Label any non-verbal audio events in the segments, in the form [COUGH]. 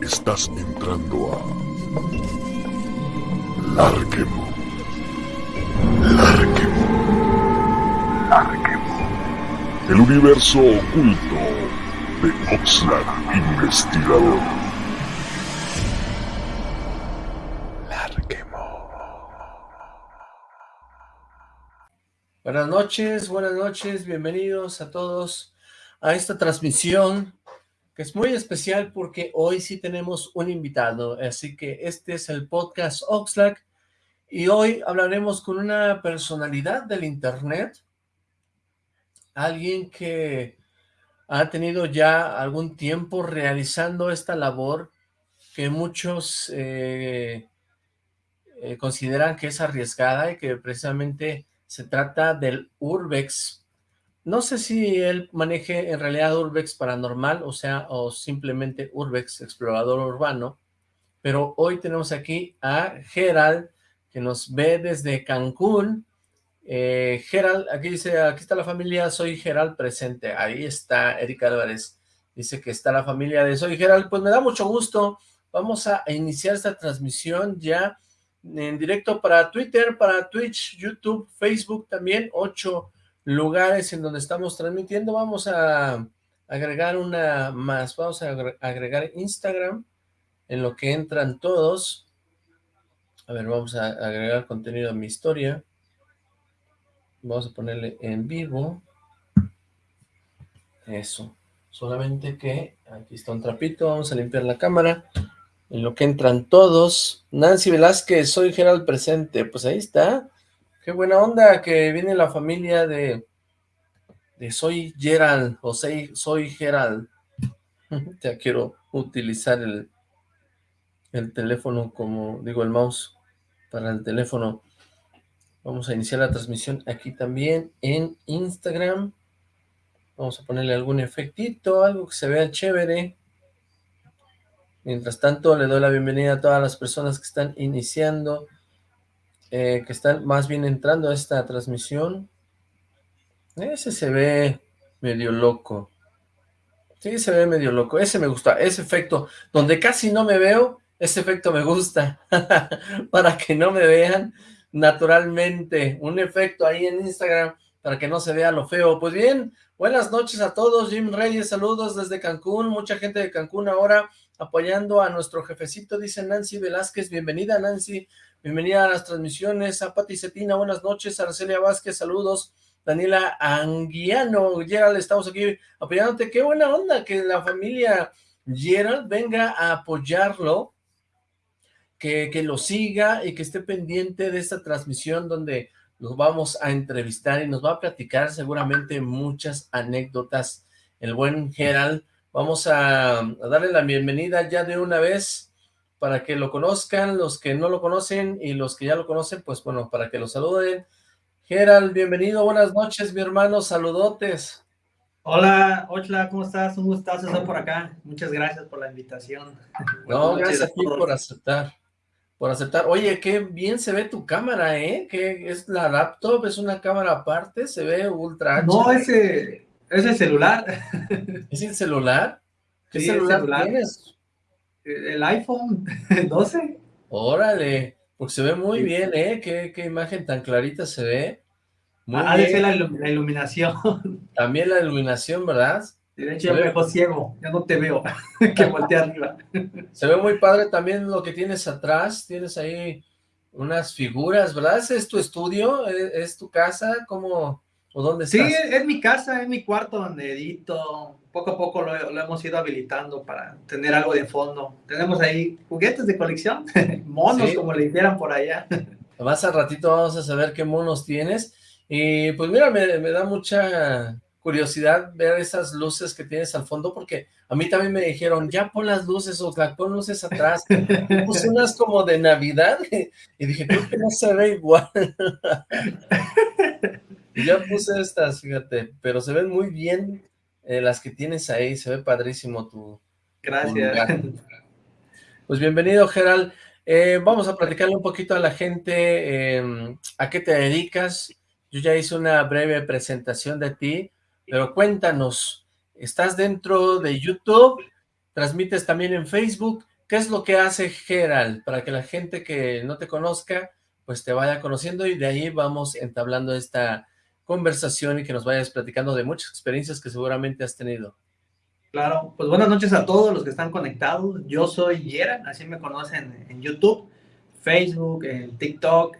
Estás entrando a... Larquemo. Larquemo. Larquemo. El universo oculto de Oxlack Investigador. Larquemo. Buenas noches, buenas noches, bienvenidos a todos a esta transmisión es muy especial porque hoy sí tenemos un invitado, así que este es el podcast Oxlack y hoy hablaremos con una personalidad del internet, alguien que ha tenido ya algún tiempo realizando esta labor que muchos eh, eh, consideran que es arriesgada y que precisamente se trata del Urbex no sé si él maneje en realidad Urbex Paranormal, o sea, o simplemente Urbex Explorador Urbano, pero hoy tenemos aquí a Gerald, que nos ve desde Cancún. Eh, Gerald, aquí dice, aquí está la familia, soy Gerald presente. Ahí está Erika Álvarez, dice que está la familia de Soy Gerald. Pues me da mucho gusto, vamos a iniciar esta transmisión ya en directo para Twitter, para Twitch, YouTube, Facebook también, 8 lugares en donde estamos transmitiendo. Vamos a agregar una más. Vamos a agregar Instagram en lo que entran todos. A ver, vamos a agregar contenido a mi historia. Vamos a ponerle en vivo. Eso. Solamente que aquí está un trapito. Vamos a limpiar la cámara. En lo que entran todos. Nancy Velázquez, soy Gerald presente. Pues ahí está. Qué buena onda que viene la familia de, Soy Gerald, o Soy, soy Gerald. [LAUGHS] ya quiero utilizar el, el teléfono como, digo, el mouse para el teléfono. Vamos a iniciar la transmisión aquí también en Instagram. Vamos a ponerle algún efectito, algo que se vea chévere. Mientras tanto, le doy la bienvenida a todas las personas que están iniciando eh, que están más bien entrando a esta transmisión. Ese se ve medio loco. Sí, se ve medio loco. Ese me gusta, ese efecto, donde casi no me veo, ese efecto me gusta. [LAUGHS] para que no me vean naturalmente. Un efecto ahí en Instagram para que no se vea lo feo. Pues bien, buenas noches a todos. Jim Reyes, saludos desde Cancún. Mucha gente de Cancún ahora apoyando a nuestro jefecito, dice Nancy Velázquez. Bienvenida, Nancy. Bienvenida a las transmisiones, a Pati Cetina, buenas noches, Arcelia Vázquez, saludos, Daniela Anguiano, Gerald, estamos aquí apoyándote, qué buena onda que la familia Gerald venga a apoyarlo, que, que lo siga y que esté pendiente de esta transmisión donde los vamos a entrevistar y nos va a platicar seguramente muchas anécdotas. El buen Gerald, vamos a, a darle la bienvenida ya de una vez para que lo conozcan, los que no lo conocen y los que ya lo conocen, pues bueno, para que lo saluden. Gerald, bienvenido, buenas noches, mi hermano, saludotes. Hola, hola, ¿cómo estás? Un gustazo estar por acá. Muchas gracias por la invitación. No, gracias a ti por aceptar, por aceptar. Oye, qué bien se ve tu cámara, ¿eh? Que es la laptop, es una cámara aparte, se ve ultra No, ese es el celular. [LAUGHS] ¿Es el celular? ¿Qué celular, celular tienes? el iPhone [LAUGHS] 12. Órale, porque se ve muy bien, ¿eh? Qué, qué imagen tan clarita se ve. Muy ah, bien. La, la, iluminación. [LAUGHS] También la iluminación, ¿verdad? De hecho, ya me ciego, ya no te veo, que volteé arriba. Se ve muy padre también lo que tienes atrás, tienes ahí unas figuras, ¿verdad? ¿Es tu estudio? ¿Es, tu casa? ¿Cómo, o dónde estás? Sí, es mi casa, es mi cuarto donde edito, poco a poco lo, hemos ido habilitando para tener algo de fondo. Tenemos ahí juguetes de colección, [LAUGHS] monos como le dijeran por allá. Más al ratito vamos a saber qué monos tienes. Y pues mira, me, da mucha curiosidad ver esas luces que tienes al fondo, porque a mí también me dijeron, ya pon las luces, o pon luces atrás. puse unas como de Navidad, [LAUGHS] y dije, creo que no se ve igual. [LAUGHS] ya puse estas, fíjate, pero se ven muy bien eh, las que tienes ahí, se ve padrísimo tu... Gracias. pues bienvenido, Gerald. Eh, vamos a platicarle un poquito a la gente em, a qué te dedicas. Yo ya hice una breve presentación de ti, pero cuéntanos, ¿estás dentro de YouTube? transmites también en Facebook. ¿Qué es lo que hace Gerald? Para que la gente que no te conozca, pues te vaya conociendo y de ahí vamos entablando esta conversación y que nos vayas platicando de muchas experiencias que seguramente has tenido. Claro, pues buenas noches a todos los que están conectados. Yo soy Yera, así me conocen en YouTube, Facebook, en TikTok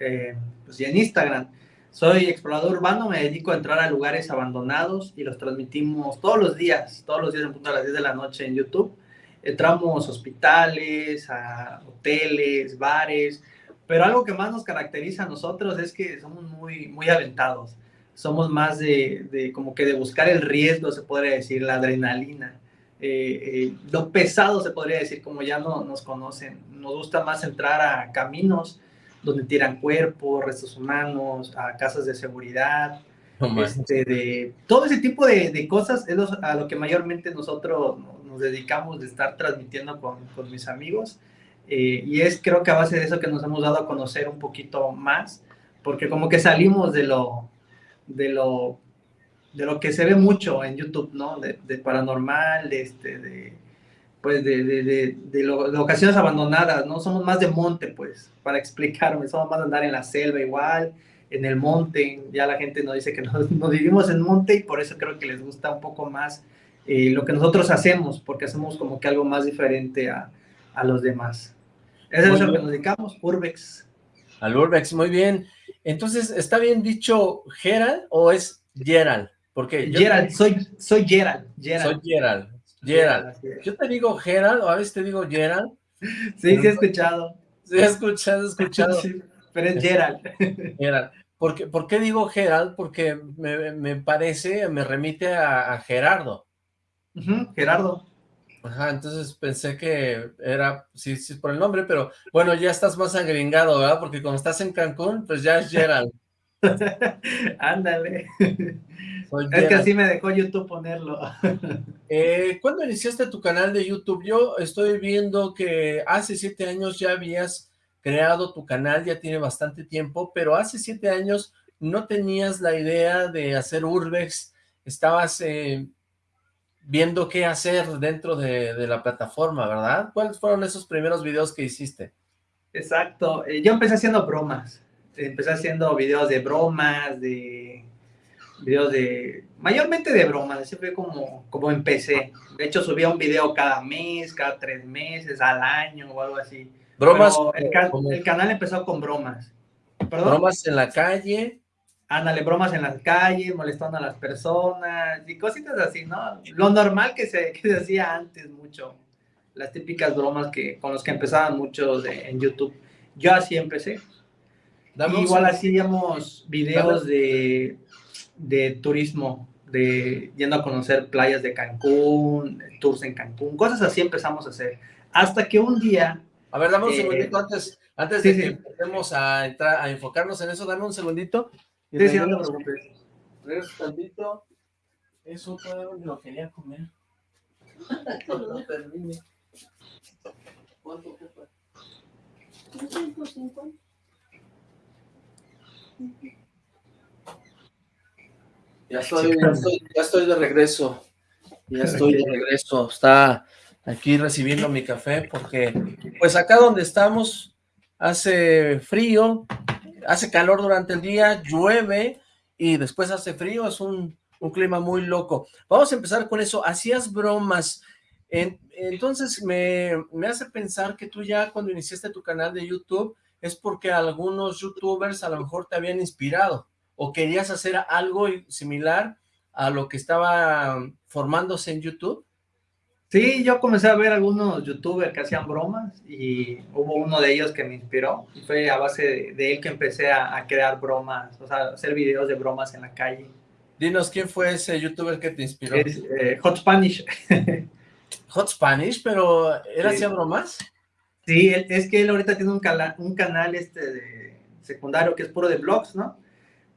pues, y en Instagram. Soy explorador urbano, me dedico a entrar a lugares abandonados y los transmitimos todos los días, todos los días en punto a las 10 de la noche en YouTube. Entramos a hospitales, a hoteles, bares, pero algo que más nos caracteriza a nosotros es que somos muy, muy aventados somos más de, como que de buscar el riesgo, se podría decir, la adrenalina. Eh, eh, lo pesado se podría decir, como ya no nos conocen. Nos gusta más entrar a caminos donde tiran cuerpos, restos humanos, a casas de seguridad, este, de, todo ese tipo de, cosas es a lo que mayormente nosotros nos dedicamos de estar transmitiendo con, con mis amigos. Eh, y es creo que a base de eso que nos hemos dado a conocer un poquito más, porque como que salimos de lo, de lo, de lo que se ve mucho en YouTube, ¿no? De, paranormal, de, este, de, pues de, de, de, locaciones abandonadas, ¿no? Somos más de monte, pues, para [LAUGHS] explicarme, somos más de andar en la selva igual, en el monte, ya la gente nos dice que nos, [LAUGHS] nos vivimos en monte y por eso creo que les gusta un poco más eh, lo que nosotros hacemos, porque hacemos como que algo más diferente a, a los demás. Eso es lo que nos dedicamos, Urbex. Al Urbex, muy bien. Entonces, ¿está bien dicho Gerald o es Gerald? Porque Gerald, soy, soy Gerald, Soy Gerald, Gerald. Yo te digo Gerald o a veces te digo Gerald. Sí, sí he escuchado. Sí he escuchado, he escuchado. [LAUGHS] pero es Gerald. Gerald. ¿Por qué, ¿Por qué digo Gerald? Porque me, me, parece, me remite a, Gerardo. Gerardo. Ajá, entonces pensé que era, sí, sí, por el nombre, pero bueno, ya estás más agringado, ¿verdad? Porque como estás en Cancún, pues ya es Gerald. [LAUGHS] Ándale. es que así me dejó YouTube ponerlo. [LAUGHS] eh, ¿Cuándo iniciaste tu canal de YouTube? Yo estoy viendo que hace siete años ya habías creado tu canal, ya tiene bastante tiempo, pero hace siete años no tenías la idea de hacer Urbex, estabas... Eh, viendo qué hacer dentro de, la plataforma, ¿verdad? ¿Cuáles fueron esos primeros videos que hiciste? Exacto, eh, yo empecé haciendo bromas, empecé haciendo videos de bromas, de videos de, mayormente de bromas, fue como, como empecé. De hecho, subía un video cada mes, cada tres meses, al año o algo así. Bromas. El, el, canal empezó con bromas. Bromas en la calle ándale, bromas en las calles, molestando a las personas y cositas así, ¿no? Lo normal que se, que se hacía antes mucho, las típicas bromas que, con los que empezaban muchos en YouTube. Yo así empecé. Igual hacíamos videos de, de turismo, de yendo a conocer playas de Cancún, tours en Cancún, cosas así empezamos a hacer. Hasta que un día... A ver, dame un eh, segundito antes, antes de que empecemos a, entrar, a enfocarnos en eso, dame un segundito. Sí, sí, no te preocupes. Regreso tantito. Eso todo lo quería comer. no [LAUGHS] termine. ¿Cuánto ocupa? 250. Ya estoy, ya estoy, ya estoy de regreso. Ya estoy de regreso. Está aquí recibiendo mi café porque, pues acá donde estamos hace frío, hace calor durante el día, llueve y después hace frío, es un, clima muy loco. Vamos a empezar con eso, hacías bromas, entonces me, hace pensar que tú ya cuando iniciaste tu canal de YouTube es porque algunos youtubers a lo mejor te habían inspirado o querías hacer algo similar a lo que estaba formándose en YouTube. Sí, yo comencé a ver algunos youtubers que hacían bromas y hubo uno de ellos que me inspiró y fue a base de, él que empecé a, crear bromas, o sea, hacer videos de bromas en la calle. Dinos, ¿quién fue ese youtuber que te inspiró? Es, eh, Hot Spanish. [LAUGHS] Hot Spanish, pero ¿él hacía bromas? Sí, es que él ahorita tiene un, un canal este de secundario que es puro de blogs, ¿no?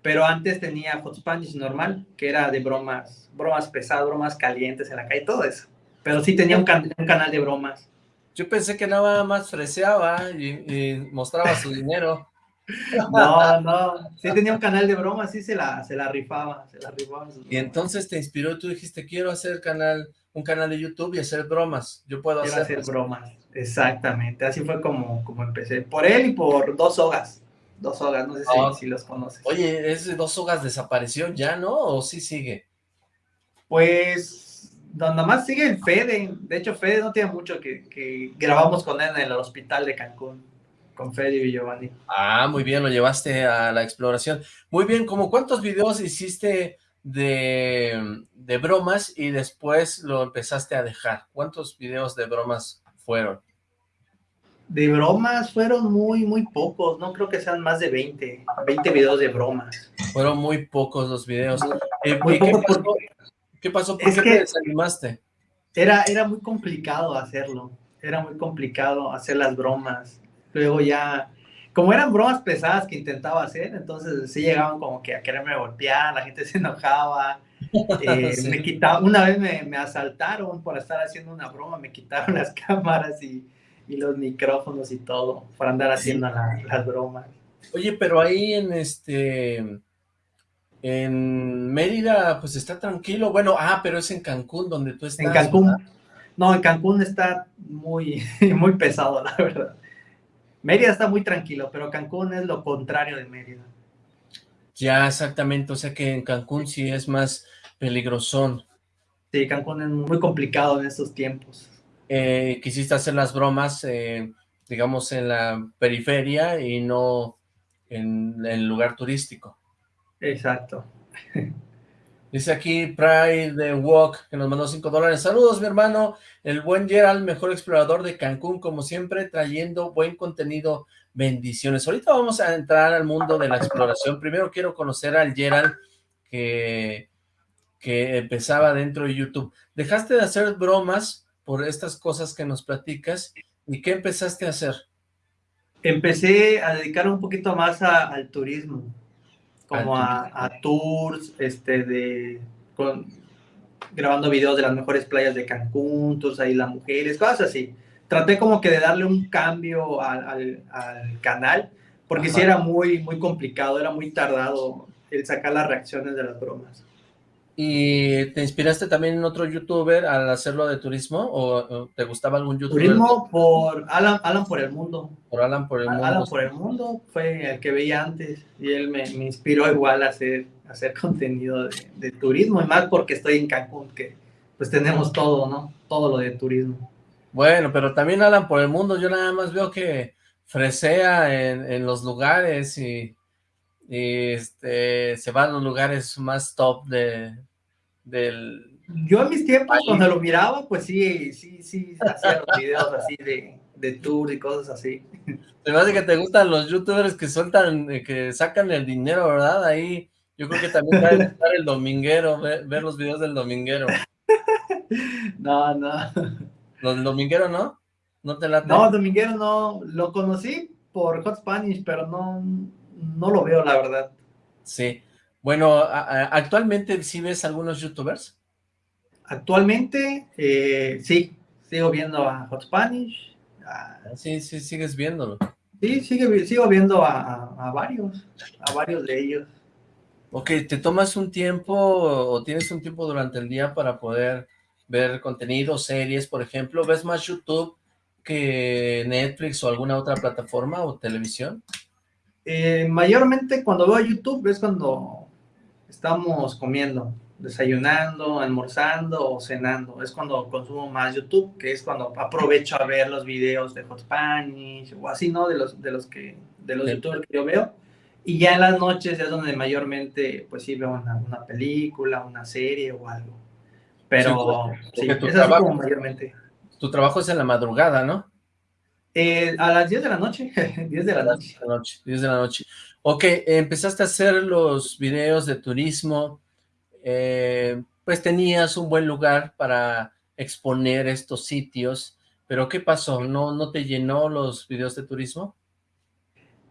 Pero antes tenía Hot Spanish normal, que era de bromas, bromas pesadas, bromas calientes en la calle, todo eso. Pero sí tenía un, canal de bromas. Yo pensé que nada más freseaba y, mostraba su dinero. [LAUGHS] No, no, sí tenía un canal de bromas, sí se la, se la rifaba, se la rifaba. Y entonces te inspiró, tú dijiste, quiero hacer canal, un canal de YouTube y hacer bromas. Yo puedo hacer, hacer bromas, exactamente. Así fue como, como empecé. Por él y por Dos Sogas. Dos Sogas, no sé si, los conoces. Oye, ese Dos Sogas desapareció ya, ¿no? ¿O sí sigue? Pues, nada más sigue el Fede. De hecho, Fede no tiene mucho que, que grabamos con él en el hospital de Cancún con Fede y Giovanni. Ah, muy bien, lo llevaste a la exploración. Muy bien, ¿como cuántos videos hiciste de, de bromas y después lo empezaste a dejar? ¿Cuántos videos de bromas fueron? De bromas fueron muy, muy pocos, no creo que sean más de 20, 20 videos de bromas. Fueron muy pocos los videos. Eh, ¿qué, pasó? ¿Qué pasó? ¿Por qué te desanimaste? Era, era muy complicado hacerlo, era muy complicado hacer las bromas. Luego ya, como eran bromas pesadas que intentaba hacer, entonces sí llegaban como que a quererme golpear, la gente [LAUGHS] se enojaba, eh, [LAUGHS] me quitaba, una vez me, me asaltaron por estar haciendo una broma, me quitaron [LAUGHS] las cámaras y y los micrófonos y todo, para andar haciendo las bromas. Oye, pero ahí en este, en Mérida, pues está tranquilo, bueno, ah, pero es en Cancún donde tú estás. En Cancún, no, en Cancún está muy, [LAUGHS] muy pesado, la verdad. Mérida está muy tranquilo, pero Cancún es lo contrario de Mérida. Ya, exactamente, o sea que en Cancún sí es más peligrosón. Sí, Cancún es muy complicado en estos tiempos. Eh, quisiste hacer las bromas, eh, digamos, en la periferia y no en el lugar turístico. Exacto. Dice aquí Pride Walk, que nos mandó 5 dólares. Saludos, mi hermano. El buen Gerald, mejor explorador de Cancún, como siempre, trayendo buen contenido. Bendiciones. Ahorita vamos a entrar al mundo de la exploración. Primero quiero conocer al Gerald que, que empezaba dentro de YouTube. Dejaste de hacer bromas por estas cosas que nos platicas. ¿Y qué empezaste a hacer? Empecé a dedicar un poquito más al turismo, como a, tours, este, de, con, grabando videos de las mejores playas de Cancún, tours ahí las mujeres, cosas así. Traté como que de darle un cambio al, canal, porque si sí era muy, muy complicado, era muy tardado el sacar las reacciones de las bromas. ¿Y te inspiraste también en otro youtuber al hacerlo de turismo? ¿O, te gustaba algún youtuber? Turismo por Alan, Alan por el Mundo. Por Alan por el Mundo. Alan por el Mundo fue el que veía antes y él me, me inspiró igual a hacer, hacer contenido de, turismo y más porque estoy en Cancún que pues tenemos todo, ¿no? Todo lo de turismo. Bueno, pero también Alan por el Mundo, yo nada más veo que fresea en, en los lugares y y este, se va a los lugares más top de, del... Yo en mis tiempos, cuando lo miraba, pues sí, sí, sí, hacía los videos así de, de tour y cosas así. Se me hace que te gustan los youtubers que sueltan, eh, que sacan el dinero, ¿verdad? Ahí, yo creo que también a estar el dominguero, ver, los videos del dominguero. No, no. ¿Los dominguero no? ¿No te late? No, dominguero no, lo conocí por Hot Spanish, pero no, no lo veo, la verdad. Sí. Bueno, ¿actualmente sí ves algunos youtubers? Actualmente, eh, sí. Sigo viendo a Hot Spanish. Sí, sí, sigues viéndolo. Sí, sigo viendo a, varios, a varios de ellos. Ok, ¿te tomas un tiempo o tienes un tiempo durante el día para poder ver contenido, series, por ejemplo? ¿Ves más YouTube que Netflix o alguna otra plataforma o televisión? Eh, mayormente cuando veo YouTube es cuando estamos comiendo, desayunando, almorzando o cenando. Es cuando consumo más YouTube, que es cuando aprovecho a ver los videos de Hot Spanish o así, ¿no? De los, de los que, de los youtubers que yo veo. Y ya en las noches es donde mayormente, pues sí, veo una, película, una serie o algo. Pero sí, tu trabajo, mayormente. Tu trabajo es en la madrugada, ¿no? Eh, a las 10 de la noche, [LAUGHS] 10 de la noche. 10 de la noche. Ok, empezaste a hacer los videos de turismo, eh, pues tenías un buen lugar para exponer estos sitios, pero ¿qué pasó? ¿No, ¿No te llenó los videos de turismo?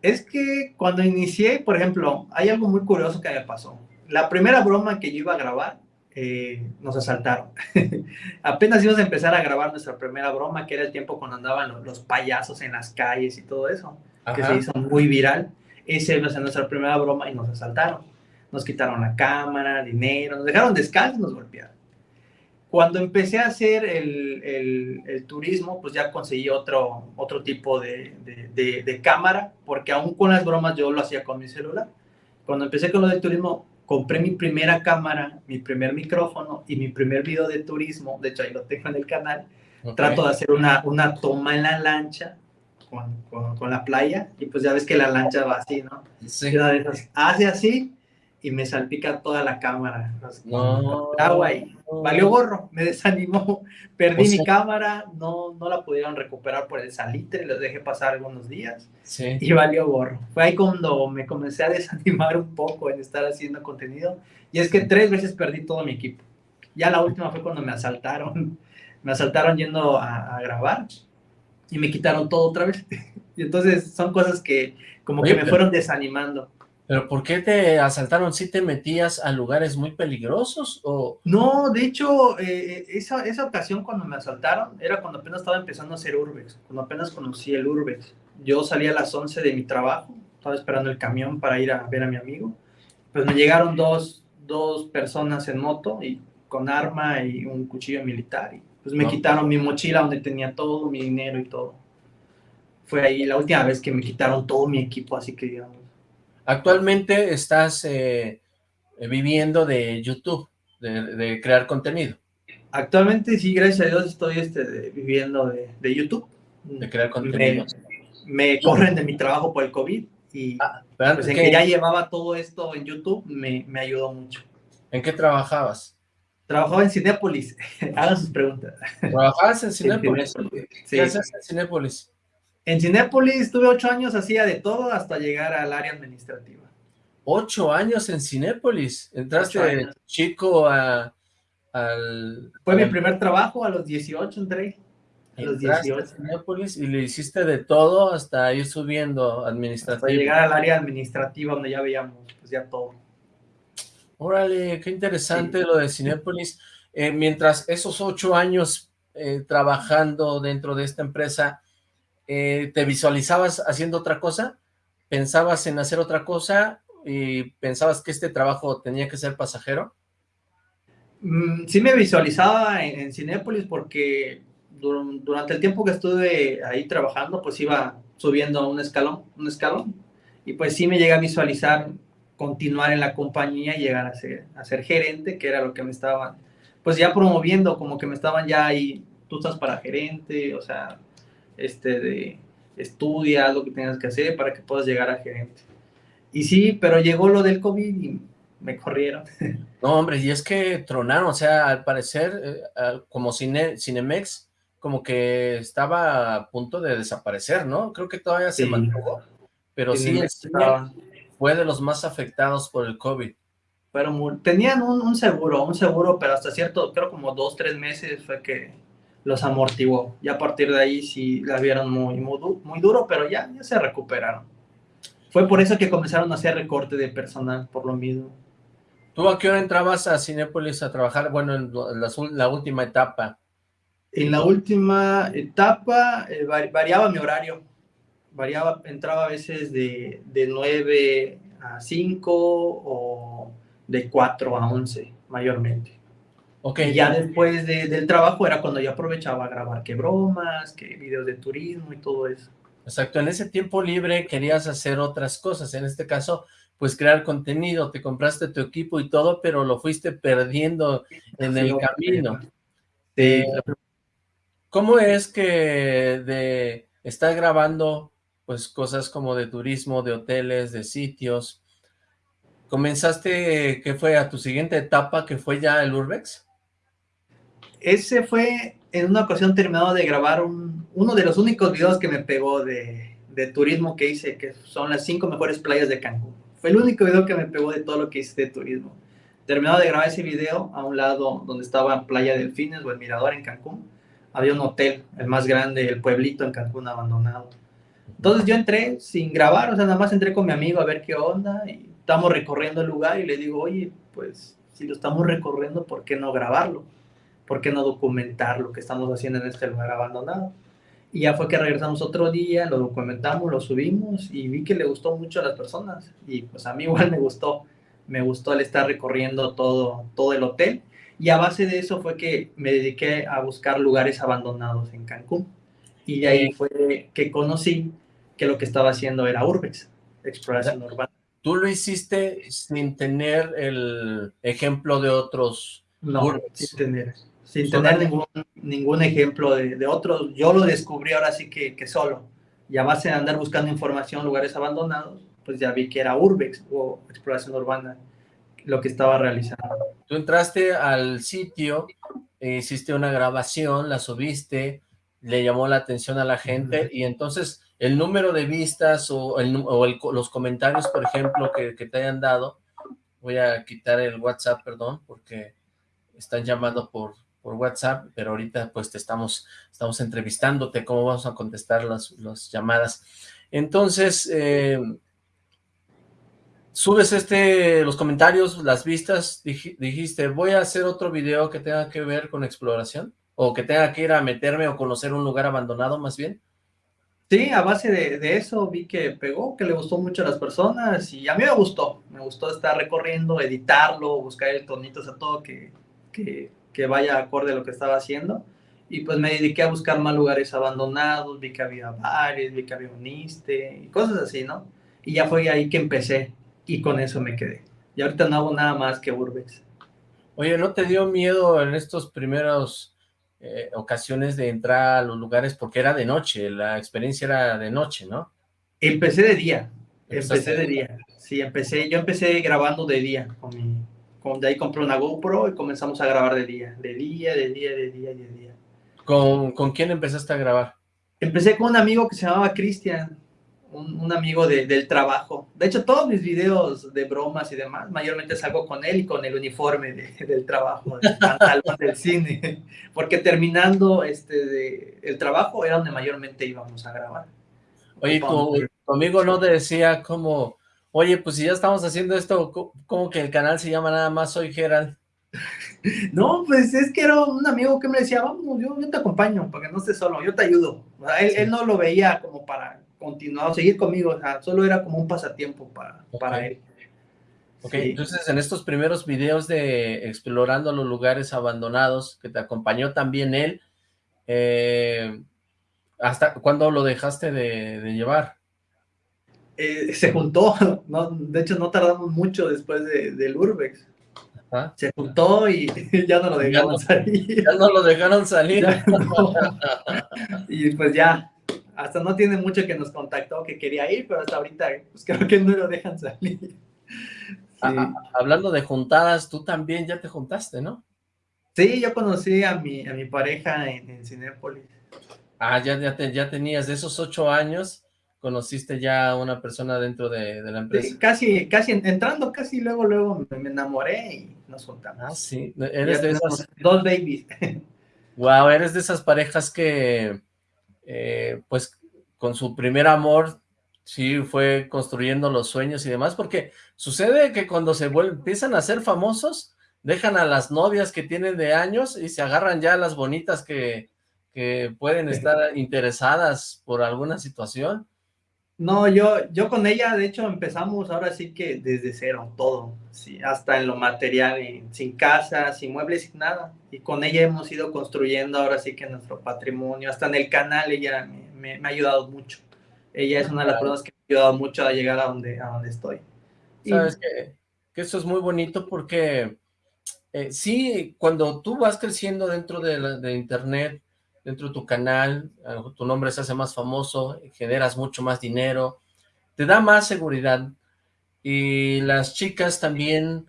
Es que cuando inicié, por ejemplo, hay algo muy curioso que me pasó. La primera broma que yo iba a grabar, eh, nos asaltaron. [LAUGHS] Apenas íbamos a empezar a grabar nuestra primera broma, que era el tiempo cuando andaban los, payasos en las calles y todo eso, que se hizo muy viral. Ser nuestra primera broma y nos asaltaron. Nos quitaron la cámara, dinero, nos dejaron descalzos nos golpearon. cuando empecé a hacer el, el, el, turismo, pues ya conseguí otro, otro tipo de, de, de, cámara, porque aún con las bromas yo lo hacía con mi celular. Cuando empecé con lo del turismo, compré mi primera cámara, mi primer micrófono y mi primer video de turismo, de hecho ahí lo tengo en el canal, trato de hacer una, una toma en la lancha con, con, con, la playa y pues ya ves que la lancha va así, ¿no? Sí. Hace así y me salpica toda la cámara. No. Agua y valió gorro, me desanimó, [LAUGHS] perdí mi cámara, no, no la pudieron recuperar por el salitre, les dejé pasar algunos días sí. y valió gorro. Fue ahí cuando me comencé a desanimar un poco en estar haciendo contenido y es que tres veces perdí todo mi equipo. Ya la última fue cuando me asaltaron, [LAUGHS] me asaltaron yendo a, a grabar y me quitaron todo otra vez. [LAUGHS] y entonces son cosas que como que me fueron desanimando. ¿Pero por qué te asaltaron? ¿Sí te metías a lugares muy peligrosos? o No, de hecho, eh, esa, esa ocasión cuando me asaltaron era cuando apenas estaba empezando a hacer Urbex, cuando apenas conocí el Urbex. Yo salí a las 11 de mi trabajo, estaba esperando el camión para ir a ver a mi amigo. Pues me llegaron dos, dos personas en moto y con arma y un cuchillo militar. Y pues me quitaron mi mochila donde tenía todo, mi dinero y todo. Fue ahí la última vez que me quitaron todo mi equipo, así que digamos Actualmente estás eh, viviendo de YouTube, de, crear contenido. Actualmente sí, gracias a Dios estoy este, viviendo de, YouTube. De crear contenido. Me, corren de mi trabajo por el COVID y ah, pues, en que ya llevaba todo esto en YouTube me, me ayudó mucho. ¿En qué trabajabas? Trabajaba en Cinépolis. [LAUGHS] Hagan sus preguntas. ¿Trabajabas en [LAUGHS] Cinépolis? ¿Qué haces en Cinépolis? En Cinépolis estuve ocho años, hacía de todo hasta llegar al área administrativa. ¿Ocho años en Cinépolis? ¿Entraste chico a, al...? Fue mi primer trabajo, a los 18 entré. A los 18. Cinépolis y le hiciste de todo hasta ir subiendo administrativo. Hasta llegar al área administrativa donde ya veíamos pues ya todo. Órale, qué interesante lo de Cinépolis. Eh, mientras esos ocho años eh, trabajando dentro de esta empresa, eh, ¿te visualizabas haciendo otra cosa? ¿Pensabas en hacer otra cosa? ¿Y pensabas que este trabajo tenía que ser pasajero? Mm, sí me visualizaba en, en Cinépolis porque durante el tiempo que estuve ahí trabajando, pues iba subiendo un escalón, un escalón, y pues sí me llega a visualizar continuar en la compañía y llegar a ser, a ser gerente, que era lo que me estaban, pues ya promoviendo, como que me estaban ya ahí, tú estás para gerente, o sea, este, de estudia lo que tengas que hacer para que puedas llegar a gerente. Y sí, pero llegó lo del COVID y me corrieron. [LAUGHS] No, hombre, y es que tronaron, o sea, al parecer, eh, como Cine, Cinemex, como que estaba a punto de desaparecer, ¿no? Creo que todavía se mantuvo, pero sí, fue de los más afectados por el COVID. Pero tenían un, un, seguro, un seguro, pero hasta cierto, creo como dos, tres meses fue que los amortiguó. Y a partir de ahí sí la vieron muy, muy, duro, pero ya, ya se recuperaron. Fue por eso que comenzaron a hacer recorte de personal, por lo mismo. ¿Tú a qué hora entrabas a Cinépolis a trabajar? Bueno, en la, última etapa. En la última etapa eh, variaba mi horario. Variaba, entraba a veces de, de 9 a 5 o de 4 a 11, mayormente. Okay. Y ya después de, del trabajo era cuando yo aprovechaba a grabar qué bromas, qué videos de turismo y todo eso. Exacto, en ese tiempo libre querías hacer otras cosas, en este caso, pues crear contenido, te compraste tu equipo y todo, pero lo fuiste perdiendo en el camino. Eh, ¿Cómo es que de estar grabando pues cosas como de turismo, de hoteles, de sitios, comenzaste, ¿qué fue a tu siguiente etapa, que fue ya el Urbex? ese fue en una ocasión terminado de grabar uno de los únicos videos que me pegó de, de, turismo que hice, que son las cinco mejores playas de Cancún. Fue el único video que me pegó de todo lo que hice de turismo. Terminado de grabar ese video, a un lado donde estaba Playa Delfines o el Mirador en Cancún, había un hotel, el más grande, el pueblito en Cancún abandonado. Entonces yo entré sin grabar, o sea, nada más entré con mi amigo a ver qué onda y estamos recorriendo el lugar y le digo, oye, pues si lo estamos recorriendo, ¿por qué no grabarlo? ¿por qué no documentar lo que estamos haciendo en este lugar abandonado? Y ya fue que regresamos otro día, lo documentamos, lo subimos y vi que le gustó mucho a las personas. Y pues a mí [LAUGHS] igual me gustó, me gustó el estar recorriendo todo, todo el hotel. Y a base de eso fue que me dediqué a buscar lugares abandonados en Cancún. Y de ahí fue que conocí que lo que estaba haciendo era Urbex, exploración urbana. ¿Tú lo hiciste sin tener el ejemplo de otros No, sin tener, sin tener ningún, ningún ejemplo de, de, otros. Yo lo descubrí ahora sí que, que solo. Y a base de andar buscando información, lugares abandonados, pues ya vi que era Urbex o exploración urbana lo que estaba realizando. Tú entraste al sitio, hiciste una grabación, la subiste, le llamó la atención a la gente y entonces el número de vistas o, el, o el, los comentarios, por ejemplo, que, te hayan dado, voy a quitar el WhatsApp, perdón, porque están llamando por, por WhatsApp, pero ahorita pues te estamos, estamos entrevistándote, cómo vamos a contestar las, las llamadas. Entonces, eh, subes este, los comentarios, las vistas, dijiste, voy a hacer otro video que tenga que ver con exploración, o que tenga que ir a meterme o conocer un lugar abandonado más bien. Sí, a base de, de, eso vi que pegó, que le gustó mucho a las personas y a mí me gustó, me gustó estar recorriendo, editarlo, buscar el tonito, o sea, todo que, que, que vaya acorde a lo que estaba haciendo y pues me dediqué a buscar más lugares abandonados, vi que había bares, vi que había un iste y cosas así, ¿no? Y ya fue ahí que empecé y con eso me quedé. Y ahorita no hago nada más que Urbex. Oye, ¿no te dio miedo en estos primeros eh, ocasiones de entrar a los lugares? Porque era de noche, la experiencia era de noche, ¿no? Empecé de día, empecé de día. Sí, empecé, yo empecé grabando de día con mi, con, de ahí compré una GoPro y comenzamos a grabar de día, de día, de día, de día, de día. ¿Con, ¿con quién empezaste a grabar? Empecé con un amigo que se llamaba Cristian, un, un, amigo de, del trabajo. De hecho, todos mis videos de bromas y demás, mayormente salgo con él y con el uniforme de, del trabajo, del [LAUGHS] pantalón del cine, porque terminando este de, el trabajo era donde mayormente íbamos a grabar. Oye, tu, tu amigo no te decía como, oye, pues si ya estamos haciendo esto, como que el canal se llama nada más Soy Gerald? [LAUGHS] No, pues es que era un amigo que me decía, vamos, yo, yo te acompaño, para que no estés solo, yo te ayudo. Él, sí. él no lo veía como para continuar, seguir conmigo, o sea, solo era como un pasatiempo para, okay. para él. Ok, sí. entonces en estos primeros videos de explorando los lugares abandonados, que te acompañó también él, eh, ¿hasta cuándo lo dejaste de, de llevar? Eh, se juntó, [LAUGHS] ¿no? de hecho no tardamos mucho después de, del Urbex. Se juntó y [LAUGHS] ya no lo dejaron ya no, salir. Ya no lo dejaron salir. [LAUGHS] No. y pues ya, hasta no tiene mucho que nos contactó que quería ir, pero hasta ahorita pues creo que no lo dejan salir. [LAUGHS] Sí. Ah, hablando de juntadas, tú también ya te juntaste, ¿no? Sí, yo conocí a mi, a mi pareja en, en Cinépolis. Ah, ya, ya, te, ya tenías de esos ocho años, conociste ya a una persona dentro de, de la empresa. Sí, casi, casi, entrando casi luego, luego me, me enamoré y nos juntamos. Ah, sí, eres de esas... Dos babies. [LAUGHS] Wow, eres de esas parejas que, eh, pues, con su primer amor, sí, fue construyendo los sueños y demás, porque sucede que cuando se vuelven, empiezan a ser famosos, dejan a las novias que tienen de años y se agarran ya a las bonitas que, que pueden estar interesadas por alguna situación. No, yo, yo con ella, de hecho, empezamos ahora sí que desde cero, todo, sí, hasta en lo material, sin casa, sin muebles, sin nada. Y con ella hemos ido construyendo ahora sí que nuestro patrimonio, hasta en el canal ella me, me, me ha ayudado mucho. Ella es una de las personas que me ha ayudado mucho a llegar a donde, a donde estoy. Sabes y... que, que, eso es muy bonito porque eh, sí, cuando tú vas creciendo dentro de, la, de internet, dentro de tu canal, tu nombre se hace más famoso, generas mucho más dinero, te da más seguridad. Y las chicas también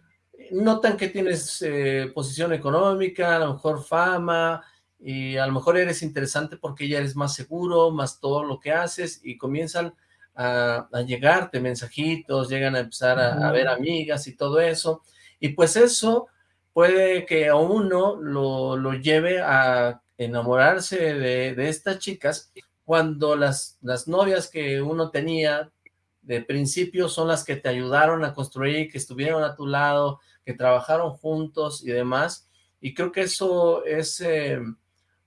notan que tienes eh, posición económica, a lo mejor fama y a lo mejor eres interesante porque ya eres más seguro, más todo lo que haces y comienzan a, a llegarte mensajitos, llegan a empezar a, a ver amigas y todo eso. Y pues eso puede que a uno lo, lo lleve a enamorarse de, de, estas chicas cuando las, las novias que uno tenía de principio son las que te ayudaron a construir, que estuvieron a tu lado, que trabajaron juntos y demás, y creo que eso es eh,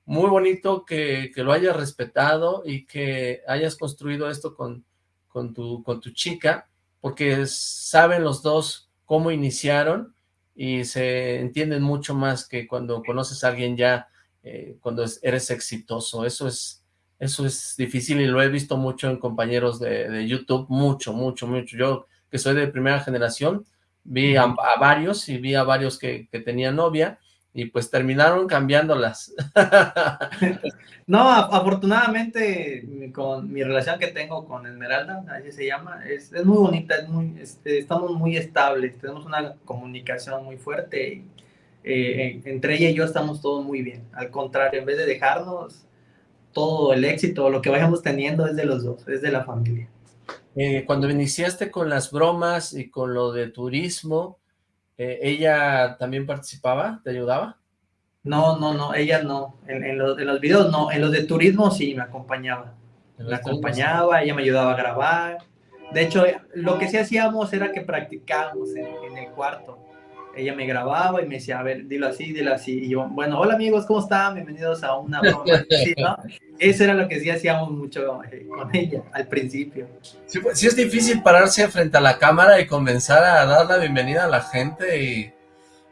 muy bonito que, que, lo hayas respetado y que hayas construido esto con, con, tu, con tu chica, porque saben los dos cómo iniciaron y se entienden mucho más que cuando conoces a alguien ya, eh, cuando eres exitoso. Eso es, eso es difícil y lo he visto mucho en compañeros de, YouTube, mucho, mucho, mucho. Yo, que soy de primera generación, vi a, varios y vi a varios que, que tenían novia y pues terminaron cambiándolas. [LAUGHS] no, afortunadamente con mi relación que tengo con Esmeralda, así se llama, es, es muy bonita, es muy, este, estamos muy estables, tenemos una comunicación muy fuerte y eh, entre ella y yo estamos todos muy bien. Al contrario, en vez de dejarnos, todo el éxito, lo que vayamos teniendo es de los dos, es de la familia. Eh, cuando iniciaste con las bromas y con lo de turismo, eh, ¿ella también participaba? ¿Te ayudaba? No, no, no, ella no. En, los, en los videos no. En los de turismo sí me acompañaba. Me acompañaba, ella me ayudaba a grabar. De hecho, lo que sí hacíamos era que practicábamos en el cuarto ella me grababa y me decía, a ver, dilo así, dilo así. Y yo, bueno, hola amigos, ¿cómo están? Bienvenidos a una [LAUGHS] broma. Eso era lo que sí hacíamos mucho eh, con ella al principio. Sí, pues, sí, es difícil pararse frente a la cámara y comenzar a dar la bienvenida a la gente y,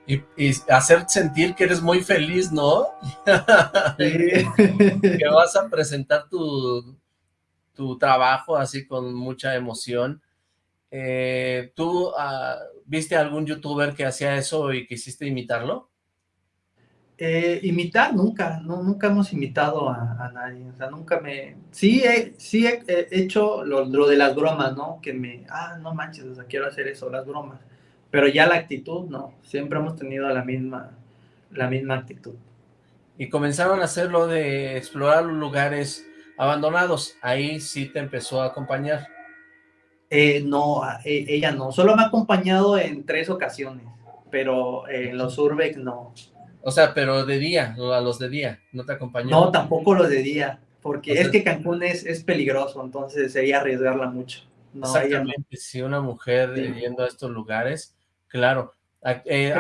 y, hacer sentir que eres muy feliz, ¿no? [LAUGHS] que vas a presentar tu, tu trabajo así con mucha emoción. Eh, ¿Tú ah, viste algún youtuber que hacía eso y quisiste imitarlo? Eh, imitar nunca, no, nunca hemos imitado a, nadie, o sea, nunca me... Sí he, sí he, hecho lo, de las bromas, ¿no? Que me, ah, no manches, o sea, quiero hacer eso, las bromas. Pero ya la actitud, no, siempre hemos tenido la misma, la misma actitud. Y comenzaron a hacer lo de explorar los lugares abandonados, ahí sí te empezó a acompañar. Eh, no, eh, ella no. Solo me ha acompañado en tres ocasiones, pero en los Urbex no. O sea, pero de día, a los de día, ¿no te acompañó? No, tampoco los de día, porque es que Cancún es, es, peligroso, entonces sería arriesgarla mucho. Exactamente, si una mujer yendo a estos lugares, claro, eh,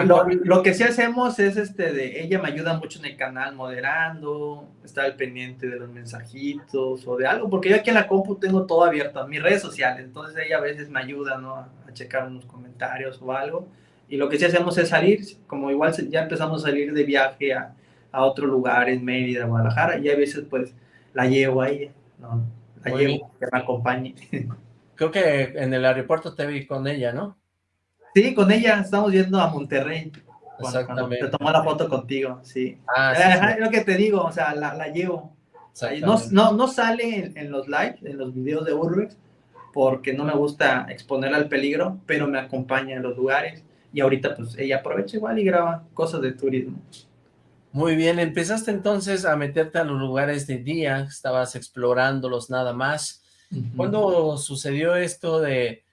lo, que sí hacemos es este de ella me ayuda mucho en el canal moderando, está al pendiente de los mensajitos o de algo, porque yo aquí en la compu tengo todo abierto, mis redes sociales, entonces ella a veces me ayuda ¿no? a, checar unos comentarios o algo. Y lo que sí hacemos es salir, como igual ya empezamos a salir de viaje a, a otro lugar, en Mérida, Guadalajara, y a veces pues la llevo a ella, ¿no? la llevo, que me acompañe. [LAUGHS] Creo que en el aeropuerto te vi con ella, ¿no? Sí, con ella estamos yendo a Monterrey. Exactamente. te tomó la foto contigo, sí. Ah, es lo que te digo, o sea, la, llevo. No, no, no, sale en, los lives, en los videos de Urbex, porque no me gusta exponer al peligro, pero me acompaña en los lugares. Y ahorita, pues, ella aprovecha igual y graba cosas de turismo. Muy bien, empezaste entonces a meterte a los lugares de día, estabas explorándolos nada más. ¿Cuándo sucedió esto de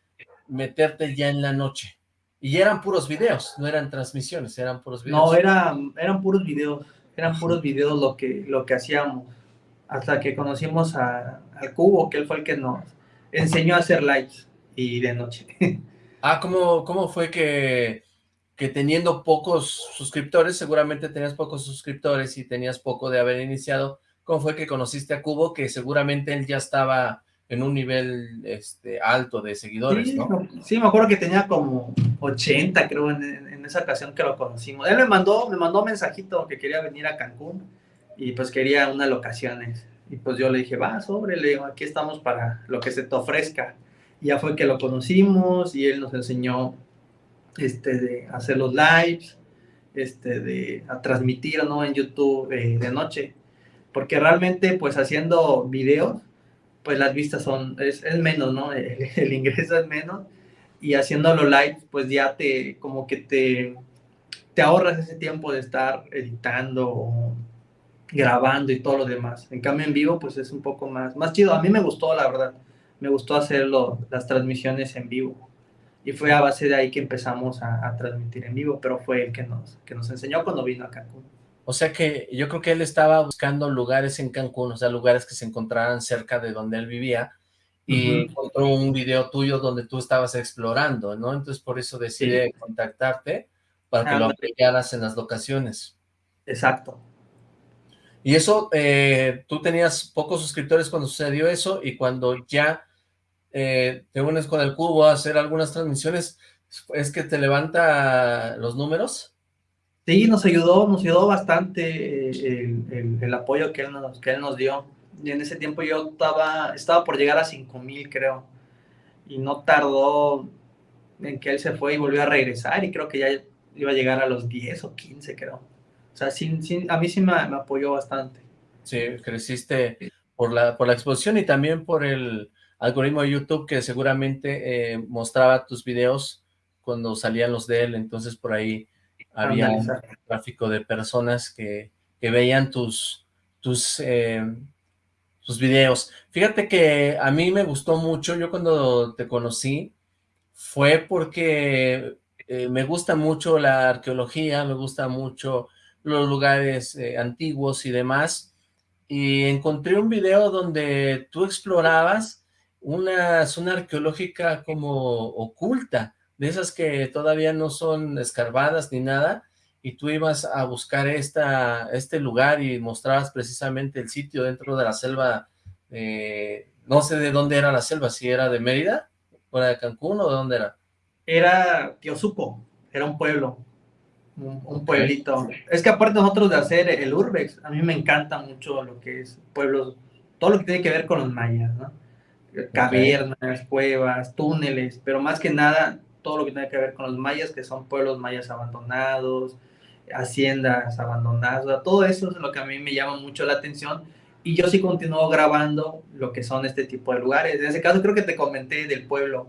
meterte ya en la noche? Y eran puros videos, no eran transmisiones, eran puros videos. No, eran, eran puros videos, eran puros videos lo que, lo que hacíamos. Hasta que conocimos a, al Cubo, que él fue el que nos enseñó a hacer lives y de noche. [LAUGHS] Ah, ¿cómo, cómo fue que, que teniendo pocos suscriptores, seguramente tenías pocos suscriptores y tenías poco de haber iniciado, ¿cómo fue que conociste a Cubo? Que seguramente él ya estaba en un nivel este, alto de seguidores, ¿no? Sí, me acuerdo que tenía como 80, creo, en, esa ocasión que lo conocimos. Él me mandó, me mandó un mensajito que quería venir a Cancún y pues quería unas locaciones. Y pues yo le dije, va, sobre, le digo, aquí estamos para lo que se te ofrezca. Y ya fue que lo conocimos y él nos enseñó este, de hacer los lives, este, de a transmitir, ¿no? En YouTube eh, de noche. Porque realmente, pues haciendo videos, pues las vistas son, es, menos, ¿no? [LAUGHS] El, ingreso es menos y haciéndolo live, pues ya te, como que te, te ahorras ese tiempo de estar editando grabando y todo lo demás. En cambio en vivo, pues es un poco más, más chido. A mí me gustó, la verdad. Me gustó hacerlo, las transmisiones en vivo. Y fue a base de ahí que empezamos a, a transmitir en vivo, pero fue el que nos, que nos enseñó cuando vino a Cancún. O sea que yo creo que él estaba buscando lugares en Cancún, o sea, lugares que se encontraran cerca de donde él vivía, y encontró un video tuyo donde tú estabas explorando, ¿no? Entonces por eso decide contactarte para que lo apoyaras en las locaciones. Exacto. Y eso, eh, tú tenías pocos suscriptores cuando sucedió eso, y cuando ya eh, te unes con el cubo a hacer algunas transmisiones, ¿Es que te levanta los números? Sí, nos ayudó, nos ayudó bastante eh, el, apoyo que él, nos, que él nos dio. Y en ese tiempo yo estaba, estaba por llegar a 5 mil, creo. Y no tardó en que él se fue y volvió a regresar. Y creo que ya iba a llegar a los 10 o 15, creo. O sea, a mí sí me, apoyó bastante. Sí, creciste por la, por la exposición y también por el algoritmo de YouTube que seguramente eh, mostraba tus videos cuando salían los de él, entonces por ahí había un tráfico de personas que, veían tus, tus, eh, videos. Fíjate que a mí me gustó mucho, yo cuando te conocí, fue porque eh, me gusta mucho la arqueología, me gusta mucho los lugares eh, antiguos y demás, y encontré un video donde tú explorabas una zona arqueológica como oculta, de esas que todavía no son escarbadas ni nada, y tú ibas a buscar esta, este lugar y mostrabas precisamente el sitio dentro de la selva, eh, no sé de dónde era la selva, si era de Mérida, o de Cancún, o de dónde era. Era Tiosuco, era un pueblo, un, pueblito. Es que aparte nosotros de hacer el Urbex, a mí me encanta mucho lo que es pueblos, todo lo que tiene que ver con los mayas, ¿no? Cavernas, cuevas, túneles, pero más que nada todo lo que tiene que ver con los mayas, que son pueblos mayas abandonados, haciendas abandonadas, todo eso es lo que a mí me llama mucho la atención y yo sí continúo grabando lo que son este tipo de lugares. En ese caso creo que te comenté del pueblo,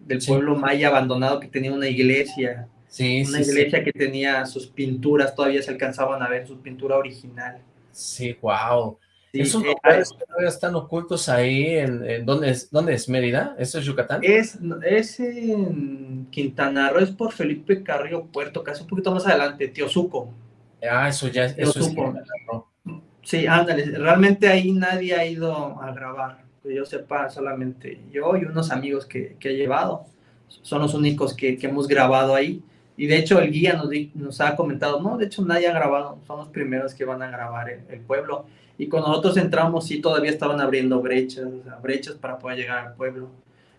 del pueblo maya abandonado que tenía una iglesia, sí, una iglesia que tenía sus pinturas, todavía se alcanzaban a ver su pintura original. Sí, wow. ¿Esos eh, lugares que todavía están ocultos ahí? En, ¿dónde, es, ¿Dónde es? ¿Mérida? ¿Eso es Yucatán? Es, es en Quintana Roo, es por Felipe Carrillo Puerto, casi un poquito más adelante, Tiosuco. Ah, eso ya eso es Sí, ándale, realmente ahí nadie ha ido a grabar, que yo sepa, solamente yo y unos amigos que, que he llevado, son los únicos que, que, hemos grabado ahí, y de hecho el guía nos, nos ha comentado, no, de hecho nadie ha grabado, son los primeros que van a grabar el pueblo, y cuando nosotros entramos, sí, todavía estaban abriendo brechas, brechas para poder llegar al pueblo.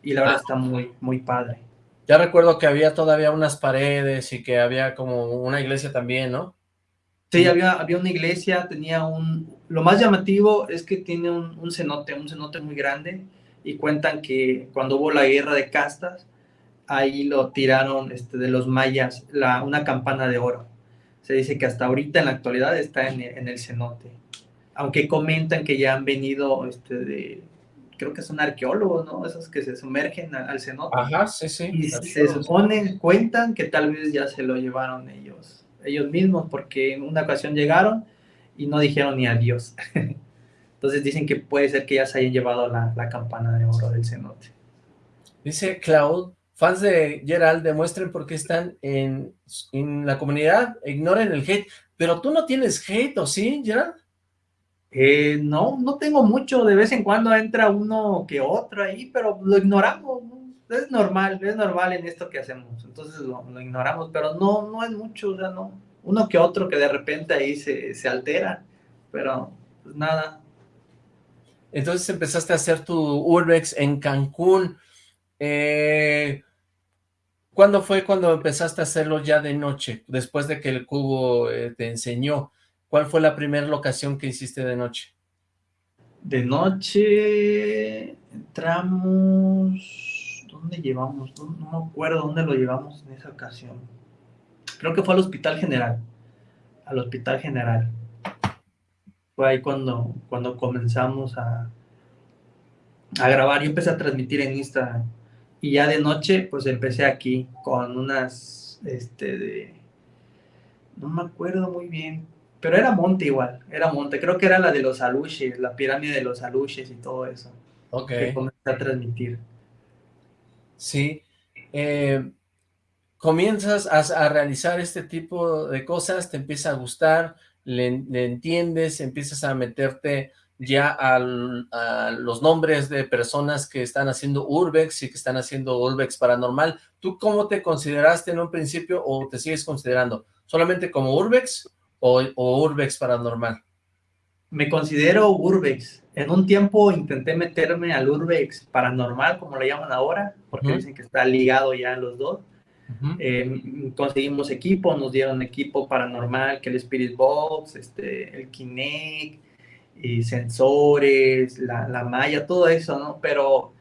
Y la verdad ah. está muy, muy padre. Ya recuerdo que había todavía unas paredes y que había como una iglesia también, ¿no? Sí, había, había una iglesia, tenía un... Lo más llamativo es que tiene un, un cenote, un cenote muy grande, y cuentan que cuando hubo la guerra de castas, ahí lo tiraron este, de los mayas, la, una campana de oro. Se dice que hasta ahorita en la actualidad está en, en el cenote aunque comentan que ya han venido, este, de, creo que son arqueólogos, ¿no? Esos que se sumergen al, cenote. Ajá, sí, sí. Y se supone, cuentan que tal vez ya se lo llevaron ellos, ellos mismos, porque en una ocasión llegaron y no dijeron ni adiós. [LAUGHS] Entonces dicen que puede ser que ya se hayan llevado la, la campana de oro del cenote. Dice Cloud, fans de Gerald, demuestren por qué están en, en la comunidad, ignoren el hate. Pero tú no tienes hate, ¿o sí, Gerald? Eh, no, no tengo mucho, de vez en cuando entra uno que otro ahí, pero lo ignoramos, es normal, es normal en esto que hacemos, entonces lo, ignoramos, pero no, no es mucho, o sea, no, uno que otro que de repente ahí se, se altera, pero pues nada. Entonces empezaste a hacer tu Urbex en Cancún, eh, ¿cuándo fue cuando empezaste a hacerlo ya de noche, después de que el cubo eh, te enseñó? ¿Cuál fue la primera locación que hiciste de noche? De noche entramos... ¿Dónde llevamos? No, me acuerdo dónde lo llevamos en esa ocasión. Creo que fue al Hospital General. Al Hospital General. Fue ahí cuando, cuando comenzamos a, a grabar. Yo empecé a transmitir en Instagram. Y ya de noche, pues empecé aquí con unas, este, de... No me acuerdo muy bien pero era monte igual, era monte. Creo que era la de los aluches, la pirámide de los aluches y todo eso. Ok. Que comencé a transmitir. Sí. Eh, comienzas a, realizar este tipo de cosas, te empieza a gustar, le, entiendes, empiezas a meterte ya a los nombres de personas que están haciendo Urbex y que están haciendo Urbex Paranormal. ¿Tú cómo te consideraste en un principio o te sigues considerando? ¿Solamente como Urbex o, Urbex Paranormal? Me considero Urbex. En un tiempo intenté meterme al Urbex paranormal, como le llaman ahora, porque dicen que está ligado ya los dos. Eh, conseguimos equipo, nos dieron equipo paranormal, que el Spirit Box, este, el Kinect, y sensores, la, la malla, todo eso, ¿no? Pero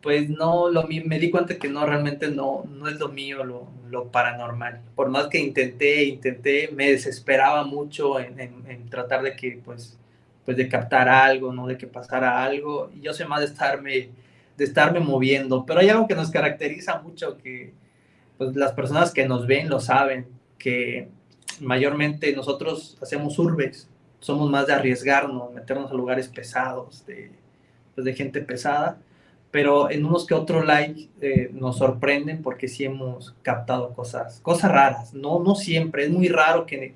pues no, lo, me di cuenta que no, realmente no, no es lo mío, lo, lo paranormal. Por más que intenté, intenté, me desesperaba mucho en, en, tratar de que, pues, pues de captar algo, ¿no? De que pasara algo. Y yo sé más de estarme, de estarme moviendo. Pero hay algo que nos caracteriza mucho, que pues las personas que nos ven lo saben, que mayormente nosotros hacemos urbes, somos más de arriesgarnos, meternos a lugares pesados, de, pues de gente pesada pero en unos que otros likes eh, nos sorprenden porque sí hemos captado cosas, cosas raras, no, no siempre, es muy raro que,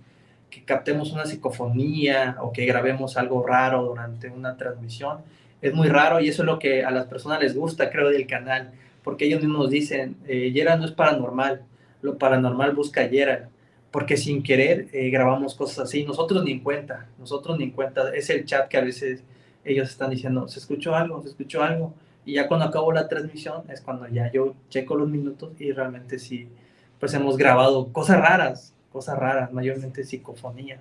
que captemos una psicofonía o que grabemos algo raro durante una transmisión, es muy raro y eso es lo que a las personas les gusta, creo, del canal, porque ellos mismos dicen, eh, Yera no es paranormal, lo paranormal busca Yera, porque sin querer eh, grabamos cosas así, nosotros ni en cuenta, nosotros ni en cuenta, es el chat que a veces ellos están diciendo, se escuchó algo, se escuchó algo, y ya cuando acabo la transmisión es cuando ya yo checo los minutos y realmente sí, pues hemos grabado cosas raras, cosas raras, mayormente psicofonías.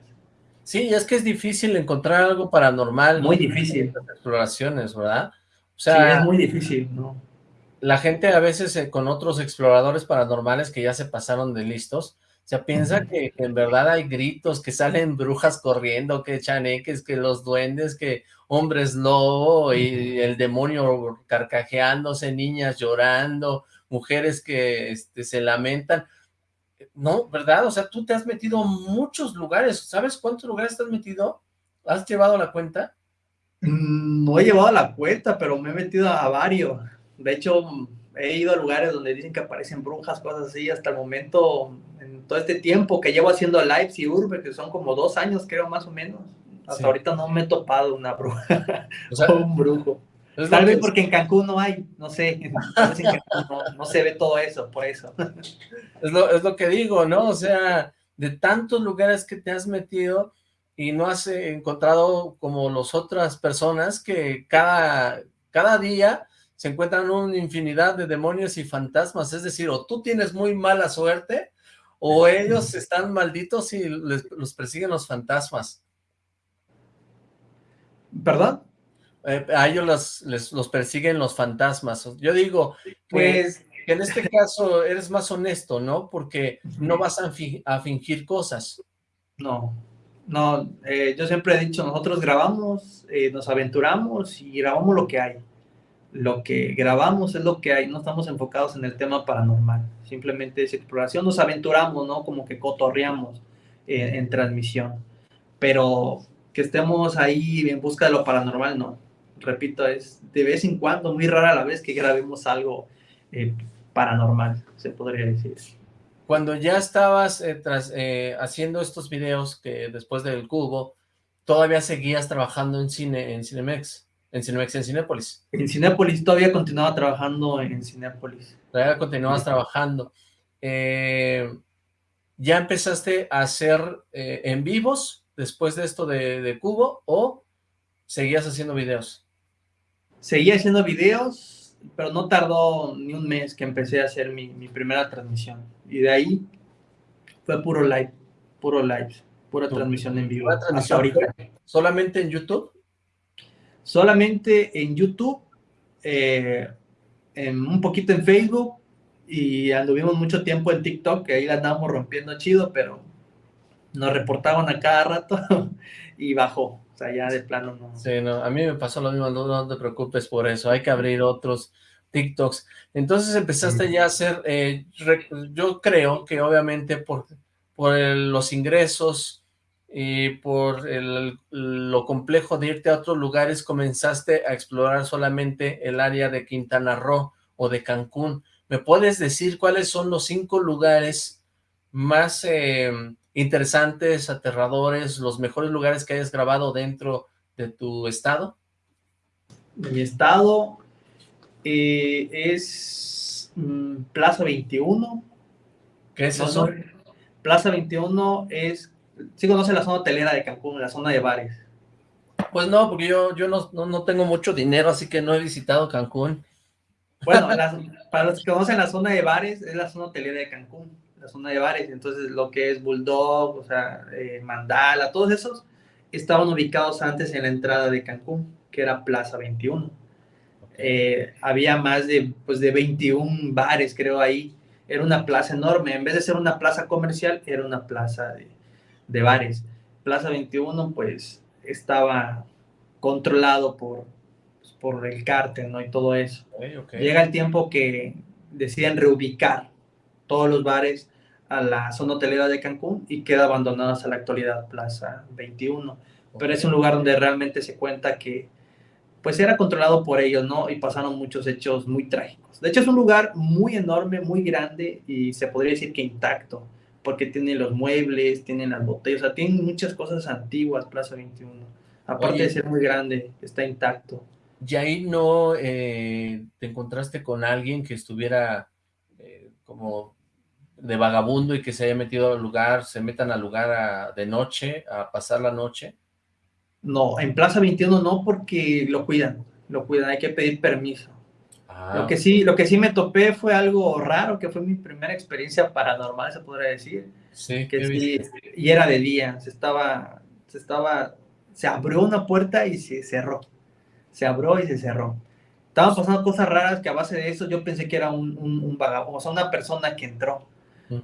Sí, es que es difícil encontrar algo paranormal. Muy difícil. En las exploraciones, ¿verdad? O sea, sí, es muy difícil, ¿no? La gente a veces eh, con otros exploradores paranormales que ya se pasaron de listos, se piensa que, en verdad hay gritos, que salen [LAUGHS] brujas corriendo, que chaneques, que los duendes, que hombres lobo y el demonio carcajeándose, niñas llorando, mujeres que este, se lamentan. No, ¿verdad? O sea, tú te has metido a muchos lugares. ¿Sabes cuántos lugares te has metido? ¿Has llevado la cuenta? Mm, no he llevado la cuenta, pero me he metido a varios. De hecho, he ido a lugares donde dicen que aparecen brujas, cosas así. Hasta el momento todo este tiempo que llevo haciendo lives y urbe, que son como dos años, creo, más o menos. Hasta ahorita no me he topado una bruja [LAUGHS] o, un brujo. Tal vez porque en Cancún no hay, no sé, [LAUGHS] no, se ve todo eso, por eso. Es lo, es lo que digo, ¿no? O sea, de tantos lugares que te has metido y no has encontrado como las otras personas que cada, cada día se encuentran una infinidad de demonios y fantasmas, es decir, o tú tienes muy mala suerte o ellos [LAUGHS] están malditos y los persiguen los fantasmas. ¿Perdón? Eh, a ellos los, persiguen los fantasmas. Yo digo, pues, que en este caso eres más honesto, ¿no? Porque no vas a, fingir cosas. No, no, eh, yo siempre he dicho, nosotros grabamos, eh, nos aventuramos y grabamos lo que hay lo que grabamos es lo que hay, no estamos enfocados en el tema paranormal, simplemente es exploración, nos aventuramos, ¿no? Como que cotorreamos en, transmisión, pero que estemos ahí en busca de lo paranormal, no. Repito, es de vez en cuando, muy rara la vez que grabemos algo eh, paranormal, se podría decir. Cuando ya estabas eh, tras, eh, haciendo estos videos que después del cubo, todavía seguías trabajando en cine, en Cinemex. En Cinemex, en Cinépolis. En Cinépolis, todavía continuaba trabajando en Cinépolis. Todavía continuabas trabajando. Eh, ¿Ya empezaste a hacer eh, en vivos después de esto de, Cubo o seguías haciendo videos? Seguía haciendo videos, pero no tardó ni un mes que empecé a hacer mi, primera transmisión. Y de ahí fue puro live, puro live, pura transmisión en vivo. ¿Solamente en YouTube? solamente en YouTube, eh, en un poquito en Facebook y anduvimos mucho tiempo en TikTok, que ahí la andábamos rompiendo chido, pero nos reportaban a cada rato [LAUGHS] y bajó. O sea, ya de plano no. Sí, no, a mí me pasó lo mismo, no, te preocupes por eso, hay que abrir otros TikToks. Entonces empezaste ya a hacer, eh, yo creo que obviamente por, por los ingresos y por lo complejo de irte a otros lugares, comenzaste a explorar solamente el área de Quintana Roo o de Cancún. ¿Me puedes decir cuáles son los cinco lugares más em, interesantes, aterradores, los mejores lugares que hayas grabado dentro de tu estado? mi estado eh, es mm, Plaza 21. ¿Qué es eso? Plaza 21 es sí conoce la zona hotelera de Cancún, la zona de bares. Pues no, porque yo, yo no, no, tengo mucho dinero, así que no he visitado Cancún. Bueno, para los que conocen la zona de bares, es la zona hotelera de Cancún, la zona de bares. Entonces, lo que es Bulldog, o sea, eh, Mandala, todos esos estaban ubicados antes en la entrada de Cancún, que era Plaza 21. Eh, había más de, pues, de 21 bares, creo, ahí. Era una plaza enorme. En vez de ser una plaza comercial, era una plaza de, de bares. Plaza 21, pues, estaba controlado por, pues, por el cártel, ¿no? Y todo eso. Llega el tiempo que deciden reubicar todos los bares a la zona hotelera de Cancún y queda abandonada hasta la actualidad Plaza 21. Pero es un lugar donde realmente se cuenta que pues era controlado por ellos, ¿no? Y pasaron muchos hechos muy trágicos. De hecho, es un lugar muy enorme, muy grande y se podría decir que intacto, porque tiene los muebles, tiene las botellas, o sea, tiene muchas cosas antiguas, Plaza 21. Aparte de ser muy grande, está intacto. ¿Y ahí no eh, te encontraste con alguien que estuviera eh, como de vagabundo y que se haya metido al lugar, se metan al lugar de noche, a pasar la noche? No, en Plaza 21 no, porque lo cuidan, lo cuidan, hay que pedir permiso. Ah. Lo, que sí, lo que sí me topé fue algo raro, que fue mi primera experiencia paranormal, se podría decir. Sí, que sí, y era de día, se estaba, se estaba, se abrió una puerta y se cerró. Se abrió y se cerró. Estaban pasando cosas raras que a base de eso yo pensé que era un, un, vagabundo, o sea, una persona que entró.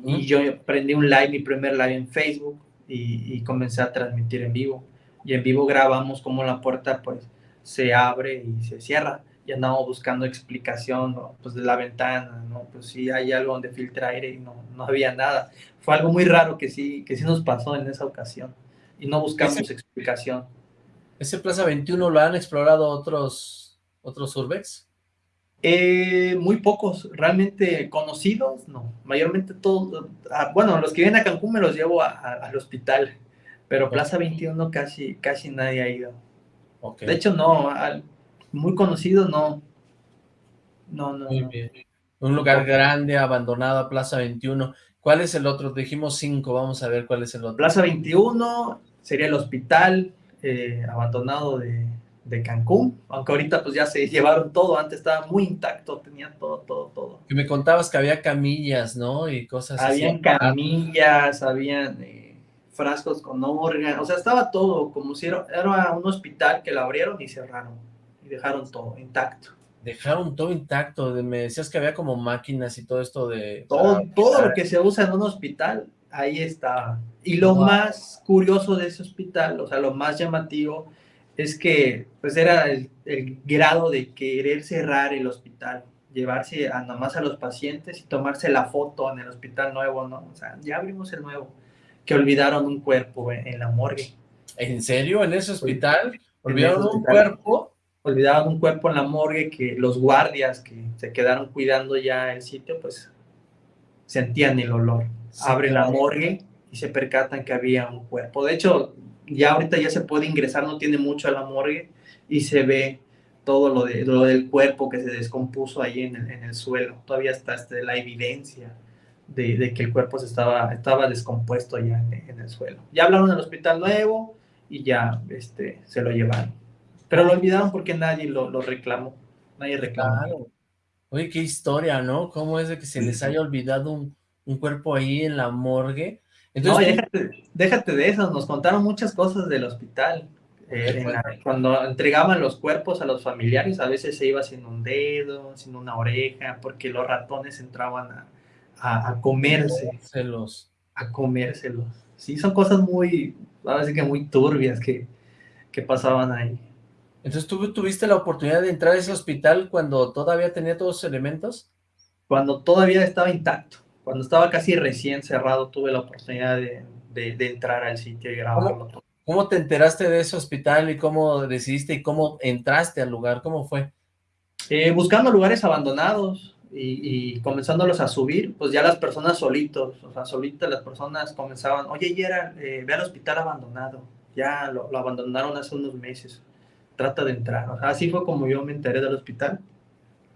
Y yo prendí un live, mi primer live en Facebook, y, y comencé a transmitir en vivo y en vivo grabamos cómo la puerta pues se abre y se cierra y andamos buscando explicación pues de la ventana, ¿no? Pues sí hay algo donde filtra aire y no, no había nada. Fue algo muy raro que sí, que sí nos pasó en esa ocasión y no buscamos explicación. ¿Ese Plaza 21 lo han explorado otros, otros urbex? Eh, muy pocos, realmente conocidos, no. Mayormente todos, ah, bueno, los que vienen a Cancún me los llevo al hospital pero Plaza 21 casi, casi nadie ha ido. De hecho, no, muy conocido no. No, no. Un lugar grande, abandonado, Plaza 21. ¿Cuál es el otro? Dijimos cinco, vamos a ver cuál es el otro. Plaza 21 sería el hospital eh, abandonado de, de, Cancún, aunque ahorita pues ya se [LAUGHS] llevaron todo, antes estaba muy intacto, tenía todo, todo, todo. Y me contabas que había camillas, ¿no? Y cosas habían así. camillas, habían... Eh, frascos con órganos, o sea, estaba todo como si era, un hospital que lo abrieron y cerraron y dejaron todo intacto. Dejaron todo intacto, me decías que había como máquinas y todo esto de... Todo, todo lo que se usa en un hospital, ahí estaba. Y lo más curioso de ese hospital, o sea, lo más llamativo, es que pues era el, grado de querer cerrar el hospital, llevarse a nomás a los pacientes y tomarse la foto en el hospital nuevo, ¿no? O sea, ya abrimos el nuevo que olvidaron un cuerpo en, la morgue. ¿En serio? ¿En ese hospital? ¿Olvidaron un cuerpo? Olvidaron un cuerpo en la morgue que los guardias que se quedaron cuidando ya el sitio, pues sentían el olor. Abren la morgue y se percatan que había un cuerpo. De hecho, ya ahorita ya se puede ingresar, no tiene mucho a la morgue y se ve todo lo, de, lo del cuerpo que se descompuso ahí en el, en el suelo. Todavía está este, la evidencia de, que el cuerpo se estaba, estaba descompuesto ya en, el suelo. Ya hablaron del hospital nuevo y ya este, se lo llevaron. Pero lo olvidaron porque nadie lo, lo reclamó. Nadie reclamó. Oye, qué historia, ¿no? ¿Cómo es de que se les haya olvidado un, un cuerpo ahí en la morgue? Entonces, no, déjate, de eso. Nos contaron muchas cosas del hospital. Eh, cuando entregaban los cuerpos a los familiares, a veces se iba sin un dedo, sin una oreja, porque los ratones entraban a, a, a comérselos. A comérselos. Sí, son cosas muy, ahora que muy turbias que, que pasaban ahí. Entonces, ¿tú tuviste la oportunidad de entrar a ese hospital cuando todavía tenía todos los elementos? Cuando todavía estaba intacto. Cuando estaba casi recién cerrado, tuve la oportunidad de, de, entrar al sitio y grabarlo todo. ¿Cómo te enteraste de ese hospital y cómo decidiste y cómo entraste al lugar? ¿Cómo fue? Eh, buscando lugares abandonados, y, comenzándolos a subir, pues ya las personas solitos, o sea, solitas las personas comenzaban, oye, Yera, eh, ve al hospital abandonado, ya lo, abandonaron hace unos meses, trata de entrar. O sea, así fue como yo me enteré del hospital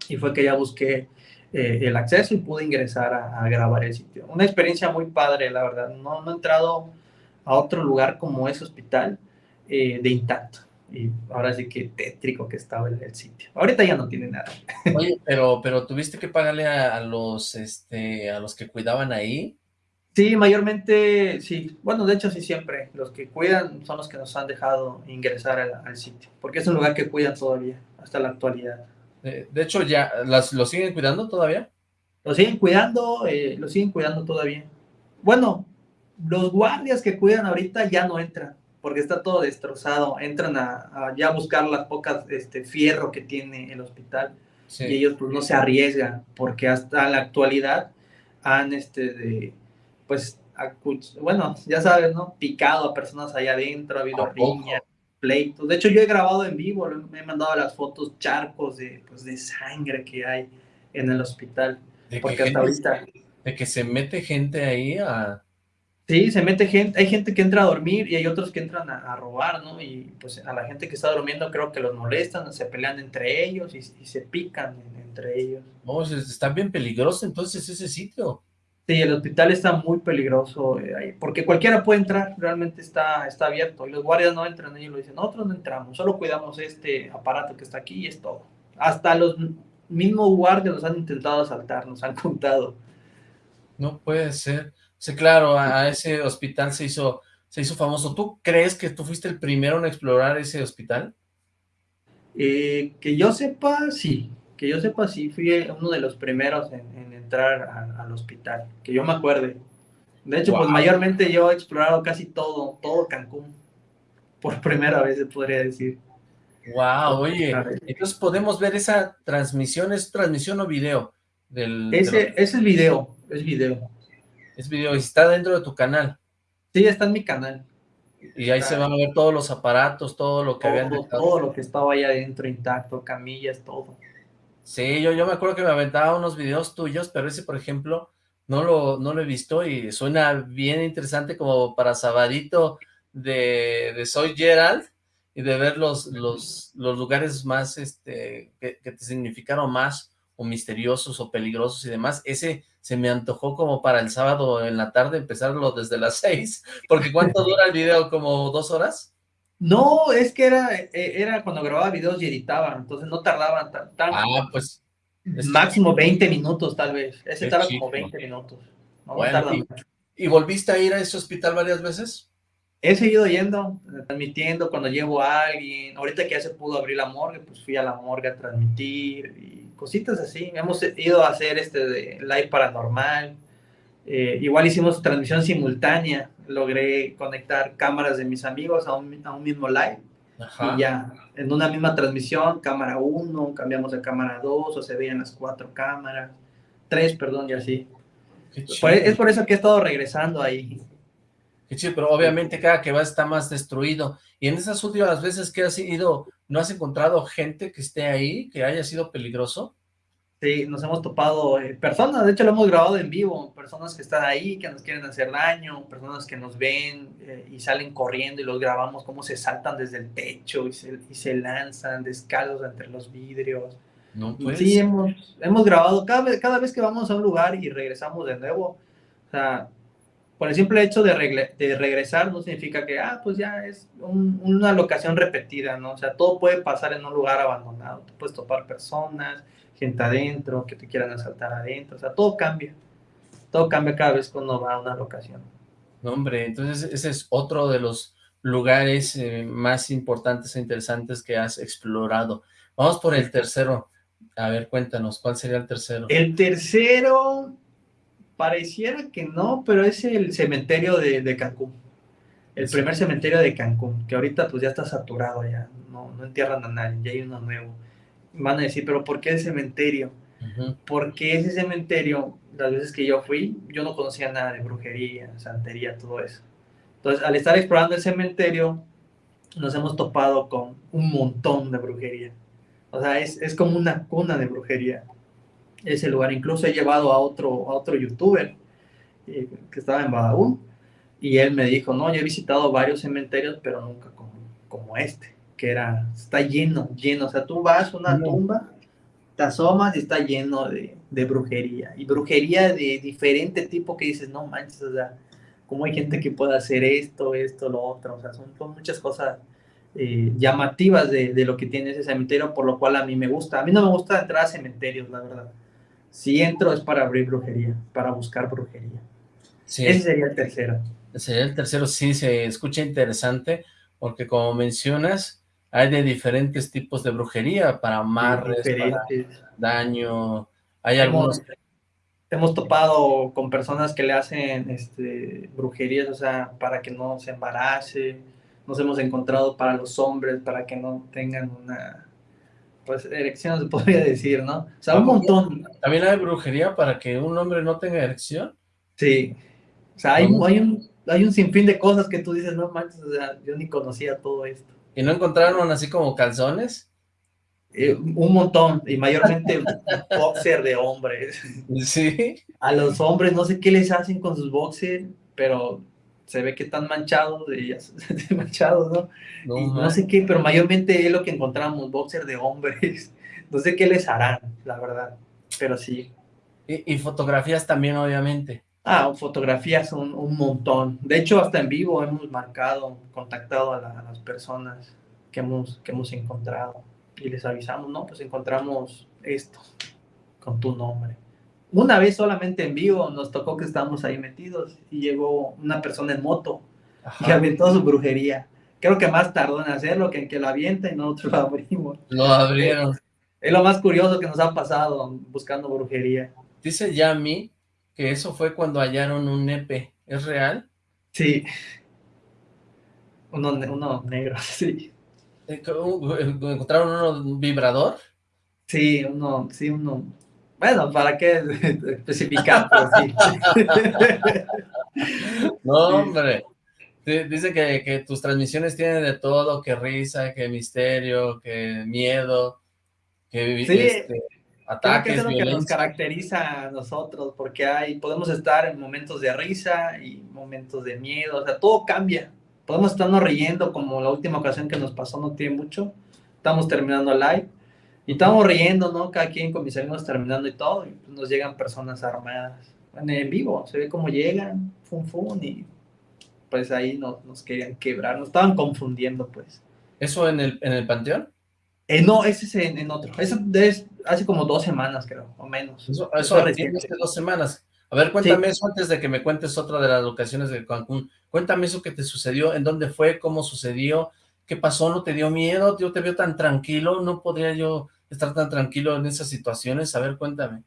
y fue que ya busqué eh, el acceso y pude ingresar a, grabar el sitio. Una experiencia muy padre, la verdad. No, no he entrado a otro lugar como ese hospital eh, de intacto. y ahora sí que tétrico que estaba el, el sitio. Ahorita ya no tiene nada. [LAUGHS] Oye, pero, pero tuviste que pagarle a, a, los, este, a los que cuidaban ahí. Sí, mayormente, sí. Bueno, de hecho, sí, siempre. Los que cuidan son los que nos han dejado ingresar al, al sitio, porque es un lugar que cuidan todavía, hasta la actualidad. De, de hecho, ya, las, ¿lo siguen cuidando todavía? Lo siguen cuidando, eh, lo siguen cuidando todavía. Bueno, los guardias que cuidan ahorita ya no entran, porque está todo destrozado. Entran a, a ya buscar las pocas este, fierro que tiene el hospital. Sí. Y ellos pues no se arriesgan, porque hasta la actualidad han, este, de, pues, bueno, ya sabes, ¿no? Picado a personas allá adentro, ha habido riñas, pleitos. De hecho, yo he grabado en vivo, me he mandado las fotos, charcos de, pues, de sangre que hay en el hospital. De porque hasta ahorita... De que se mete gente ahí a... Sí, se mete gente, hay gente que entra a dormir y hay otros que entran a, a, robar, ¿no? Y pues a la gente que está durmiendo creo que los molestan, se pelean entre ellos y, y se pican entre ellos. Oh, está bien peligroso entonces ese sitio. Sí, el hospital está muy peligroso, eh, porque cualquiera puede entrar, realmente está, está abierto, y los guardias no entran, ellos lo dicen, nosotros no entramos, solo cuidamos este aparato que está aquí y es todo. Hasta los mismos guardias nos han intentado asaltar, nos han [LAUGHS] contado. No puede ser. Sí, claro, a, a ese hospital se hizo, se hizo famoso. ¿Tú crees que tú fuiste el primero en explorar ese hospital? Eh, que yo sepa, sí. Que yo sepa, sí. Fui uno de los primeros en, en entrar a, al hospital. Que yo me acuerde. De hecho, wow. pues mayormente yo he explorado casi todo, todo Cancún. Por primera vez, se podría decir. Wow, oye, entonces podemos ver esa transmisión, ¿es transmisión o video? Del, ese, de ese es video, es video. Es video, y está dentro de tu canal. Sí, está en mi canal. Y ahí está. se van a ver todos los aparatos, todo lo que todo, habían dejado. Todo lo que estaba ahí adentro intacto, camillas, todo. Sí, yo, yo me acuerdo que me aventaba unos videos tuyos, pero ese, por ejemplo, no lo, no lo he visto y suena bien interesante como para sabadito de, de Soy Gerald y de ver los, los, los lugares más, este, que, que te significaron más o misteriosos o peligrosos y demás, ese se me antojó como para el sábado en la tarde empezarlo desde las [LAUGHS] seis, porque ¿cuánto dura el video? ¿Como dos horas? No, es que era, era cuando grababa videos y editaba, entonces no tardaban tan, tan ah, pues máximo 20 minutos tal vez, ese tarda como 20 minutos. No bueno, tarda y. ¿Y volviste a ir a ese hospital varias veces? He seguido yendo, transmitiendo cuando llevo a alguien, ahorita que ya se pudo abrir la morgue, pues fui a la morgue a transmitir y cositas así. Hemos ido a hacer este de live paranormal. Eh, igual hicimos transmisión simultánea. Logré conectar cámaras de mis amigos a un, a un mismo live. Ajá. Y ya, en una misma transmisión, cámara 1, cambiamos a cámara 2, o se veían las cuatro cámaras. Tres, perdón, y así. Por, es por eso que he estado regresando ahí. Qué chido, pero obviamente cada que vas está más destruido. Y en esas últimas veces que has ido, ¿no has encontrado gente que esté ahí, que haya sido peligroso? Sí, nos hemos topado eh, personas, de hecho lo hemos grabado en vivo, personas que están ahí, que nos quieren hacer daño, personas que nos ven eh, y salen corriendo y los grabamos cómo se saltan desde el techo y se, y se lanzan descalzos entre los vidrios. No, pues. Sí, hemos, hemos grabado cada cada vez que vamos a un lugar y regresamos de nuevo, o sea, por el simple hecho de, de, regresar no significa que, ah, pues ya es un, una locación repetida, ¿no? O sea, todo puede pasar en un lugar abandonado, tú puedes topar personas, gente adentro, que te quieran asaltar adentro, o sea, todo cambia, todo cambia cada vez cuando va a una locación. No, hombre, entonces ese es otro de los lugares eh, más importantes e interesantes que has explorado. Vamos por el tercero, a ver, cuéntanos, ¿cuál sería el tercero? El tercero, pareciera que no, pero es el cementerio de, de Cancún. El sí. primer cementerio de Cancún, que ahorita pues ya está saturado ya, no, no entierran a nadie, ya hay uno nuevo. Van a decir, pero ¿por qué el cementerio? Uh -huh. Porque ese cementerio, las veces que yo fui, yo no conocía nada de brujería, santería, todo eso. Entonces, al estar explorando el cementerio, nos hemos topado con un montón de brujería. O sea, es, es como una cuna de brujería ese lugar. Incluso he llevado a otro, a otro youtuber eh, que estaba en Badabun y él me dijo, no, yo he visitado varios cementerios, pero nunca como, como este, que era, está lleno, lleno. O sea, tú vas a una no. tumba, te asomas y está lleno de, de, brujería. Y brujería de diferente tipo que dices, no manches, o sea, ¿cómo hay gente que puede hacer esto, esto, lo otro? O sea, son, son muchas cosas eh, llamativas de, de, lo que tiene ese cementerio, por lo cual a mí me gusta. A mí no me gusta entrar a cementerios, la verdad. Si entro es para abrir brujería, para buscar brujería. Sí. Ese sería el tercero. Ese sería el tercero, sí, se escucha interesante, porque como mencionas, hay de diferentes tipos de brujería, para amarres, para daño, hay algunos hemos topado con personas que le hacen este, brujerías, o sea, para que no se embarace. Nos hemos encontrado para los hombres, para que no tengan una, pues, erección, se podría [LAUGHS] decir, ¿no? O sea, un montón. ¿También hay brujería para que un hombre no tenga erección? Sí. O sea, hay, hay, un, hay un sinfín de cosas que tú dices, no manches, o sea, yo ni conocía todo esto. ¿Y no encontraron así como calzones? Eh, un montón, y mayormente [LAUGHS] boxer de hombres. Sí. A los hombres, no sé qué les hacen con sus boxers, pero se ve que están manchados, y [LAUGHS] manchados, ¿no? No, no sé qué, pero mayormente es lo que encontramos, boxer de hombres. [LAUGHS] No sé qué les harán, la verdad, pero sí. Y, fotografías también, obviamente. Ah, fotografías un, un, montón. De hecho, hasta en vivo hemos marcado, contactado a, a las personas que hemos, que hemos encontrado y les avisamos, no, pues encontramos esto con tu nombre. Una vez solamente en vivo nos tocó que estábamos ahí metidos y llegó una persona en moto y aventó su brujería. Creo que más tardó en hacerlo que en que lo avienta y nosotros lo abrimos. Lo abrieron. Es lo más curioso que nos ha pasado buscando brujería. Dice Yami que eso fue cuando hallaron un nepe. ¿Es real? Sí. Uno, uno negro, [LAUGHS] sí. Eh, ¿Encontraron un vibrador? Sí, uno, sí, uno. Bueno, ¿para qué especificar? [LAUGHS] sí. no, hombre. Dice que, que, tus transmisiones tienen de todo, que risa, que misterio, que miedo, que sí, este, ataques, creo que es lo que nos caracteriza a nosotros, porque hay, podemos estar en momentos de risa y momentos de miedo, o sea, todo cambia podemos estarnos riendo como la última ocasión que nos pasó no tiene mucho, estamos terminando live y estamos riendo, ¿no? Cada quien con mis amigos terminando y todo, y pues nos llegan personas armadas en vivo, se ve cómo llegan, fun fun, y pues ahí nos, nos querían quebrar, nos estaban confundiendo, pues. ¿Eso en el, en el panteón? Eh, no, ese es en, otro, eso es hace como dos semanas, creo, o menos. Eso, eso, hace dos semanas. A ver, cuéntame eso antes de que me cuentes otra de las locaciones de Cancún. Cuéntame eso que te sucedió, en dónde fue, cómo sucedió, qué pasó, ¿no te dio miedo? Yo te veo tan tranquilo, ¿no podría yo estar tan tranquilo en esas situaciones? A ver, cuéntame.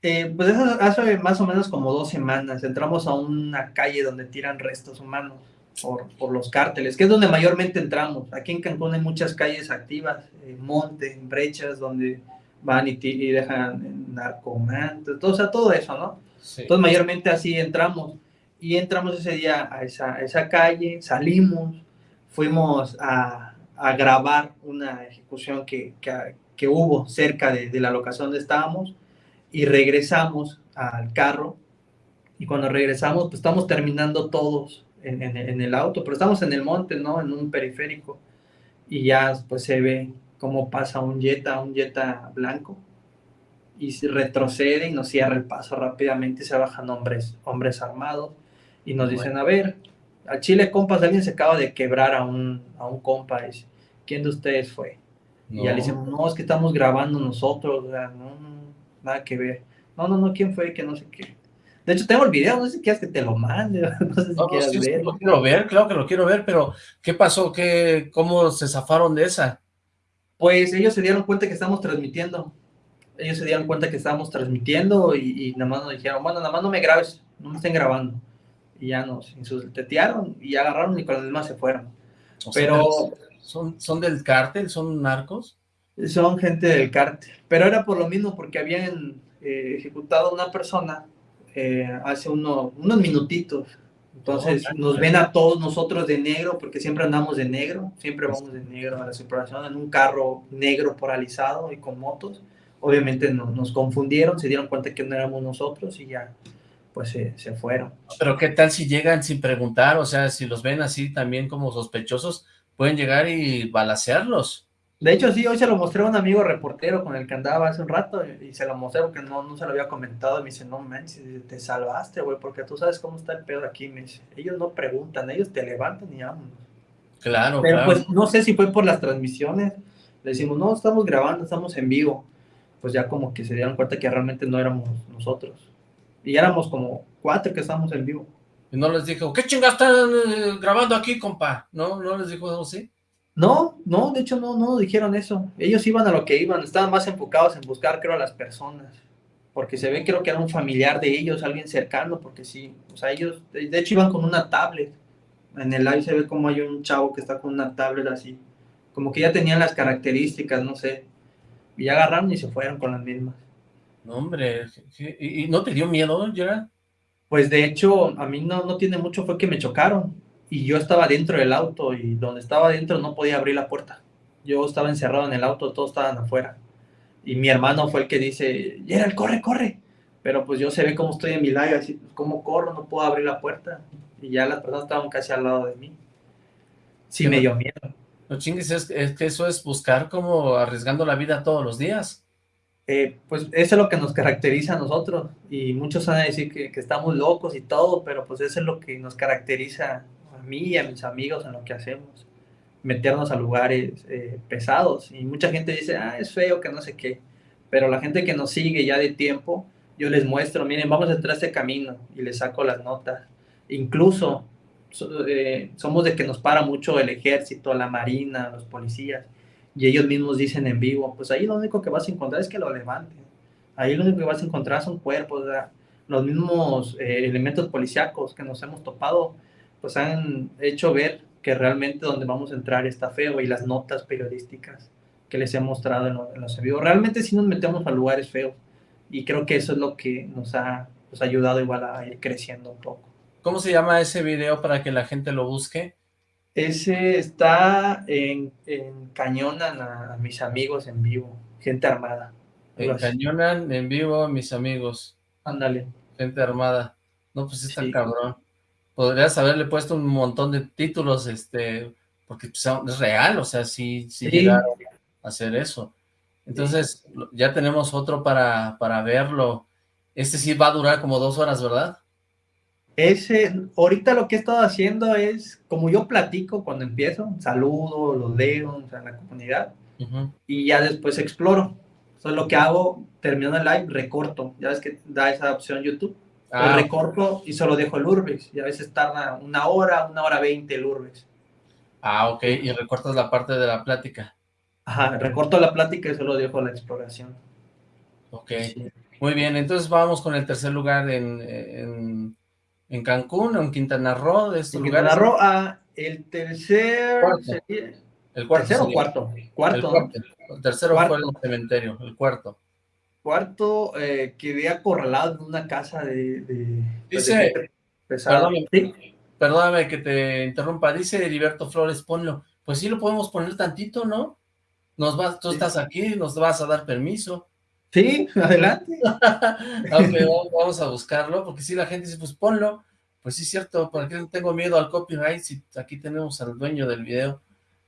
Eh, pues eso hace más o menos como dos semanas. Entramos a una calle donde tiran restos humanos por, por los cárteles, que es donde mayormente entramos. Aquí en Cancún hay muchas calles activas, eh, monte, brechas, donde van y, y dejan narcomantes, todo, o sea, todo eso, ¿no? Entonces, mayormente así entramos. Y entramos ese día a esa, esa calle, salimos, fuimos a, a grabar una ejecución que, que, que hubo cerca de, de, la locación donde estábamos y regresamos al carro. Y cuando regresamos, pues estamos terminando todos en, en, en, el auto, pero estamos en el monte, ¿no? En un periférico. Y ya pues se ve cómo pasa un Jetta, un Jetta blanco y retrocede y nos cierra el paso rápidamente se bajan hombres, hombres armados y nos dicen, a ver, a Chile, compas, alguien se acaba de quebrar a un, a un compa, dice, ¿quién de ustedes fue? Y ya le dicen, no, es que estamos grabando nosotros, o sea, no, no, nada que ver. No, no, no, ¿quién fue? Que no sé qué. De hecho, tengo el video, no sé si quieres que te lo mande, [LAUGHS] no sé si no, quieres sí, ver. lo quiero ver, claro que lo quiero ver, pero ¿qué pasó? ¿Qué, ¿Cómo se zafaron de esa? Pues ellos se dieron cuenta que estamos transmitiendo ellos se dieron cuenta que estábamos transmitiendo y, nada más nos dijeron, bueno, nada más no me grabes, no me estén grabando. Y ya nos insultetearon y agarraron y con los demás se fueron. Pero... ¿Son, ¿Son del cártel? ¿Son narcos? Son gente del cártel. Pero era por lo mismo, porque habían eh, ejecutado a una persona eh, hace uno, unos minutitos. Entonces nos ven a todos nosotros de negro, porque siempre andamos de negro, siempre vamos de negro a la separación en un carro negro paralizado y con motos obviamente no, nos confundieron, se dieron cuenta que no éramos nosotros y ya pues se, se, fueron. Pero qué tal si llegan sin preguntar, o sea, si los ven así también como sospechosos, pueden llegar y balasearlos. De hecho, sí, hoy se lo mostré a un amigo reportero con el que andaba hace un rato y se lo mostré porque no, no se lo había comentado y me dice, no manches, te salvaste, güey, porque tú sabes cómo está el pedo aquí, me dice, ellos no preguntan, ellos te levantan y vámonos. Claro, Pero claro. pues no sé si fue por las transmisiones. Le decimos, no, estamos grabando, estamos en vivo. Pues ya como que se dieron cuenta que realmente no éramos nosotros. Y éramos como cuatro que estábamos en vivo. Y no les dijo, ¿qué chingas están eh, grabando aquí, compa? ¿No? ¿No les dijo algo así? No, no, de hecho no, no dijeron eso. Ellos iban a lo que iban, estaban más enfocados en buscar, creo, a las personas. Porque se ve, creo que era un familiar de ellos, alguien cercano, porque sí, o sea, ellos, de de hecho iban con una tablet. En el live se ve como hay un chavo que está con una tablet así. Como que ya tenían las características, no sé. Y ya agarraron y se fueron con las mismas. No, hombre, ¿qué- ¿y, no te dio miedo, Gerard? Pues de hecho, a mí no, no tiene mucho, fue que me chocaron. Y yo estaba dentro del auto y donde estaba dentro no podía abrir la puerta. Yo estaba encerrado en el auto, todos estaban afuera. Y mi hermano fue el que dice, Gerald, corre, corre. Pero pues yo se ve cómo estoy en mi live, así, pues, ¿cómo corro? No puedo abrir la puerta. Y ya las personas estaban casi al lado de mí. Sí, me dio miedo. No chingues, es, es que eso es buscar como arriesgando la vida todos los días. Eh, pues eso es lo que nos caracteriza a nosotros. Y muchos van a decir que, que estamos locos y todo, pero pues eso es lo que nos caracteriza a mí y a mis amigos en lo que hacemos. Meternos a lugares eh, pesados. Y mucha gente dice, ah, es feo, que no sé qué. Pero la gente que nos sigue ya de tiempo, yo les muestro, miren, vamos a entrar a este camino y les saco las notas. Incluso so- eh, somos de que nos para mucho el ejército, la marina, los policías y ellos mismos dicen en vivo, pues ahí lo único que vas a encontrar es que lo levanten. Ahí lo único que vas a encontrar son cuerpos, sea, los mismos eh, elementos policíacos que nos hemos topado, pues han hecho ver que realmente donde vamos a entrar está feo y las notas periodísticas que les he mostrado en, lo- en los en vivo, realmente sí nos metemos a lugares feos y creo que eso es lo que nos ha pues, ayudado igual a ir creciendo un poco. ¿Cómo se llama ese video para que la gente lo busque? Ese está en, en Cañonan a, a mis amigos en vivo, gente armada. Encañonan en vivo, mis amigos, Ándale. gente armada. No, pues está Sí. cabrón. Podrías haberle puesto un montón de títulos, este, porque pues, es real, o sea, sí, sí, Sí. llegaron a hacer eso. Entonces, ya tenemos otro para, para verlo. Este sí va a durar como dos horas, ¿verdad? Ese, ahorita lo que he estado haciendo es, como yo platico cuando empiezo, saludo, los leo, o sea, en la comunidad, y ya después exploro. Eso es lo que hago, termino el live, recorto. Ya ves que da esa opción YouTube. Ah, recorto y solo dejo el Urbex. Y a veces tarda una hora, una hora veinte el Urbex. ah, ok, y recortas la parte de la plática. Ajá, recorto la plática y solo dejo la exploración. Ok, Sí. muy bien, entonces vamos con el tercer lugar en, en, en Cancún, en Quintana Roo, de estos En lugares. Quintana Roo, ah, el tercer... Cuarto. El cuarto. ¿Tercero o cuarto? El Cuarto. El tercero fue Cuarto. el cementerio, el cuarto. Cuarto, eh, quedé acorralado en una casa de... de Dice- de. Sí, Perdóname que te interrumpa, dice Heriberto Flores, ponlo. Pues sí lo podemos poner tantito, ¿no? Nos vas, tú Sí. estás aquí, nos vas a dar permiso. Sí, adelante. [LAUGHS] Aunque vamos- vamos a buscarlo, porque si la gente dice, pues ponlo. Pues sí, es cierto, ¿por qué tengo miedo al copyright si aquí tenemos al dueño del video?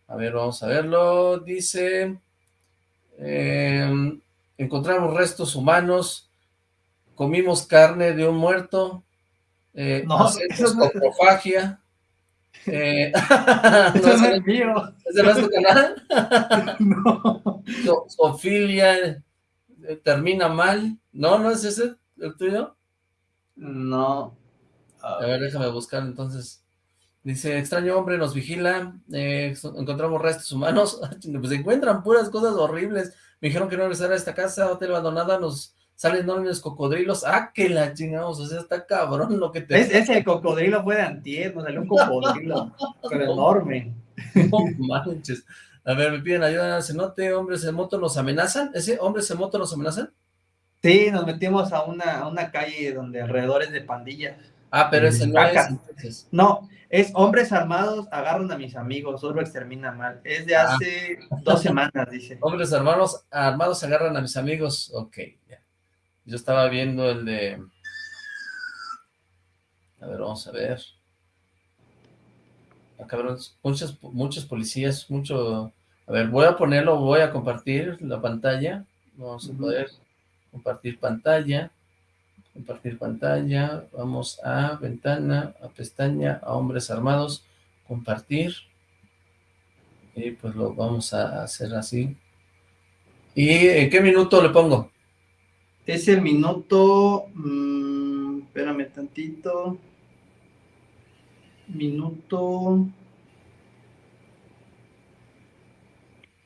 A ver, vamos a verlo. Dice, eh, encontramos restos humanos, comimos carne de un muerto, eh, No, hacemos no- coprofagia. Eh, [LAUGHS] ¿no no es- es mío. ¿Ese no es tu canal? [LAUGHS] No. So- Sofilia eh, termina mal. ¿No? ¿No es ese el tuyo? No. A ver, déjame buscar entonces. Dice, extraño hombre nos vigila, eh, encontramos restos humanos, [LAUGHS] pues se encuentran puras cosas horribles. Me dijeron que no regresara a esta casa, hotel abandonada, nos salen enormes cocodrilos. Ah, que la chingamos, o sea, está cabrón lo que te... Es, ese cocodrilo fue de antier, nos salió un cocodrilo, pero enorme. [LAUGHS] No manches. A ver, me piden ayuda, cenote, hombres en moto nos amenazan. ¿Ese hombres en moto nos amenazan? Sí, nos metimos a una, a una calle donde alrededor es de pandillas. Ah, pero ese no es, entonces. No, es hombres armados agarran a mis amigos, Urbex extermina mal. Es de Ah. hace dos semanas, dice. [LAUGHS] Hombres armados, armados agarran a mis amigos. Ok, ya. Yo estaba viendo el de... A ver, vamos a ver. Ah, cabrón, muchos, muchos policías, mucho... A ver, voy a ponerlo, voy a compartir la pantalla. Vamos a poder compartir pantalla. Compartir pantalla. Vamos a ventana, a pestaña, a hombres armados. Compartir. Y pues lo vamos a hacer así. ¿Y en qué minuto le pongo? Es el minuto... mm, espérame tantito. Minuto...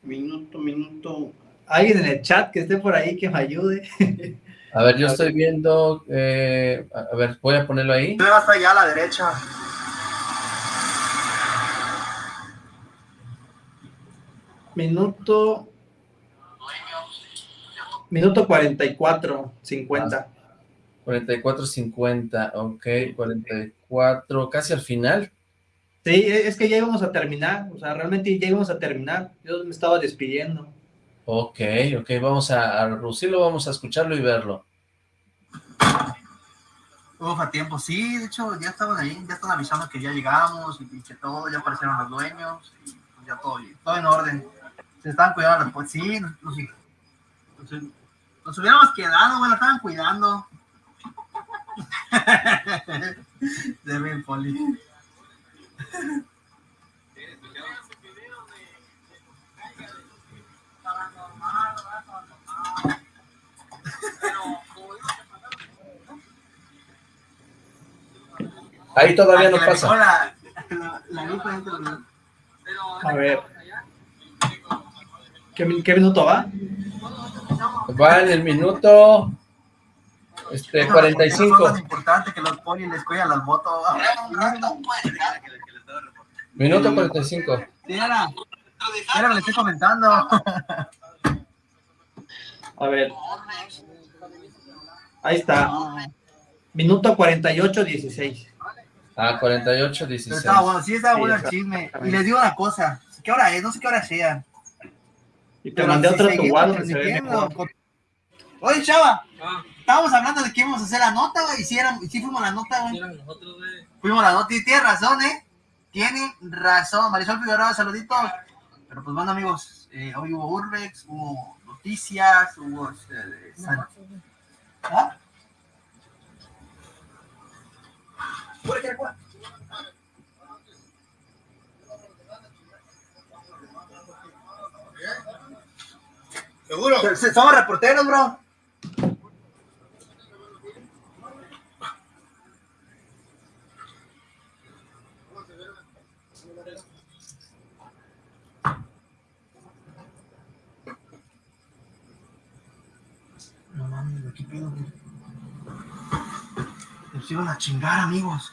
Minuto, minuto... Alguien en el chat que esté por ahí que me ayude. A ver, yo estoy viendo... eh, a ver, voy a ponerlo ahí. hasta allá a la derecha. Minuto... Minuto 44, 50. 44.50, ok, 44, casi al final. Sí, e- es que ya íbamos a terminar, o sea, realmente ya íbamos a terminar. Yo me estaba despidiendo. Ok, ok, vamos a, a reducirlo, vamos a escucharlo y verlo. Uf, a tiempo, sí, de hecho ya estaban ahí, ya están avisando que ya llegamos y que todo, ya aparecieron los dueños y pues, ya todo, todo en orden. Se estaban cuidando las pues sí, nos, nos- nos- nos hubiéramos quedado, güey, la estaban cuidando. [LAUGHS] De bien, Poli. Ahí todavía no pasa. La, la, la A ver. ¿Qué, min- qué minuto va? Va en el minuto este, Eso es 45. más importante que los polis les cuidan las motos. Minuto 45. Sí, era. Era que le estoy comentando. A ver. Ahí está. Minuto 48, 16. Ah, 48, Pero 16. estaba bueno, sí estaba Sí, bueno el chisme. Y les digo una cosa. ¿Qué hora es? No sé qué hora sea. Y te Pero mandé si otro tu WhatsApp Oye, chava. Estábamos hablando de que íbamos a hacer la nota, güey. Y era, y si fuimos la nota, güey. Fuimos la nota y tiene razón, ¿eh? Tiene razón. Marisol Figueroa, saluditos. Pero pues bueno, amigos, eh, hoy hubo Urbex, hubo noticias, hubo... este, de San- ¿Ah? ¿Seguro? Se- se- Somos reporteros, bro. No mames, ¿qué pedo, güey? Nos iban a chingar, amigos.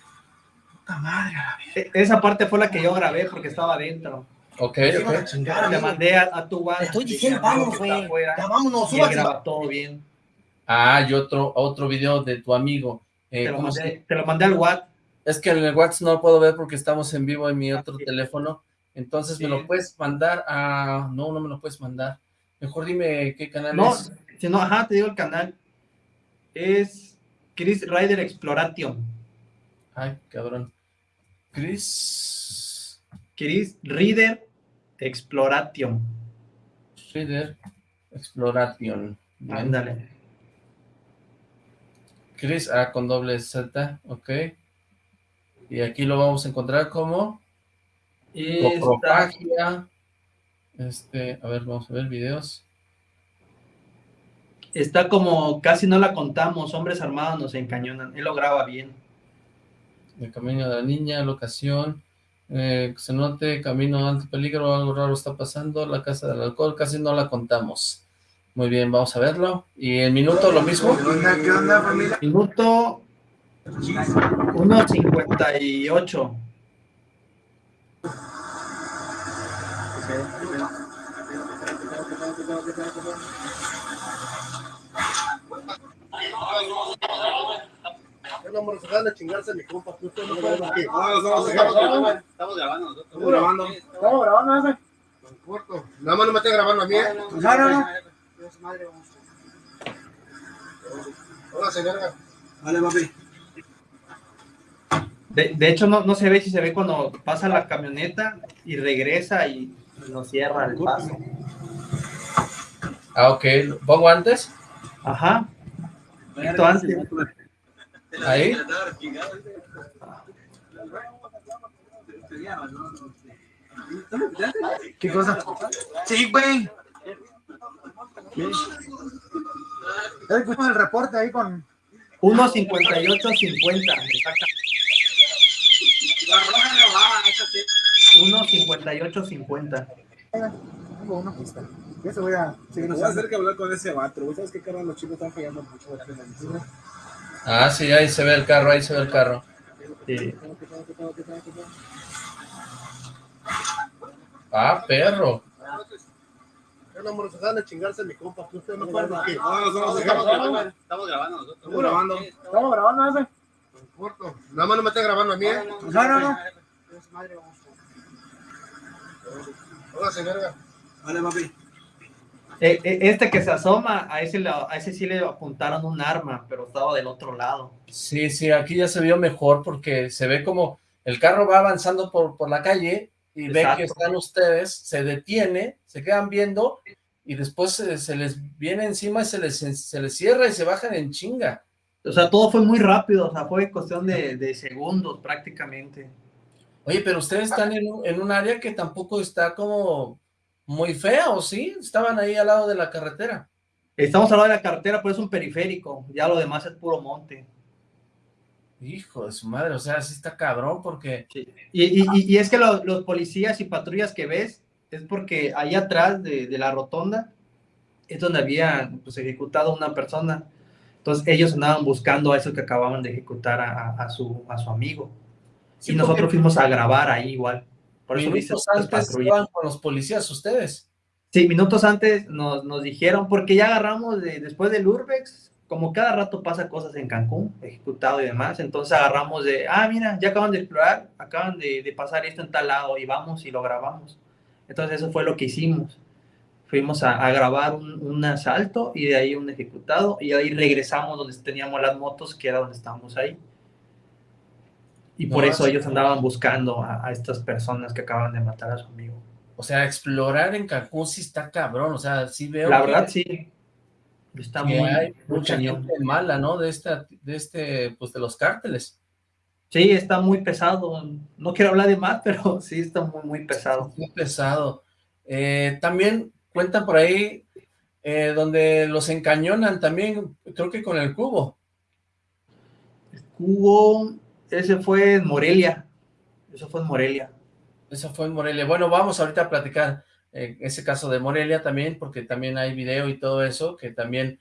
Puta madre, a la vez. E- Esa parte fue la que yo grabé porque estaba adentro. Ok, Nos iban a ok. chingar, Te amigos. mandé a, a tu WhatsApp. Estoy diciendo, que está güey. Ya vámonos, Y él súbase. graba todo bien. Ah, y otro, otro video de tu amigo. Eh, Te lo, ¿cómo se- mandé, te lo mandé al WhatsApp. Es que en el WhatsApp no lo puedo ver porque estamos en vivo en mi otro sí. teléfono. Entonces, ¿me Sí. lo puedes mandar a...? No, no me lo puedes mandar. Mejor dime qué canal No, es. si no, ajá, te digo el canal. Es Chris Rider Exploration. Ay, cabrón. Chris Chris Reader Exploration. Reader Exploration. Ándale. Chris A con doble Z, ok. Y aquí lo vamos a encontrar como Está, coprofagia. Este, a ver, vamos a ver videos. Está como casi no la contamos. Hombres armados nos encañonan. Él lo graba bien. El camino de la niña, locación, eh, se note, camino ante peligro, algo raro está pasando, la casa del alcohol, casi no la contamos. Muy bien, vamos a verlo. Y el minuto lo mismo. ¿Qué onda, qué onda, familia? Minuto 1.58. No, se a chingarse a mi compa. No, no, no, no, ¿qué? Estamos grabando nosotros. Estamos grabando. Estamos grabando. No importa. Nada más no me estén grabando a mí. ¿eh? No, no, no. Hola, señora. Vale, papi. De, de hecho, no, no se ve si se ve cuando pasa la camioneta y regresa y nos cierra el paso. Ah, ok. ¿Pongo antes? Ajá. Poquito antes. Ahí. ¿Qué cosa? Sí, güey. Ya escuchamos el reporte ahí con... 1.58.50. exacta. La roja robaba, esa sí. 1.58.50. Tengo una pista. Eso voy a seguir Voy a hacer que hablar con ese vato. ¿Sabes qué carnal? Los chicos están fallando mucho. Ah, sí, ahí se ve el carro, ahí se ve el carro. Sí. Ah, perro. No, amor, se van a chingarse mi compa. que Usted no acuerda que. No, no, no, Estamos grabando, estamos grabando nosotros. Estamos grabando. ¿Estamos grabando ese? Corto. Nada más no me estén grabando a mí. ¿eh? No, no, no. Póngase, verga. Vale, papi. Eh, eh, Este que se asoma, a ese, a ese sí le apuntaron un arma, pero estaba del otro lado. Sí, sí, aquí ya se vio mejor porque se ve como el carro va avanzando por, por la calle y ve que están ustedes, se detiene, se quedan viendo y después se, se les viene encima y se les, se les cierra y se bajan en chinga. O sea, todo fue muy rápido, o sea, fue cuestión de, de segundos prácticamente. Oye, pero ustedes están en un, en un área que tampoco está como muy fea, ¿o sí? Estaban ahí al lado de la carretera. Estamos al lado de la carretera, pero es un periférico, ya lo demás es puro monte. Hijo de su madre, o sea, sí está cabrón porque... Y, y- y- y es que lo- los policías y patrullas que ves es porque ahí atrás de, de la rotonda es donde había pues, ejecutado una persona. Entonces ellos andaban buscando a eso que acababan de ejecutar a, a- a su, a su amigo. Sí, y nosotros porque fuimos a grabar ahí igual. Por eso minutos dices las antes estaban con los policías ustedes. Sí, minutos antes nos, nos dijeron, porque ya agarramos de- después del Urbex, como cada rato pasa cosas en Cancún, ejecutado y demás, entonces agarramos de, ah, mira, ya acaban de explorar, acaban de, de pasar esto en tal lado y vamos y lo grabamos. Entonces eso fue lo que hicimos. Fuimos a, a grabar un, un asalto y de ahí un ejecutado y ahí regresamos donde teníamos las motos, que era donde estábamos ahí. Y por eso ellos andaban buscando a, a estas personas que acaban de matar a su amigo. O sea, explorar en Cancún sí está cabrón, o sea, sí veo La que- verdad, sí. Está que muy, hay mucha gente mala, ¿no? De esta, de este, pues de los cárteles. Sí, está muy pesado. No quiero hablar de más, [LAUGHS] pero sí está muy, muy pesado. Muy pesado. Eh, también cuentan por ahí eh, donde los encañonan también, creo que con el cubo. Hubo, ese fue en Morelia. Eso fue en Morelia. Eso fue en Morelia. Bueno, vamos ahorita a platicar eh, ese caso de Morelia también, porque también hay video y todo eso, que también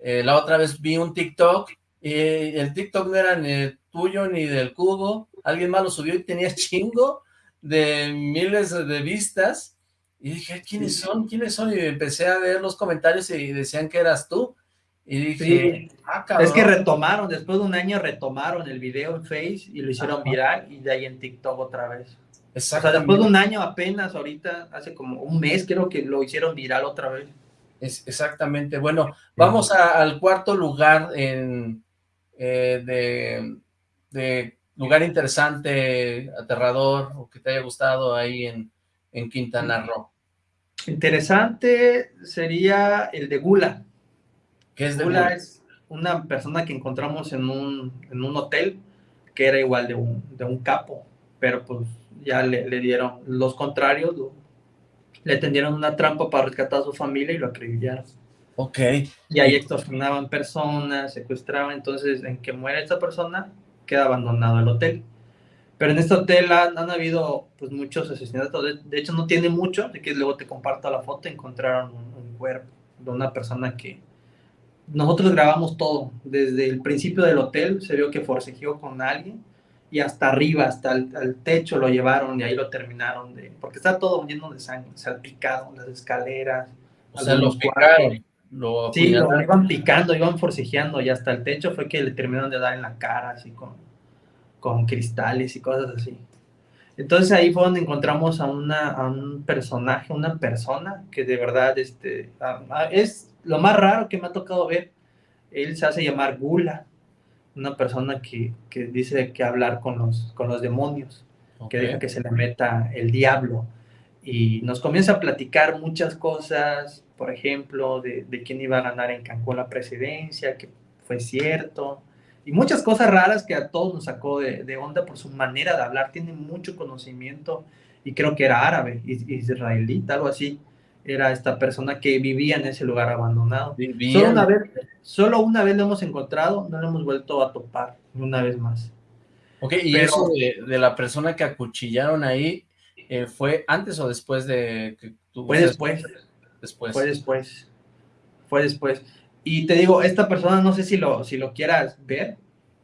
eh, la otra vez vi un TikTok y el TikTok no era ni tuyo ni del cubo, alguien más lo subió y tenía chingo de miles de vistas y dije, ¿quiénes son? ¿Quiénes son? Y empecé a ver los comentarios y decían que eras tú y dije, ah. Es que retomaron, después de un año retomaron el video en Face y lo hicieron viral y de ahí en TikTok otra vez. O sea, Exactamente. después de un año apenas, ahorita, hace como un mes creo que lo hicieron viral otra vez. Es- exactamente. Bueno, vamos a- al cuarto lugar en, eh, de, de lugar interesante, aterrador, o que te haya gustado ahí en, en Quintana Roo. Interesante sería el de Gula. Que es de Gula Gula? es una persona que encontramos en un, en un hotel que era igual de un, de un capo, pero pues ya le, le dieron los contrarios, lo- le tendieron una trampa para rescatar a su familia y lo acribillaron. Ok, Y ahí extorsionaban personas, secuestraban, entonces en que muere esta persona queda abandonado el hotel. Pero en este hotel han, han habido pues muchos asesinatos, de, de hecho no tiene mucho, así que luego te comparto la foto, encontraron un, un cuerpo de una persona que nosotros grabamos todo, desde el principio del hotel se vio que forcejeó con alguien y hasta arriba, hasta el al techo lo llevaron y ahí lo terminaron de, porque está todo lleno de sangre, salpicado, las escaleras. o sea, lo algunos picaron, lo Sí, lo iban picando, iban forcejeando y hasta el techo fue que le terminaron de dar en la cara, así con, con cristales y cosas así. Entonces ahí fue donde encontramos a, una, a un personaje, una persona que de verdad este, a- a- es lo más raro que me ha tocado ver. Él se hace llamar Gula, una persona que, que dice que hablar con los, con los demonios que deja que se le meta el diablo. Y nos comienza a platicar muchas cosas, por ejemplo, de, de quién iba a ganar en Cancún la presidencia, que fue cierto, y muchas cosas raras que a todos nos sacó de, de onda por su manera de hablar. Tiene mucho conocimiento y creo que era árabe, is- israelita, algo así. Era esta persona que vivía en ese lugar abandonado. Vivían- Solo una vez, solo una vez lo hemos encontrado, no lo hemos vuelto a topar, una vez más. Ok, y Pero- eso de, de la persona que acuchillaron ahí, eh, ¿fue antes o después de que tú... Fue después. Después. Fue después. Fue después. Y te digo, esta persona no sé si lo, si lo quieras ver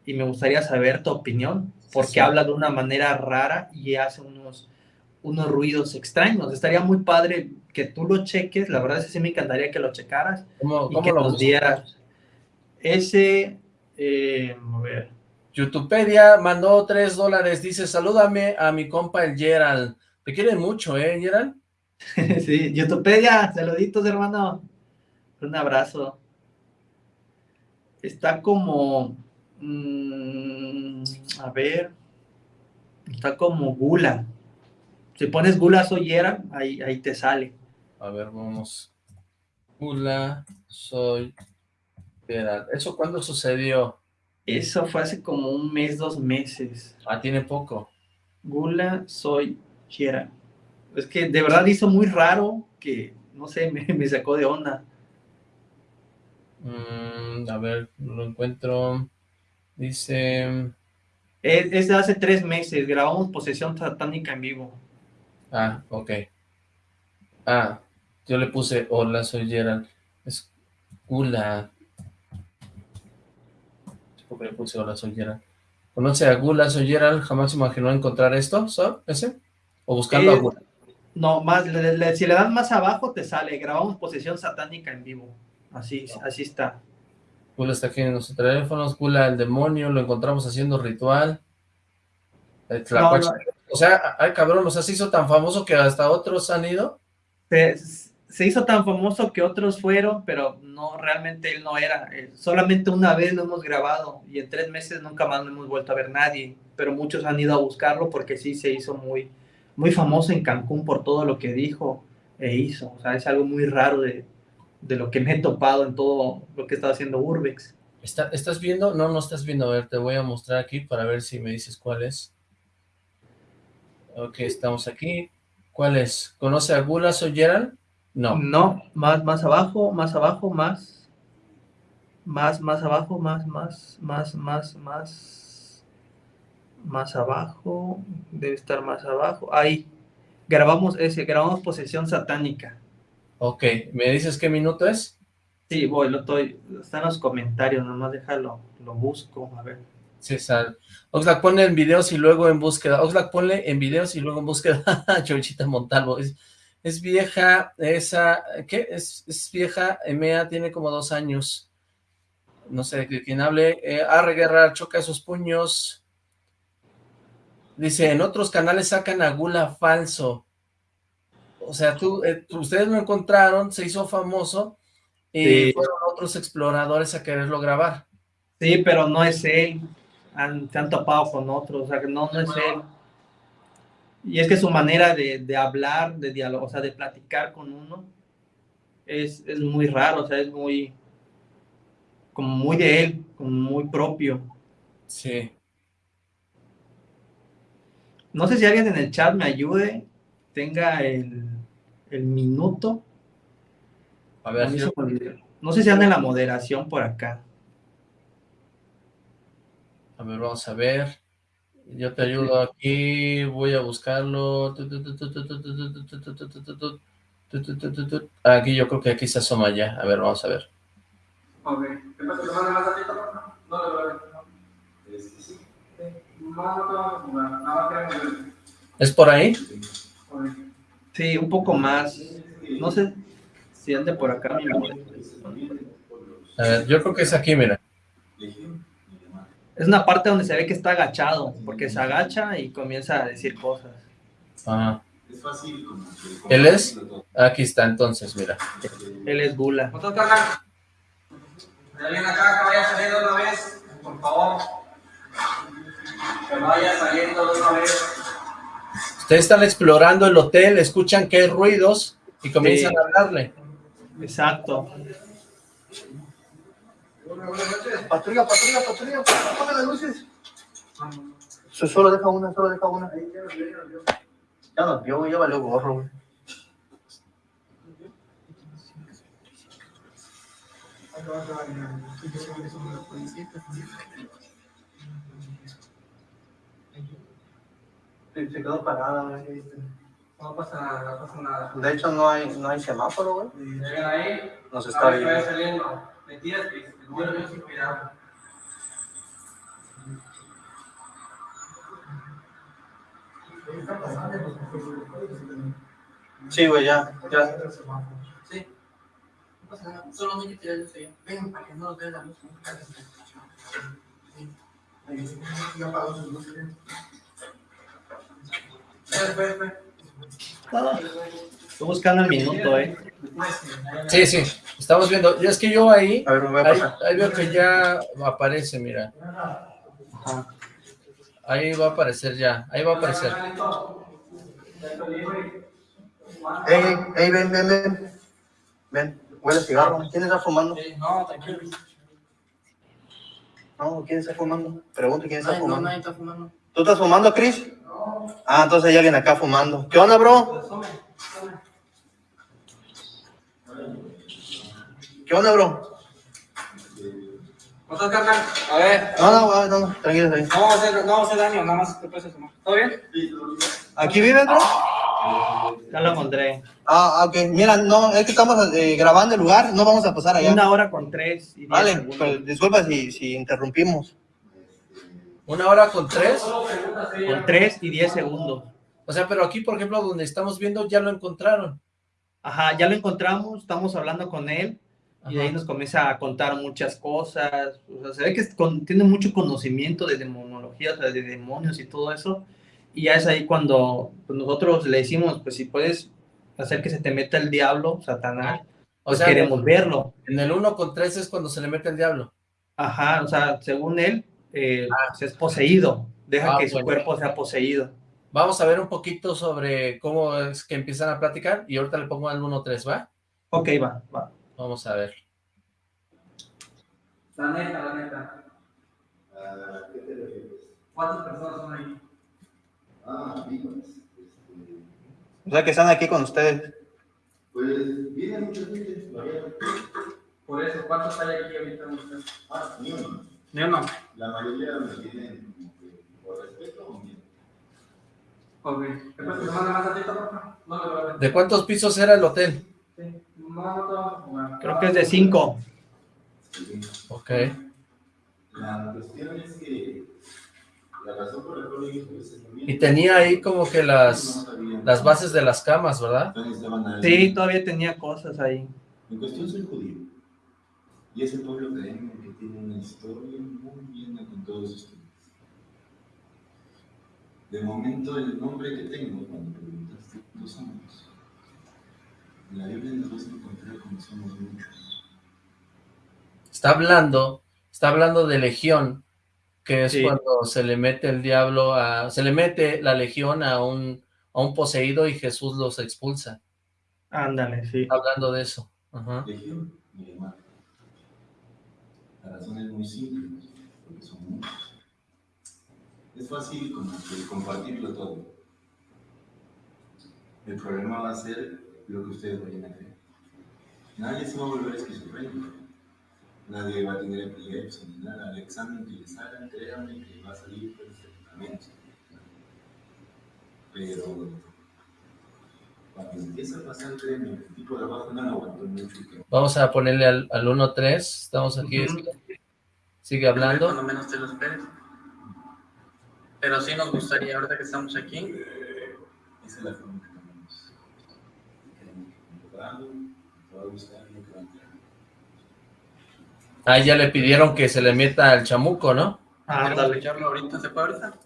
y me gustaría saber tu opinión, porque sí. habla de una manera rara y hace unos, unos ruidos extraños. Estaría muy padre que tú lo cheques, la verdad es que sí me encantaría que lo checaras ¿Cómo, y cómo que lo nos dieras ese, eh, a ver, Youtubepedia mandó tres dólares, dice, salúdame a mi compa el Gerald. Te quieren mucho, ¿eh, Gerald? [LAUGHS] sí, Youtubepedia, saluditos hermano, un abrazo. Está como, mm, a ver, está como Gula. Si pones Gula soy Gerald, ahí, ahí te sale. A ver, vamos. Hola, soy Gerald. ¿Eso cuándo sucedió? Eso fue hace como un mes, dos meses. Ah, tiene poco. Gula soy Gerald. Es que de verdad hizo muy raro que, no sé, [LAUGHS] me, me sacó de onda. Mm, a ver, no lo encuentro. Dice... Es, es de hace tres meses, grabamos Posesión Satánica en vivo. Ah, ok. Ah, yo le puse, hola, soy Gerald. Es Gula. ¿Por qué le puse hola, soy Gerald? ¿Conoce a Gula, soy Gerald? ¿Jamás imaginó encontrar esto? ¿So? ¿Ese? ¿O buscando a Eh, Gula? No, más, le- le- si le dan más abajo te sale, grabamos Posesión Satánica en vivo. Así, así está. Gula está aquí en nuestros teléfonos. Gula, el demonio, lo encontramos haciendo ritual. El Tlacuache. no. O sea, ay cabrón, o sea, se hizo tan famoso que hasta otros han ido. Se, se hizo tan famoso que otros fueron, pero no, realmente él no era. Eh, solamente una vez lo hemos grabado y en tres meses nunca más no hemos vuelto a ver nadie. Pero muchos han ido a buscarlo porque sí se hizo muy, muy famoso en Cancún por todo lo que dijo e hizo. O sea, es algo muy raro de, de lo que me he topado en todo lo que está haciendo Urbex. ¿Está- ¿Estás viendo? No, no estás viendo. A ver, te voy a mostrar aquí para ver si me dices cuál es. Ok, estamos aquí. ¿Cuál es? ¿Conoce a Gula o Gerald? No. No, más, más abajo, más abajo, más. Más, más abajo, más, más, más, más, más. Más abajo. Debe estar más abajo. Ahí. Grabamos ese, grabamos posesión satánica. Ok, ¿me dices qué minuto es? Sí, voy, lo estoy. Está en los comentarios, nomás déjalo, lo busco, a ver. César. Oxlack, ponle en videos y luego en búsqueda. Oxlack, ponle en videos y luego en búsqueda. [LAUGHS] Chorchita Montalvo. Es, es vieja, esa, ¿qué? Es, es vieja, Emea tiene como dos años. No sé de quién hable. Eh, Arre Guerra, choca esos puños. Dice, en otros canales sacan a Gula falso. O sea, tú, eh, tú- ustedes lo encontraron, se hizo famoso y Sí. fueron otros exploradores a quererlo grabar. Sí, pero no es él. Han, se han topado con otros, o sea, que no, no es él. Y es que su manera de, de hablar, de diálogo, o sea, de platicar con uno, es, es muy raro, o sea, es muy, como muy de él, como muy propio. Sí. No sé si alguien en el chat me ayude, tenga el, el minuto. A ver, me olvidó. No sé si anda en la moderación por acá. A ver, vamos a ver. Yo te ayudo aquí, voy a buscarlo. Aquí yo creo que aquí se asoma ya. A ver, vamos a ver. ¿Qué pasa? ¿Te más a ti, No, no, no. ¿Es por ahí? Sí, un poco más. No sé si ande por acá. A yo creo que es aquí, mira. Es una parte donde se ve que está agachado, porque se agacha y comienza a decir cosas. Ajá. ¿Él es? Aquí está, entonces, mira. Él es Gula. ¿Otro carnal? ¿Hay alguien acá que vaya saliendo de una vez? Por favor. Que vaya saliendo de una vez. Ustedes están explorando el hotel, escuchan que hay ruidos y comienzan Sí. a hablarle. Exacto. Patrulla, patrulla, patrulla, apaga las luces. So- Solo deja una, solo deja una. Ya nos vio, ya valió gorro, güey. Se quedó parada, güey. No pasa nada, no pasa nada. De hecho, no hay, no hay semáforo, güey. Llegan ahí, Nos está viendo. Mentiras cuidado. Sí, güey, ya, ya. Sí. No pasa nada, que tirar eso ya. Ven, para que no nos vea la luz. Ven, ven, ven. Estoy buscando el minuto, ¿eh? Sí, sí, estamos viendo. Y es que yo ahí, A ver, me voy a ahí, pasar. ahí veo que ya aparece, mira. Ahí va a aparecer ya, ahí va a aparecer. Ey, ey, ven, ven, ven. Ven, huele a cigarro. ¿Quién está fumando? No, tranquilo. No, ¿quién está fumando? Pregunto quién está Ay, no, fumando. nadie está fumando. ¿Tú estás fumando, Chris? Ah, entonces hay alguien acá fumando. ¿Qué onda, bro? ¿Qué onda, bro? ¿Cómo estás, carnal? A ver, No, no, no, no, tranquilo ahí. no vamos a hacer, no vamos a hacer daño, nada más te puedes asomar. ¿Todo bien? ¿Aquí vives, bro? Ya lo encontré. Ah, ah, ok. Mira, no, es que estamos eh, grabando el lugar, no vamos a pasar allá. Una hora con tres y diez Vale, segundos. pues, disculpa si, si interrumpimos. Una hora con tres. Con tres y diez segundos. O sea, pero aquí, por ejemplo, donde estamos viendo, ya lo encontraron. Ajá, ya lo encontramos, estamos hablando con él y de ahí Ajá. nos comienza a contar muchas cosas. O sea, se ve que con- tiene mucho conocimiento de demonología, o sea, de demonios y todo eso. Y ya es ahí cuando pues, nosotros le decimos, pues si puedes hacer que se te meta el diablo, Satanás, O pues sea, queremos verlo. en el uno con tres es cuando se le mete el diablo. Ajá, o sea, según él, eh, pues, es poseído. Deja Ah, que su bueno. cuerpo sea poseído. Vamos a ver un poquito sobre cómo es que empiezan a platicar y ahorita le pongo al 1-3, ¿va? Ok, va, va. Vamos a ver. La neta, la neta. ¿Cuántas personas son ahí? Ah, amigos. O sea, que están aquí con ustedes. Pues viene mucha gente. Por eso, ¿cuántos hay aquí ahorita? ustedes? Ah, ni uno. Ni uno. La mayoría me vienen por respeto o miedo. Ok. ¿De cuántos pisos era el hotel? No, no te vamos a jugar. Creo que es de cinco. Sí. Ok. La cuestión es que la razón por la cual Y tenía ahí como que las, las bases de las camas, ¿verdad? Sí, todavía tenía cosas ahí. En cuestión soy judío. Y ese pueblo créeme que tiene una historia muy llena con todos ustedes. De momento el nombre que tengo cuando preguntaste somos, en la Biblia nos vas a encontrar como somos muchos. Está hablando, está hablando de legión, que es Sí. cuando se le mete el diablo a, se le mete la legión a un, a un poseído y Jesús los expulsa. Ándale, sí. Está hablando de eso. Ajá. Legión, mi hermano. La razón es muy simple, porque son muchos. Es fácil compartirlo todo. El problema va a ser lo que ustedes vayan a hacer. Nadie se va a volver esquizofrénico. Nadie va a tener epilepsia ni nada. El examen que les hagan, créanme que va a salir perfectamente. Pero cuando empieza a pasar, créanme, el tipo de abajo no lo aguantó mucho. y que Vamos a ponerle al, al 1-3, estamos aquí, Ujú. sigue hablando. Cuando menos te lo esperes. Pero sí nos gustaría, ahorita que estamos aquí, Esa es la forma. Comprando, te va a gustar lo que va a. Ah, ya le pidieron que se le meta al chamuco, ¿no? ¿queremos Ándale. escucharlo ahorita? ¿Se puede ahorita?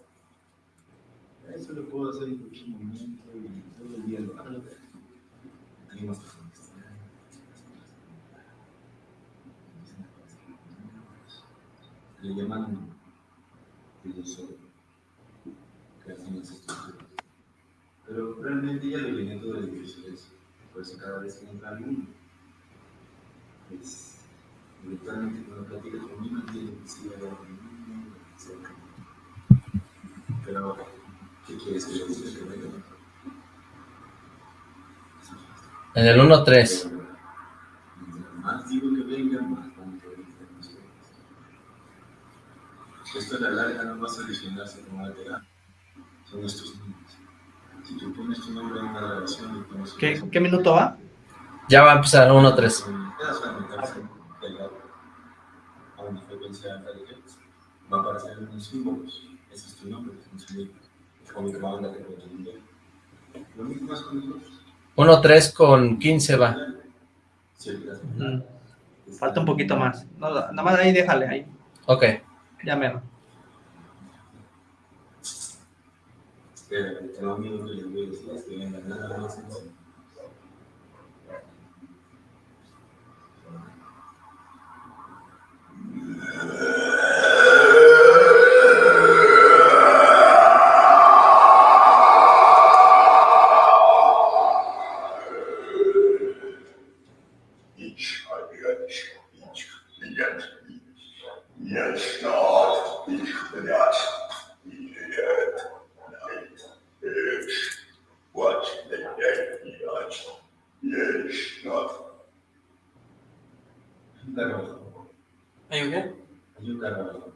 Eso lo puedo hacer en cualquier momento y todo el día lo hago. Tenemos que contestar. Le llaman filosofía, estructuras. Pero realmente ya lo viene todo de eso. Por eso cada vez que entra alguno, pues virtualmente cuando platica conmigo entiende que sí va a haber un etcétera. Pero, ¿qué quieres que le diga que venga? En el 1-3. Mientras más digo que vengan, más van a. Esto a la larga no va a solucionarse con terapia. Son nuestros niños. Si tú pones tu nombre en una grabación ¿Qué, ¿Qué minuto va? Ya va a empezar 1-3. un pedazo de metal delgado a una frecuencia alta de hertz, va a aparecer unos símbolos. Ese es tu nombre, es un símbolo. Es como que va a andar con tu nombre. Lo mismo más con nosotros. 1-3 con 15 va. Mm, Falta un poquito más. No, nada más ahí déjale, ahí. Ok. Ya menos. Espera, que lo único que les voy a decir es que vengan carro abajo. ¿Hay un qué? Hay un carro abajo.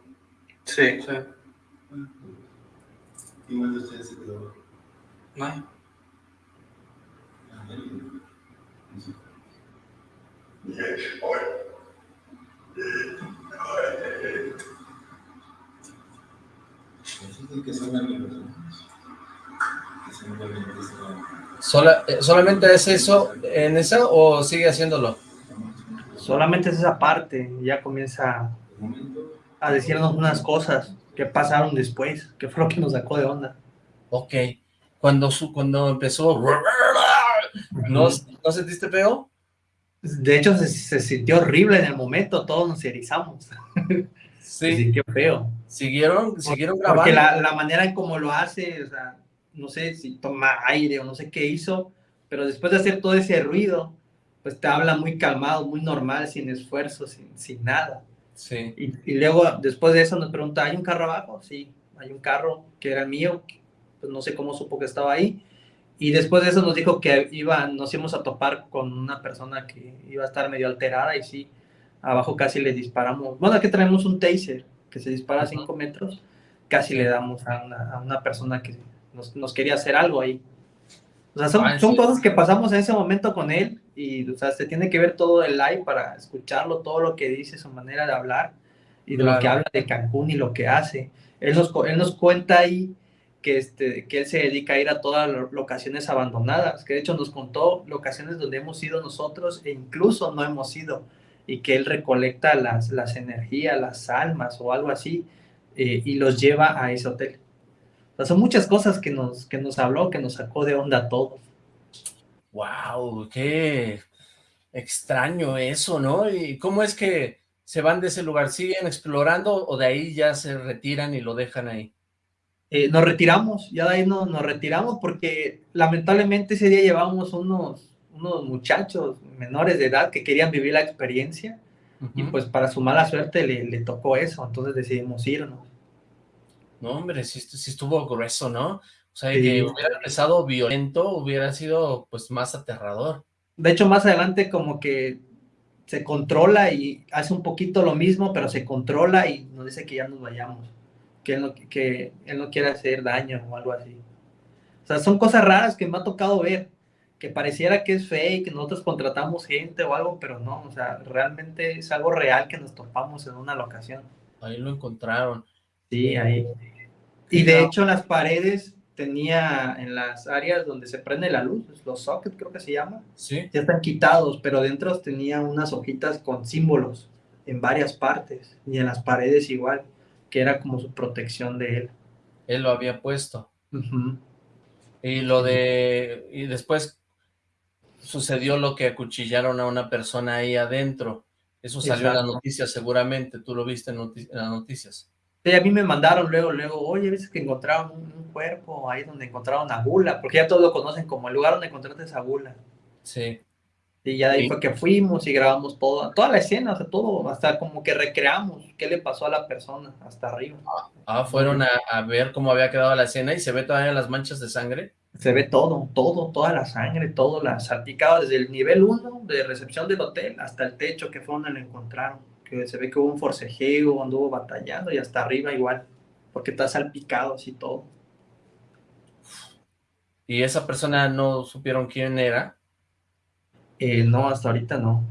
Sí. ¿Y cuál de ustedes se quedó eh, ¿Solamente es eso en esa o sigue haciéndolo? Solamente es esa parte. Ya comienza a decirnos unas cosas que pasaron después. Que fue lo que nos sacó de onda. Ok. Cuando, su, cuando empezó... ¿No, ¿No sentiste feo? De hecho, se, se sintió horrible en el momento. Todos nos erizamos. [LAUGHS] Se Sí. sintió feo. ¿Siguieron, siguieron grabando? Porque la, la manera en cómo lo hace, o sea, no sé si toma aire o no sé qué hizo, pero después de hacer todo ese ruido, pues te habla muy calmado, muy normal, sin esfuerzo, sin, sin nada. Sí. Y, y luego, después de eso, nos pregunta, ¿hay un carro abajo? Sí, hay un carro que era mío, pues no sé cómo supo que estaba ahí. Y después de eso nos dijo que iba, nos íbamos a topar con una persona que iba a estar medio alterada y sí, abajo casi le disparamos. Bueno, aquí traemos un taser que se dispara a 5 metros, casi le damos a una, a una persona que nos, nos quería hacer algo ahí. O sea, son, Ah, ¿en son cosas que pasamos en ese momento con él y, o sea, se tiene que ver todo el live para escucharlo, todo lo que dice, su manera de hablar y de lo que habla de Cancún y lo que hace. Él nos, él nos cuenta ahí que, este, que él se dedica a ir a todas las locaciones abandonadas, que de hecho nos contó locaciones donde hemos ido nosotros e incluso no hemos ido, y que él recolecta las, las energías, las almas o algo así, eh, y los lleva a ese hotel. O sea, son muchas cosas que nos, que nos habló, que nos sacó de onda a todos. Wow, qué extraño eso, ¿no? ¿Y cómo es que se van de ese lugar? ¿Siguen explorando o de ahí ya se retiran y lo dejan ahí? Eh, nos retiramos, ya de ahí no, nos retiramos porque lamentablemente ese día llevábamos unos, unos muchachos menores de edad que querían vivir la experiencia y pues para su mala suerte le, le tocó eso, entonces decidimos irnos. No, hombre, sí, estu- sí estuvo grueso, ¿no? O sea, Sí. que hubiera empezado violento, hubiera sido pues más aterrador. De hecho, más adelante como que se controla y hace un poquito lo mismo, pero se controla y nos dice que ya nos vayamos, que él no, que él no quiere hacer daño o algo así. O sea, son cosas raras que me ha tocado ver, que pareciera que es fake, que nosotros contratamos gente o algo, pero no, o sea, realmente es algo real que nos topamos en una locación. Ahí lo encontraron. Sí, ahí. Y de hecho las paredes tenía en las áreas donde se prende la luz, los sockets creo que se llama, ¿Sí? ya están quitados, pero dentro tenía unas hojitas con símbolos en varias partes y en las paredes igual, que era como su protección de él. Él lo había puesto. Y lo de... Y después sucedió lo que acuchillaron a una persona ahí adentro. Eso salió en las noticias seguramente, tú lo viste en, en las noticias. Sí, a mí me mandaron luego, luego, oye, ves que encontraron un, un cuerpo ahí donde encontraron a Gula, porque ya todos lo conocen como el lugar donde encontraste a Gula. Sí. Y ya de ahí Sí. fue que fuimos y grabamos todo, toda la escena, o sea, todo, hasta como que recreamos qué le pasó a la persona hasta arriba. Ah, fueron a, a ver cómo había quedado la escena y se ve todavía las manchas de sangre. Se ve todo, todo, toda la sangre, todo la salpicado desde el nivel 1 de recepción del hotel hasta el techo que fue donde lo encontraron. Que se ve que hubo un forcejeo, anduvo batallando y hasta arriba igual, porque está salpicado así todo. ¿Y esa persona no supieron quién era? Eh, no, hasta ahorita no.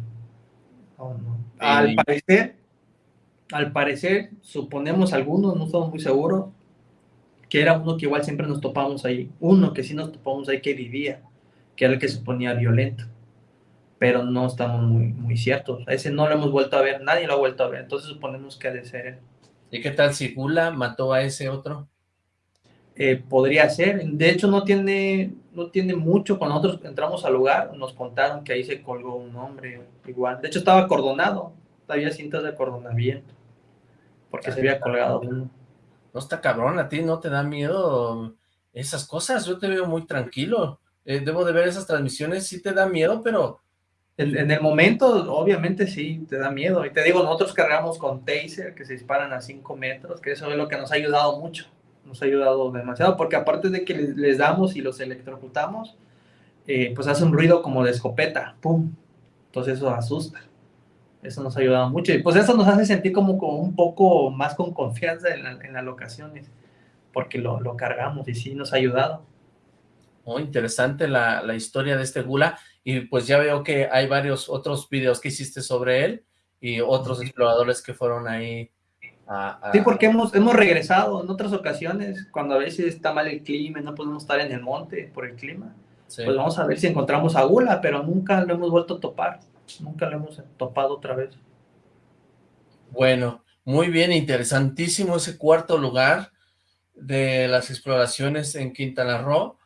No, no. Al parecer, al parecer, suponemos algunos, no estamos muy seguros, que era uno que igual siempre nos topamos ahí. Uno que sí nos topamos ahí que vivía, que era el que se ponía violento. Pero no estamos muy, muy ciertos. A ese no lo hemos vuelto a ver, nadie lo ha vuelto a ver. Entonces suponemos que ha de ser él. ¿Y qué tal si Gula mató a ese otro? Eh, podría ser. De hecho, no tiene, no tiene mucho. Cuando nosotros entramos al lugar, nos contaron que ahí se colgó un hombre igual. De hecho, estaba acordonado. Había cintas de acordonamiento. Porque se había colgado uno. No está cabrón, a ti no te da miedo esas cosas, yo te veo muy tranquilo. Eh, debo de ver esas transmisiones, sí te da miedo, pero En, en el momento, obviamente sí, te da miedo. Y te digo, nosotros cargamos con taser que se disparan a 5 metros, que eso es lo que nos ha ayudado mucho. Nos ha ayudado demasiado, porque aparte de que les, les damos y los electrocutamos, eh, pues hace un ruido como de escopeta, ¡pum! Entonces eso asusta. Eso nos ha ayudado mucho. Y pues eso nos hace sentir como, como un poco más con confianza en, la- en las locaciones, porque lo, lo cargamos y sí nos ha ayudado. oh, interesante la, la historia de este Gula, y pues ya veo que hay varios otros videos que hiciste sobre él, y otros exploradores que fueron ahí a... a- Sí, porque hemos, hemos regresado en otras ocasiones, cuando a veces está mal el clima y no podemos estar en el monte por el clima. sí. Pues vamos a ver si encontramos a Gula, pero nunca lo hemos vuelto a topar. Nunca lo hemos topado otra vez. Bueno, muy bien, interesantísimo ese cuarto lugar de las exploraciones en Quintana Roo.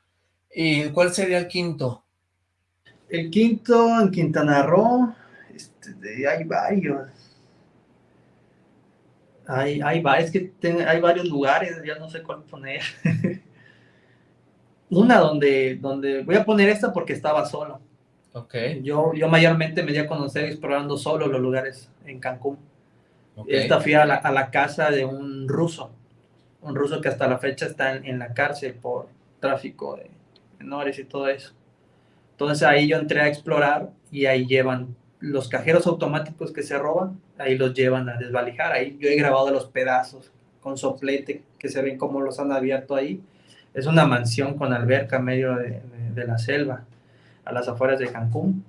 ¿Y cuál sería el quinto? El quinto en Quintana Roo, este, de- hay varios. Hay, hay, va- es que ten- hay varios lugares, ya no sé cuál poner. [LAUGHS] Una donde, donde, voy a poner esta porque estaba solo. Ok, Yo, yo mayormente me di a conocer explorando solo los lugares en Cancún. ok. Esta fui a la, a la casa de un ruso, un ruso que hasta la fecha está en, en la cárcel por tráfico de menores y todo eso. Entonces ahí yo entré a explorar y ahí llevan los cajeros automáticos que se roban, ahí los llevan a desvalijar. Ahí yo he grabado los pedazos con soplete que se ven como los han abierto ahí. Es una mansión con alberca en medio de, la selva, a las afueras de Cancún.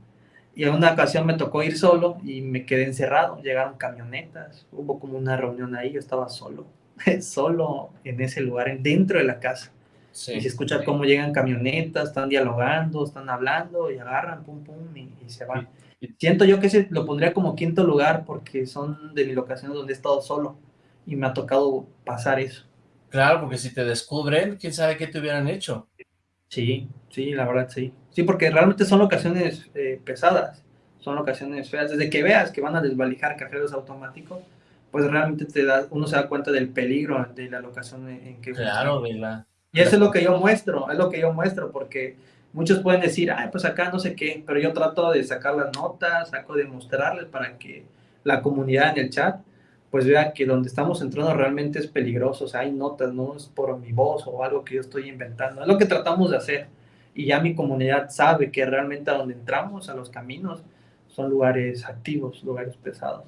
Y en una ocasión me tocó ir solo y me quedé encerrado. Llegaron camionetas, hubo como una reunión ahí, yo estaba solo, [LAUGHS] solo en ese lugar, en- dentro de la casa. Sí. Y se escucha cómo llegan camionetas, están dialogando, están hablando y agarran, pum, pum, y, y se van. Siento yo que ese lo pondría como quinto lugar porque son de mis locaciones donde he estado solo y me ha tocado pasar eso. Claro, porque si te descubren, quién sabe qué te hubieran hecho. Sí, sí, la verdad sí. Sí, porque realmente son locaciones eh, pesadas, son locaciones feas. Desde que veas que van a desvalijar cajeros automáticos, pues realmente te da, uno se da cuenta del peligro de la locación en, en que Claro, de la... Y eso es lo que yo muestro, es lo que yo muestro, porque muchos pueden decir, ay, pues acá no sé qué, pero yo trato de sacar las notas, saco de mostrarles para que la comunidad en el chat pues vea que donde estamos entrando realmente es peligroso, o sea, hay notas, no es por mi voz o algo que yo estoy inventando, es lo que tratamos de hacer. Y ya mi comunidad sabe que realmente a donde entramos, a los caminos, son lugares activos, lugares pesados.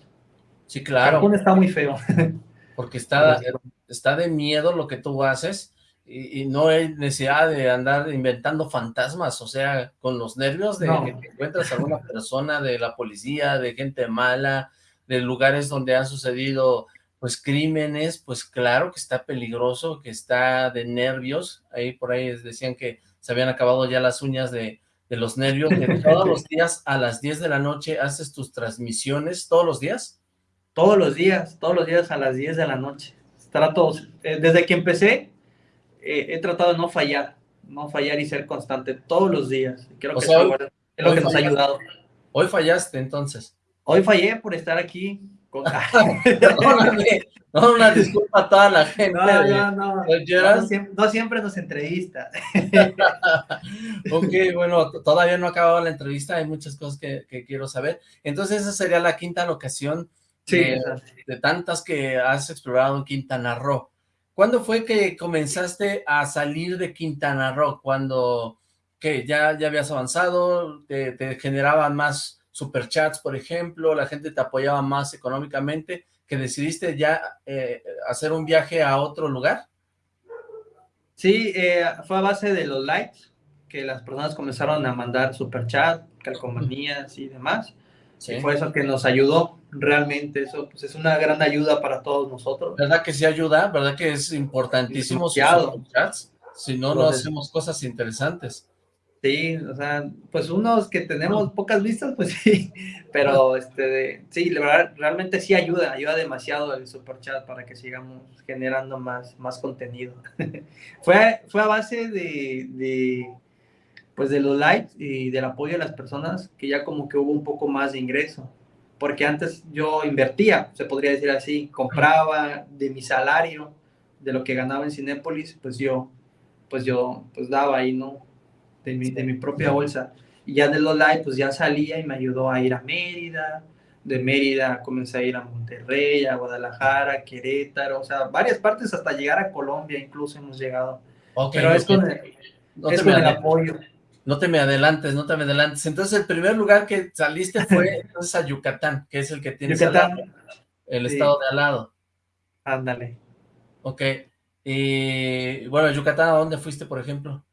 Sí, claro, Cancún está muy feo. [LAUGHS] porque está, está de miedo lo que tú haces y, y no hay necesidad de andar inventando fantasmas, o sea, con los nervios de No. que te encuentras a alguna persona de la policía, de gente mala, de lugares donde han sucedido pues crímenes, pues claro que está peligroso, que está de nervios, ahí por ahí decían que se habían acabado ya las uñas de, de los nervios, que [LAUGHS] todos los días a las 10 de la noche haces tus transmisiones, ¿todos los días? Todos los días, todos los días a las 10 de la noche. Trato, eh, desde que empecé, eh, he tratado de no fallar, no fallar y ser constante todos los días. Creo O que sea, eso es lo hoy que nos ha fallaste. ayudado. Hoy fallaste entonces. Hoy fallé por estar aquí. Con... [LAUGHS] [LAUGHS] No, una disculpa a toda la gente. No, no, no. No siempre, no siempre nos entrevista. [LAUGHS] Ok, bueno, todavía no ha acabado la entrevista, hay muchas cosas que, que quiero saber. Entonces, esa sería la quinta locación Sí, de, de tantas que has explorado en Quintana Roo. ¿Cuándo fue que comenzaste a salir de Quintana Roo? Cuando que ya, ya habías avanzado, te, generaban más superchats, por ejemplo, la gente te apoyaba más económicamente, que decidiste ya eh, hacer un viaje a otro lugar. Sí, eh, fue a base de los likes, que las personas comenzaron a mandar superchat, calcomanías y demás. Sí. Y fue eso que nos ayudó realmente. Eso pues, es una gran ayuda para todos nosotros. ¿Verdad que sí ayuda? ¿Verdad que es importantísimo sus Demasiado. superchats? Si no, no Entonces- hacemos cosas interesantes. Sí, o sea, pues unos que tenemos pocas vistas, pues [LAUGHS] sí, pero este, sí, la verdad, realmente sí ayuda, ayuda demasiado el superchat para que sigamos generando más, más contenido. [LAUGHS] fue, fue a base de, de, pues de los likes y del apoyo de las personas que ya como que hubo un poco más de ingreso, porque antes yo invertía, se podría decir así, compraba de mi salario, de lo que ganaba en Cinépolis, pues yo, pues yo, pues daba ahí, ¿no? de mi, de mi propia bolsa. Y ya de los live, pues ya salía y me ayudó a ir a Mérida. De Mérida comencé a ir a Monterrey, a Guadalajara, Querétaro, o sea, varias partes hasta llegar a Colombia incluso hemos llegado. Ok, Pero es con el, no, es con el apoyo. No te me adelantes, no te me adelantes. Entonces, el primer lugar que saliste fue [LAUGHS] entonces a Yucatán, que es el que tienes al lado, Yucatán, el sí. estado de al lado. ándale. Ok. Y bueno, Yucatán, ¿a dónde fuiste, por ejemplo?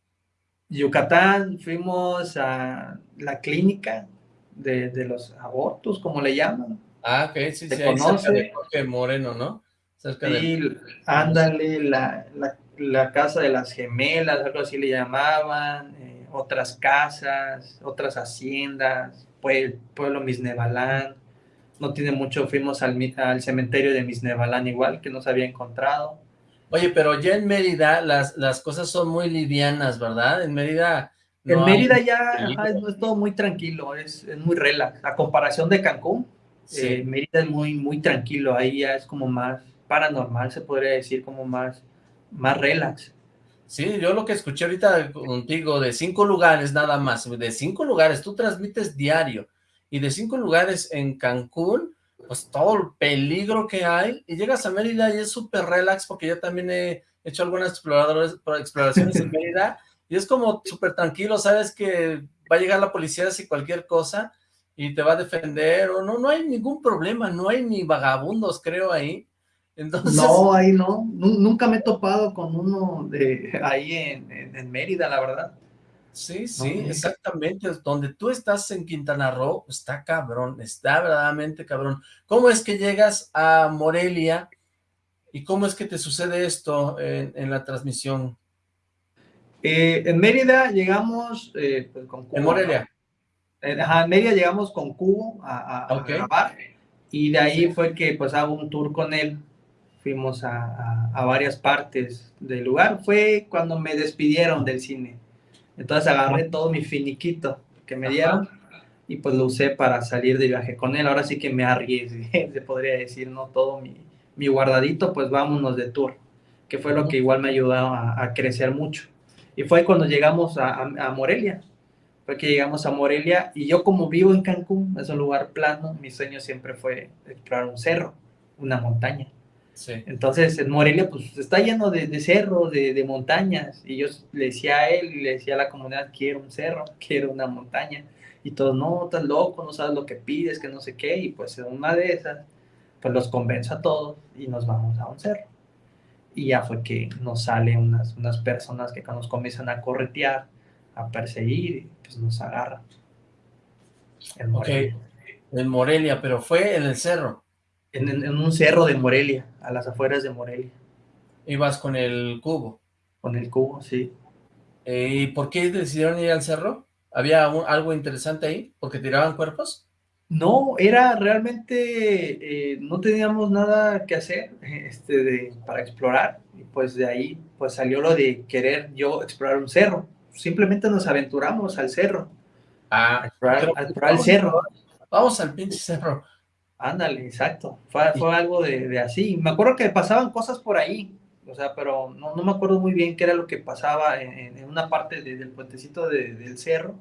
Yucatán, fuimos a la clínica de, de los abortos, como le llaman. Ah, ok, sí, ¿Te sí, ahí cerca conoce? de Jorge Moreno, ¿no? Cerca de... Sí, ándale, la, la, la casa de las gemelas, algo así le llamaban, eh, otras casas, otras haciendas, pueblo, pueblo Misnebalán. No tiene mucho, fuimos al, al cementerio de Misnebalán igual, que no se había encontrado. Oye, pero ya en Mérida las, las cosas son muy livianas, ¿verdad? En Mérida... En hay Mérida ya ajá, es, es todo muy tranquilo, es, es muy relax. A comparación de Cancún, Sí. eh, Mérida es muy, muy tranquilo, ahí ya es como más paranormal, se podría decir, como más, más relax. Sí, yo lo que escuché ahorita contigo, de cinco lugares nada más, de cinco lugares, tú transmites diario, y de cinco lugares en Cancún, pues todo el peligro que hay, y llegas a Mérida y es súper relax, porque yo también he hecho algunas exploradores, exploraciones en Mérida, y es como súper tranquilo, sabes que va a llegar la policía si cualquier cosa, y te va a defender, o no, no hay ningún problema, no hay ni vagabundos, creo, ahí, entonces... No, ahí no. Nu- Nunca me he topado con uno de ahí en, en- en Mérida, la verdad. Sí, sí, exactamente. Donde tú estás en Quintana Roo, está cabrón, está verdaderamente cabrón. ¿Cómo es que llegas a Morelia y cómo es que te sucede esto en, en la transmisión? Eh, en Mérida llegamos eh, pues, con Cubo. En Morelia. ¿no? Ajá, en Mérida llegamos con Cubo a, a- a Ok. grabar y de ahí fue que pues hago un tour con él. Fuimos a, a- a varias partes del lugar. Fue cuando me despidieron del cine. Entonces agarré todo mi finiquito que me dieron y pues lo usé para salir de viaje con él. Ahora sí que me arriesgué, [LAUGHS] se podría decir, ¿no? Todo mi, mi guardadito, pues vámonos de tour, que fue lo que igual me ayudó a, a crecer mucho. Y fue cuando llegamos a, a- a Morelia, fue que llegamos a Morelia y yo como vivo en Cancún, es un lugar plano, mi sueño siempre fue explorar un cerro, una montaña. Sí. Entonces en Morelia pues está lleno de, de cerros, de, de montañas y yo le decía a él y le decía a la comunidad, quiero un cerro, [LAUGHS] quiero una montaña. Y todos, no, estás loco, no sabes lo que pides, que no sé qué. Y pues en una de esas, pues los convenzo a todos y nos vamos a un cerro. Y ya fue que nos salen unas, unas personas que nos comienzan a corretear, a perseguir y pues nos agarran. En Morelia. en Morelia, pero fue en el cerro. En, un cerro de Morelia, a las afueras de Morelia, Ibas con el cubo. con el cubo, sí. Eh, ¿Y por qué decidieron ir al cerro? ¿Había un- algo interesante ahí? ¿Porque tiraban cuerpos? No, era realmente, eh, no teníamos nada que hacer [LAUGHS] este, de- para explorar. Y pues de ahí pues salió lo de querer yo explorar un cerro. Simplemente nos aventuramos al cerro, a Ah, explorar, a explorar el cerro. vamos al pinche cerro. Ándale, exacto. Fue, fue algo de, de así. Me acuerdo que pasaban cosas por ahí, o sea, pero no, no me acuerdo muy bien qué era lo que pasaba en, en- una parte de- del puentecito de- del cerro,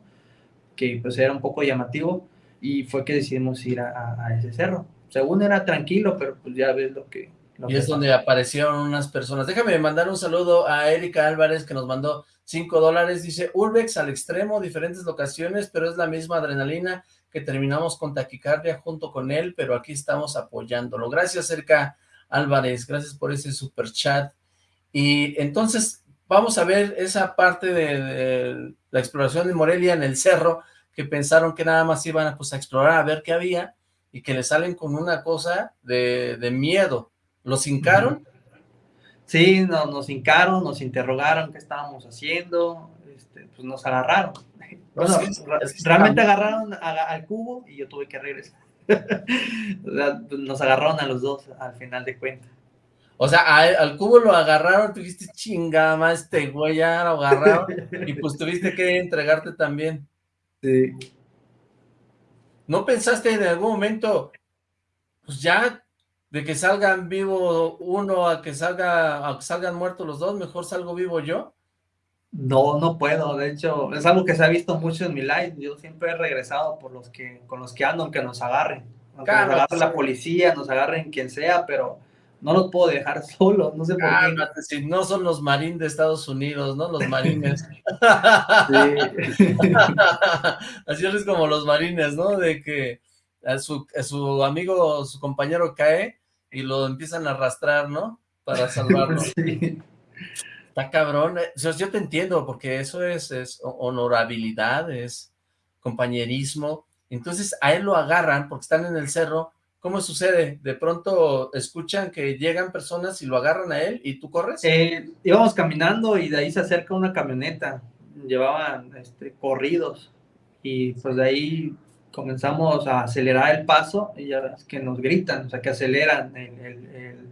que pues era un poco llamativo, y fue que decidimos ir a, a- a ese cerro. Según era tranquilo, pero pues ya ves lo que, lo Y que es donde aparecieron unas personas. Déjame mandar un saludo a Erika Álvarez, que nos mandó 5 dólares. Dice, Urbex al extremo, diferentes locaciones, pero es la misma adrenalina que terminamos con taquicardia junto con él, pero aquí estamos apoyándolo. Gracias, Erika Álvarez. Gracias por ese super chat. Y entonces, vamos a ver esa parte de, la exploración de Morelia en el cerro, que pensaron que nada más iban pues, a explorar, a ver qué había, y que le salen con una cosa de, miedo. ¿Los hincaron? Sí, no- nos hincaron, nos interrogaron qué estábamos haciendo, este, pues nos agarraron. Bueno, es que- ra- es que realmente agarraron a- al cubo y yo tuve que regresar. [LAUGHS] Nos agarraron a los dos al final de cuentas. O sea, a- al cubo lo agarraron, tú dijiste, chingada, más este güey ya lo agarraron, y pues tuviste que entregarte también. Sí. ¿No pensaste en algún momento, pues ya, de que salgan vivo uno a que salga, a que salgan muertos los dos, mejor salgo vivo yo? No, no puedo. De hecho, es algo que se ha visto mucho en mi live. Yo siempre he regresado por los que, con los que ando, aunque nos agarren. Aunque nos agarre la policía, nos agarren quien sea, pero no los puedo dejar [LAUGHS] solos. No sé por qué. Cálmate, si no son los marines de Estados Unidos, ¿no? Los marines. Sí. [LAUGHS] [LAUGHS] Así es como los marines, ¿no? De que a su, a su amigo, su compañero cae y lo empiezan a arrastrar, ¿no? Para salvarlo. Sí. Está cabrón. eh, o sea, yo te entiendo, porque eso es, es ho- honorabilidad, es compañerismo. Entonces a él lo agarran porque están en el cerro. ¿Cómo sucede? De pronto escuchan que llegan personas y lo agarran a él y tú corres. Eh, íbamos caminando y de ahí se acerca una camioneta. Llevaban este, corridos y pues de ahí comenzamos a acelerar el paso y ya ves que nos gritan, o sea, que aceleran el- el- el-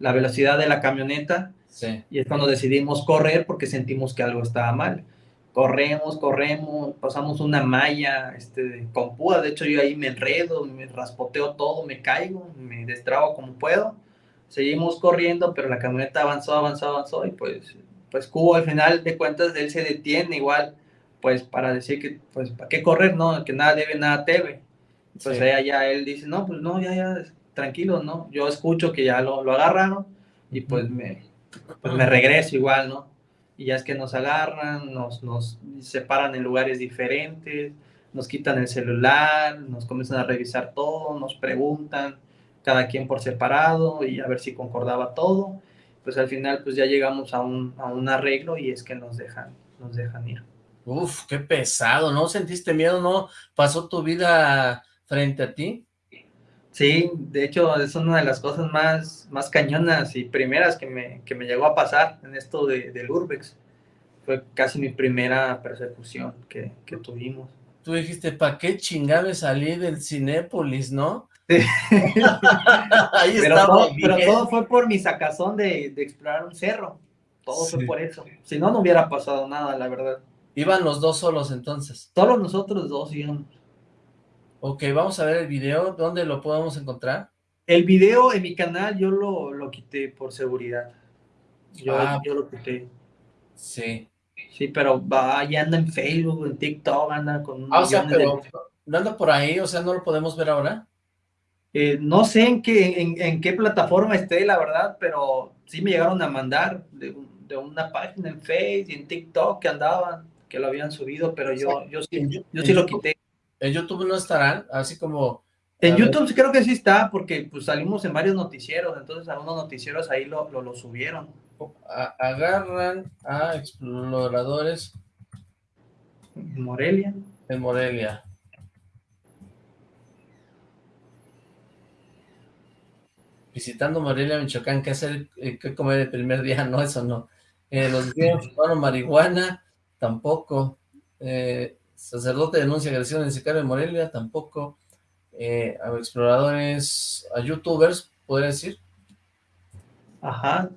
la velocidad de la camioneta Sí. y es cuando decidimos correr porque sentimos que algo estaba mal. Corremos, corremos, pasamos una malla este, con púas, de hecho yo ahí me enredo, me raspoteo todo, me caigo, me destrabo como puedo. Seguimos corriendo, pero la camioneta avanzó, avanzó, avanzó y pues, pues Cubo al final de cuentas él se detiene igual, pues para decir que, pues, ¿para qué correr? No, que nada debe, nada teme. Pues Sí. ella ya él dice, no, pues no, ya, ya, tranquilo, ¿no? Yo escucho que ya lo, lo agarraron y pues me, pues me regreso igual, ¿no? Y ya es que nos agarran, nos, nos separan en lugares diferentes, nos quitan el celular, nos comienzan a revisar todo, nos preguntan, cada quien por separado y a ver si concordaba todo. Pues al final pues ya llegamos a un, a un arreglo y es que nos dejan, nos dejan ir. Uf, qué pesado, ¿no? ¿Sentiste miedo? ¿No pasó tu vida frente a ti? Sí, de hecho es una de las cosas más, más cañonas y primeras que me, que me llegó a pasar en esto de, del Urbex. Fue casi mi primera persecución que, que tuvimos. Tú dijiste, ¿para qué chingame salí del Cinépolis, no? [LAUGHS] Sí. Ahí Pero estaba todo, pero todo fue por mi sacazón de, de explorar un cerro. Todo Sí. fue por eso. Si no, no hubiera pasado nada, la verdad. Iban los dos solos entonces. Solo nosotros dos íbamos. Ok, vamos a ver el video. ¿Dónde lo podemos encontrar? El video en mi canal yo lo, lo quité por seguridad. Yo, Ah. yo lo quité. Sí. Sí, pero va, ya anda en Facebook, en TikTok, anda con Ah, o sea, de- pero no anda por ahí, o sea, no lo podemos ver ahora. Eh, no sé en qué, en, en qué plataforma esté, la verdad, pero sí me llegaron a mandar de, de una página en Facebook y en TikTok que andaban, que lo habían subido, pero yo, yo sí, yo sí lo quité. En YouTube no estarán, así como... En ver, YouTube creo que sí está, porque pues salimos en varios noticieros, entonces algunos noticieros ahí lo, lo, lo subieron. a- agarran a exploradores En Morelia. en Morelia. Visitando Morelia, Michoacán, ¿qué hacer, eh, qué comer el primer día? [LAUGHS] No, eso no. Eh, los días fumaron marihuana, tampoco. Eh, sacerdote denuncia agresión en sicario en Morelia, tampoco. Eh, a exploradores, a youtubers, podría decir. Ajá.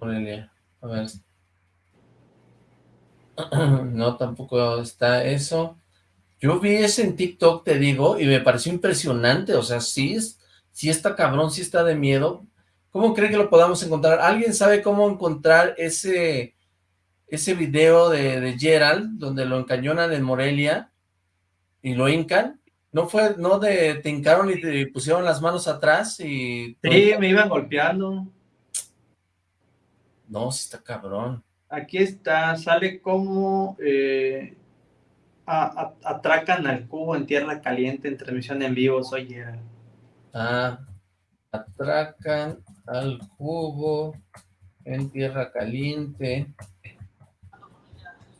Morelia, a ver. [CLEARS THROAT] No, tampoco está eso. Yo vi ese en TikTok, te digo, y me pareció impresionante. O sea, sí, sí está cabrón, sí está de miedo. ¿Cómo cree que lo podamos encontrar? ¿Alguien sabe cómo encontrar ese, ese video de, de Gerald, donde lo encañonan en Morelia y lo hincan? ¿No fue, no de, te hincaron y te pusieron las manos atrás y... Sí, me iban golpeando. No, sí está cabrón. Aquí está, sale como eh, a- a- atracan al cubo en tierra caliente en transmisión en vivo, soy Gerald. Ah, atracan al cubo en tierra caliente.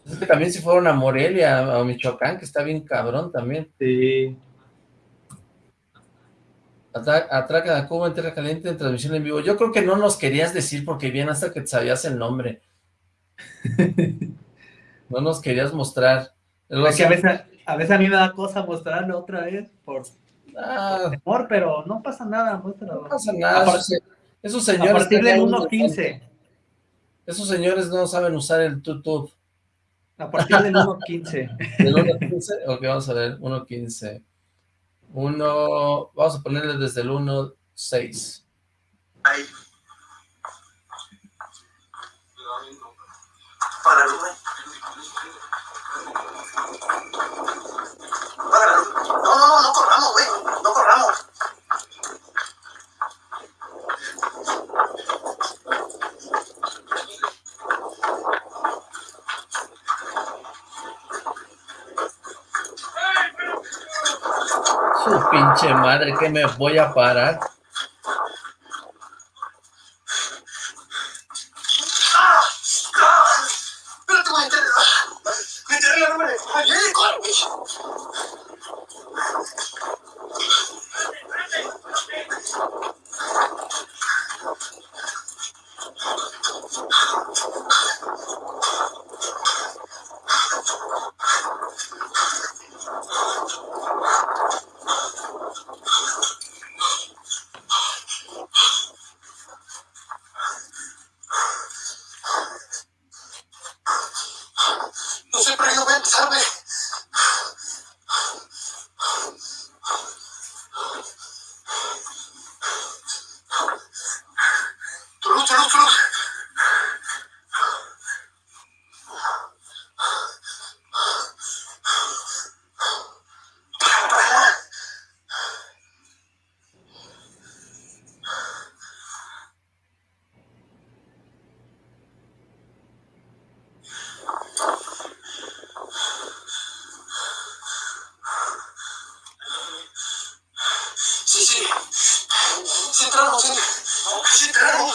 Es que también si fueron a Morelia, a Michoacán, que está bien cabrón también. Sí. Atra- Atracan al cubo en tierra caliente en transmisión en vivo. Yo creo que no nos querías decir porque bien hasta que te sabías el nombre. [LAUGHS] No nos querías mostrar. Es que a veces, a veces a mí me da cosa mostrarlo otra vez por Ah, temor, pero no pasa nada, muéstralo. no pasa nada. A par- Esos, esos A señores... partir tenían- 1.15. Esos señores no saben usar el YouTube. A partir del 1.15. [LAUGHS] ¿Del 1.15? Ok, vamos a ver, 1.15. Uno, vamos a ponerle desde el 1.6. Ahí. Para la luz. No, no, no, no corramos, güey. No corramos. Su pinche madre, que me voy a parar. ¡Ah! ¡Ah! Espérate, güey. enterré- ah, Me enterré la número. ¡Ay, eh, corre, güey! No sé, pero yo voy a empezar, güey. Tu luz, tu luz, tu luz. Sí, sí. Sí entramos, sí. Sí entramos.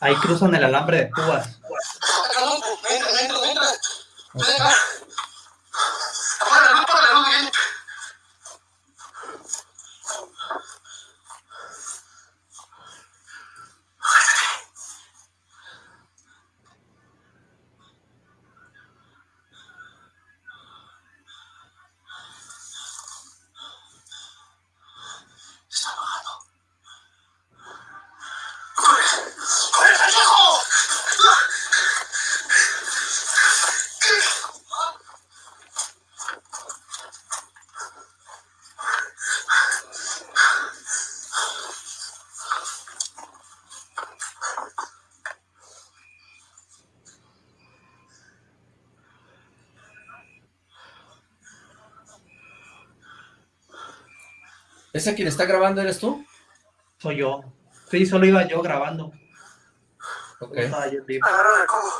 Ahí cruzan el alambre de púas. Acá no, entra, entra, entra. Venga. Apaga la luz, apaga la luz, bien. Está apagado. ¡Corre! ¡Corre, pendejo! ¿Ese quien está grabando eres tú? Soy yo. Sí, solo iba yo grabando. Ok. Agarra el cobo.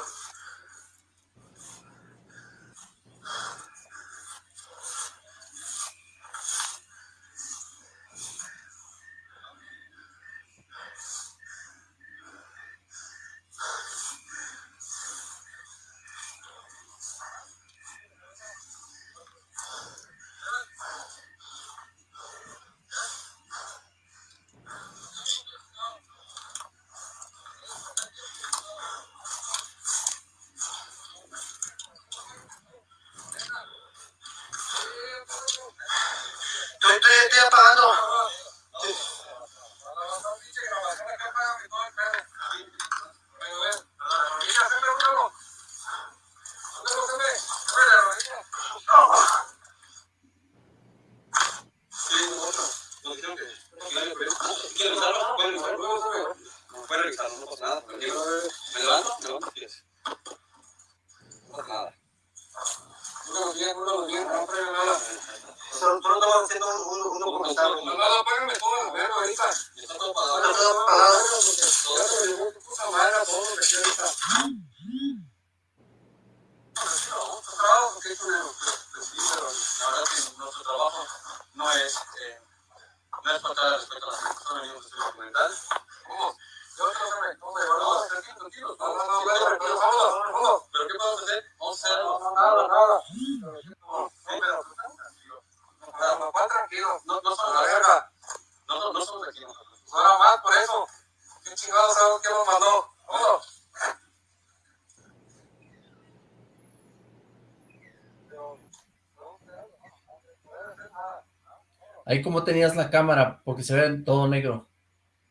Ahí como tenías la cámara, porque se ve todo negro.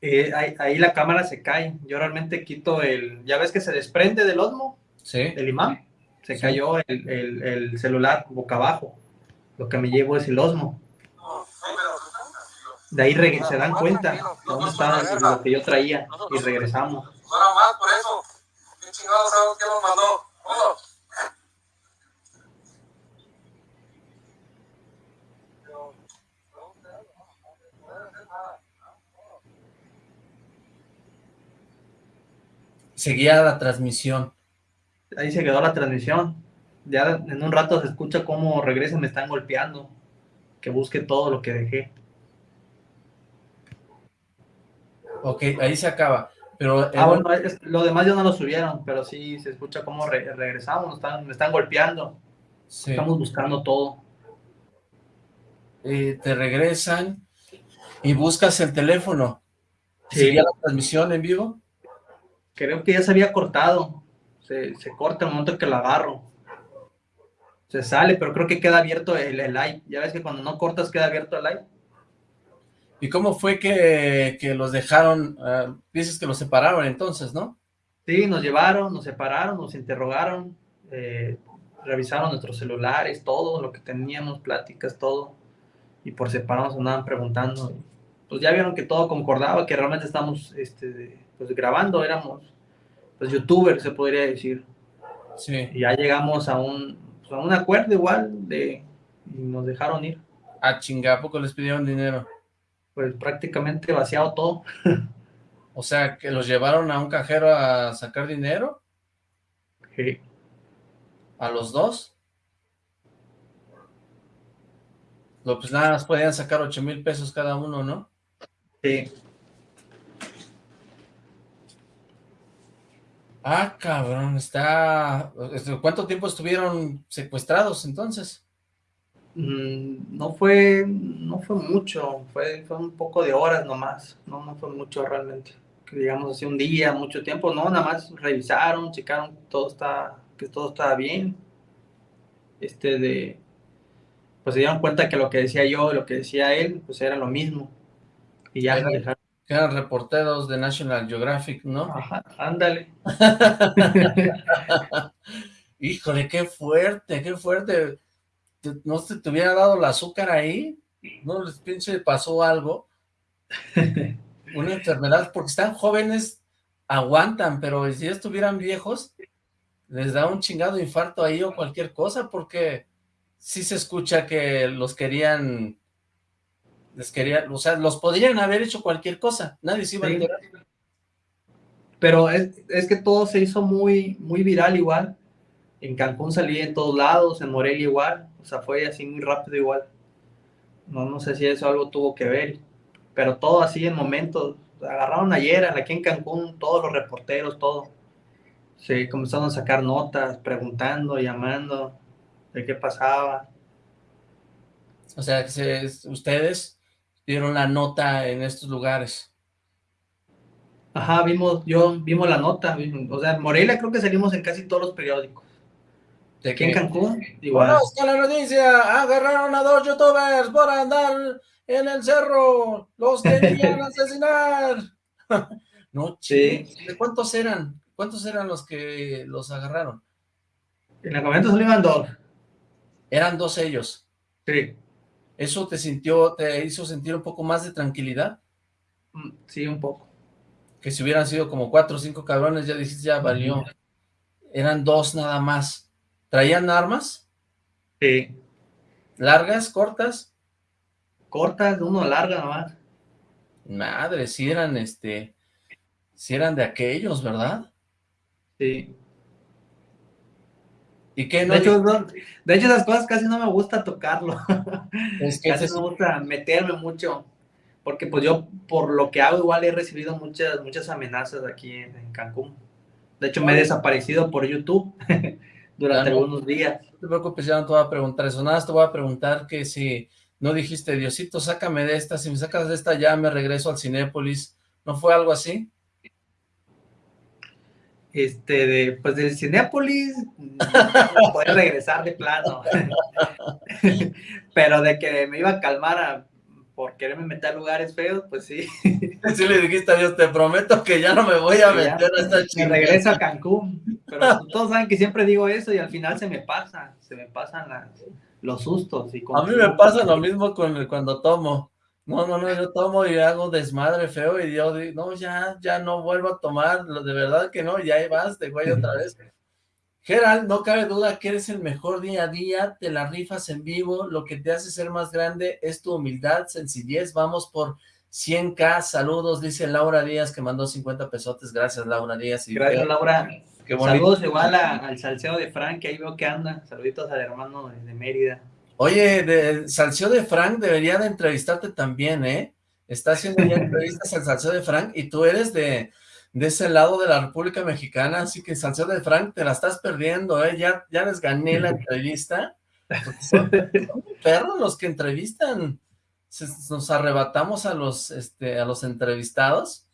Eh, ahí, ahí, la cámara se cae. Yo realmente quito el... ¿Ya ves que se desprende del Osmo? Sí. Del imán. Se sí. cayó el, el, el, celular boca abajo. Lo que me llevo es el Osmo. De ahí se dan cuenta de dónde está lo que yo traía y regresamos. Ahora más por eso. ¿Qué chingados algo que nos mandó? Vamos. Seguía la transmisión. Ahí se quedó la transmisión. Ya en un rato se escucha cómo regresan, me están golpeando. Que busque todo lo que dejé. Ok, ahí se acaba. Pero ah, bueno, es, lo demás ya no lo subieron, pero sí se escucha cómo re regresamos, nos están, me están golpeando. Sí. Estamos buscando todo. Eh, te regresan y buscas el teléfono. Sí. ¿Seguía la transmisión en vivo? Creo que ya se había cortado. Se, se corta el momento que la agarro. Se sale, pero creo que queda abierto el, el live. Ya ves que cuando no cortas queda abierto el live. ¿Y cómo fue que, que los dejaron? Uh, dices que los separaron entonces, ¿no? Sí, nos llevaron, nos separaron, nos interrogaron, eh, revisaron nuestros celulares, todo lo que teníamos, pláticas, todo. Y por separado nos andaban preguntando. Pues ya vieron que todo concordaba, que realmente estamos este, pues grabando, éramos pues youtubers, se podría decir. Sí. Y ya llegamos a un, pues, a un acuerdo igual de, y nos dejaron ir. A chinga, ¿a poco les pidieron dinero? Pues prácticamente vaciado todo. [LAUGHS] o sea, que los llevaron a un cajero a sacar dinero. Sí. ¿A los dos? No, pues nada más podían sacar ocho mil pesos cada uno, ¿no? Sí. Ah, cabrón, está... ¿Cuánto tiempo estuvieron secuestrados entonces? Mm, no fue, no fue mucho, fue, fue un poco de horas nomás, no, no fue mucho realmente. Que digamos así un día, mucho tiempo, no, nada más revisaron, checaron todo está, que todo estaba bien. Este de, pues se dieron cuenta que lo que decía yo y lo que decía él, pues era lo mismo. Y ya dejaron que eran reporteros de National Geographic, ¿no? Ajá, ándale. [LAUGHS] Híjole, qué fuerte, qué fuerte. ¿No se te hubiera dado el azúcar ahí? ¿No les pinche pasó algo? [LAUGHS] Una enfermedad, porque están jóvenes, aguantan, pero si estuvieran viejos, les da un chingado infarto ahí o cualquier cosa, porque sí se escucha que los querían les quería, o sea, los podrían haber hecho cualquier cosa, nadie se iba sí. a enterar. Pero es, es, que todo se hizo muy, muy viral igual. En Cancún salía en todos lados, en Morelia igual, o sea, fue así muy rápido igual. No, no sé si eso algo tuvo que ver, pero todo así en momentos. Agarraron ayer aquí en Cancún, todos los reporteros, todo. Se comenzaron a sacar notas, preguntando, llamando de qué pasaba. O sea, que se, ustedes dieron la nota en estos lugares. Ajá, vimos, yo, vimos la nota, o sea, Morelia creo que salimos en casi todos los periódicos. ¿De aquí en Cancún? Igual. Conozca la noticia, agarraron a dos youtubers por andar en el cerro, los [LAUGHS] querían asesinar. [LAUGHS] no, sí. ¿De cuántos eran? ¿Cuántos eran los que los agarraron? En el momento salían dos. Eran dos ellos. Sí. ¿Eso te sintió, te hizo sentir un poco más de tranquilidad? Sí, un poco. Que si hubieran sido como cuatro o cinco cabrones, ya dijiste, ya valió. Eran dos nada más. ¿Traían armas? Sí. ¿Largas, cortas? Cortas, uno larga nomás. Madre, si eran este, si eran de aquellos, ¿verdad? Sí. ¿Y no? De hecho, no- de hecho, esas cosas casi no me gusta tocarlo. [LAUGHS] Es que casi no me gusta meterme mucho. Porque pues yo, por lo que hago, igual he recibido muchas, muchas amenazas aquí en, en Cancún. De hecho, me he desaparecido por YouTube [LAUGHS] durante no. algunos días. No te preocupes, ya no te voy a preguntar eso, nada más te voy a preguntar que si no dijiste, Diosito, sácame de esta, si me sacas de esta ya me regreso al Cinépolis, ¿no fue algo así? Este, de, pues del Cinépolis, [LAUGHS] no poder regresar de plano. [LAUGHS] Pero de que me iba a calmar a- por quererme meter a lugares feos, pues sí. [LAUGHS] Sí le dijiste a Dios, te prometo que ya no me voy a Ya, meter a esta Me chingada. regreso a Cancún. Pero pues, todos saben que siempre digo eso y al final se me pasa, se me pasan las- los sustos. Y A mí me pasa lo mismo con cuando tomo. No, no, no, yo tomo y hago desmadre feo y yo digo, no, ya, ya no vuelvo a tomar, de verdad que no, y ahí vas de güey otra vez. [LAUGHS] Gerald, no cabe duda que eres el mejor día a día, te la rifas en vivo, lo que te hace ser más grande es tu humildad, sencillez, vamos por 100k, saludos, dice Laura Díaz que mandó 50 pesotes, gracias Laura Díaz. Y Gracias, Laura. Qué bonito. Saludos igual a- al salseo de Frank, que ahí veo que anda. Saluditos al hermano de Mérida. Oye, de, Salseo de Frank debería de entrevistarte también, ¿eh? Está haciendo ya [LAUGHS] entrevistas al Salseo de Frank y tú eres de, de ese lado de la República Mexicana, así que Salseo de Frank te la estás perdiendo, ¿eh? Ya, ya les gané la entrevista. Son, son perros los que entrevistan. Nos arrebatamos a los, este, a los entrevistados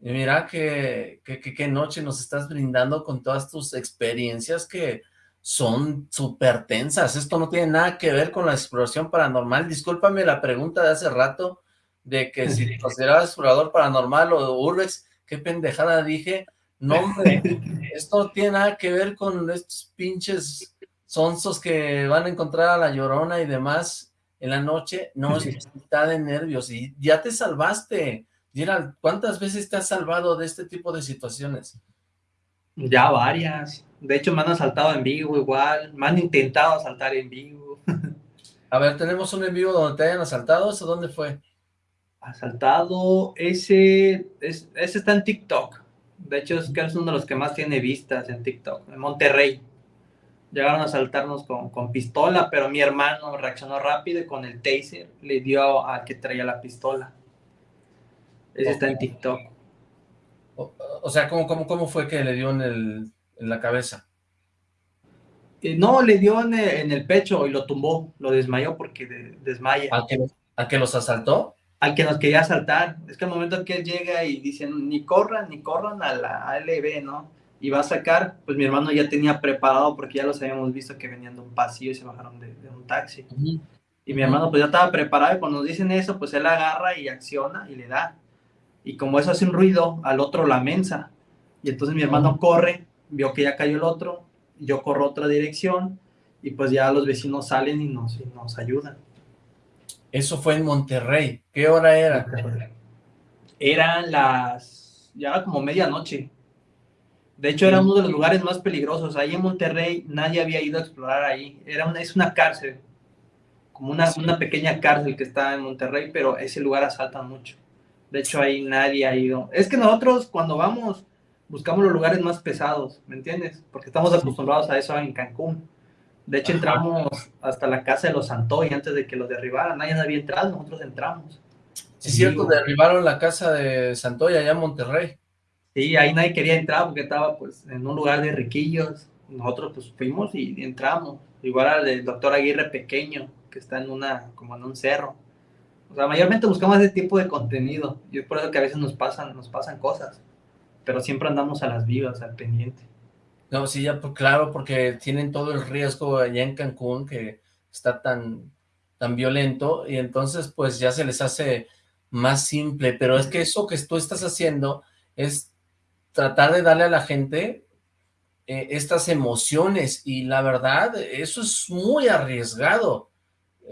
y mira que, que, que- qué noche nos estás brindando con todas tus experiencias que son súper tensas. Esto no tiene nada que ver con la exploración paranormal. Discúlpame la pregunta de hace rato de que si te [LAUGHS] considerabas explorador paranormal o urbex, qué pendejada dije. No, hombre, esto no tiene nada que ver con estos pinches sonsos que van a encontrar a la llorona y demás en la noche. No, es está de nervios y ya te salvaste. Gerald, ¿cuántas veces te has salvado de este tipo de situaciones? Ya varias. De hecho, me han asaltado en vivo igual. Me han intentado asaltar en vivo. [LAUGHS] A ver, tenemos un en vivo donde te hayan asaltado, ¿eso dónde fue? Asaltado, ese, es- ese está en TikTok. De hecho, es que es uno de los que más tiene vistas en TikTok, en Monterrey. Llegaron a asaltarnos con, con pistola, pero mi hermano reaccionó rápido y con el taser le dio al que traía la pistola. Ese está en TikTok. O, o sea, ¿cómo, cómo, ¿cómo fue que le dio en, el, en la cabeza? Eh, no, le dio en el, en el pecho y lo tumbó, lo desmayó porque de- desmaya. ¿A que, a que los asaltó? Al que nos quería asaltar. Es que al momento que él llega y dicen, ni corran, ni corran a la ALB, ¿no? Y va a sacar, pues mi hermano ya tenía preparado porque ya los habíamos visto que venían de un pasillo y se bajaron de, de un taxi. Y mi hermano pues ya estaba preparado y cuando nos dicen eso, pues él agarra y acciona y le da. Y como eso hace un ruido, al otro la mensa. Y entonces mi hermano corre, vio que ya cayó el otro, yo corro otra dirección y pues ya los vecinos salen y nos, y nos ayudan. Eso fue en Monterrey. ¿Qué hora era? Eran las, ya era como medianoche. De hecho, era uno de los lugares más peligrosos. Ahí en Monterrey nadie había ido a explorar ahí. Era una, es una cárcel, como una, una pequeña cárcel que está en Monterrey, pero ese lugar asaltan mucho. De hecho, ahí nadie ha ido. Es que nosotros cuando vamos buscamos los lugares más pesados, ¿me entiendes? Porque estamos acostumbrados a eso en Cancún. De hecho, entramos hasta la casa de los Santoy antes de que los derribaran. Nadie había entrado, nosotros entramos. Sí, es cierto, derribaron la casa de Santoya allá en Monterrey. Sí, ahí nadie quería entrar porque estaba pues en un lugar de riquillos. Nosotros pues fuimos y entramos. Igual al del doctor Aguirre pequeño, que está en una, como en un cerro. O sea, mayormente buscamos ese tipo de contenido. Y es por eso que a veces nos pasan, nos pasan cosas. Pero siempre andamos a las vivas, al pendiente. No, sí, ya, pues, claro, porque tienen todo el riesgo allá en Cancún que está tan, tan violento y entonces pues ya se les hace más simple, pero es que eso que tú estás haciendo es tratar de darle a la gente eh, estas emociones y la verdad, eso es muy arriesgado,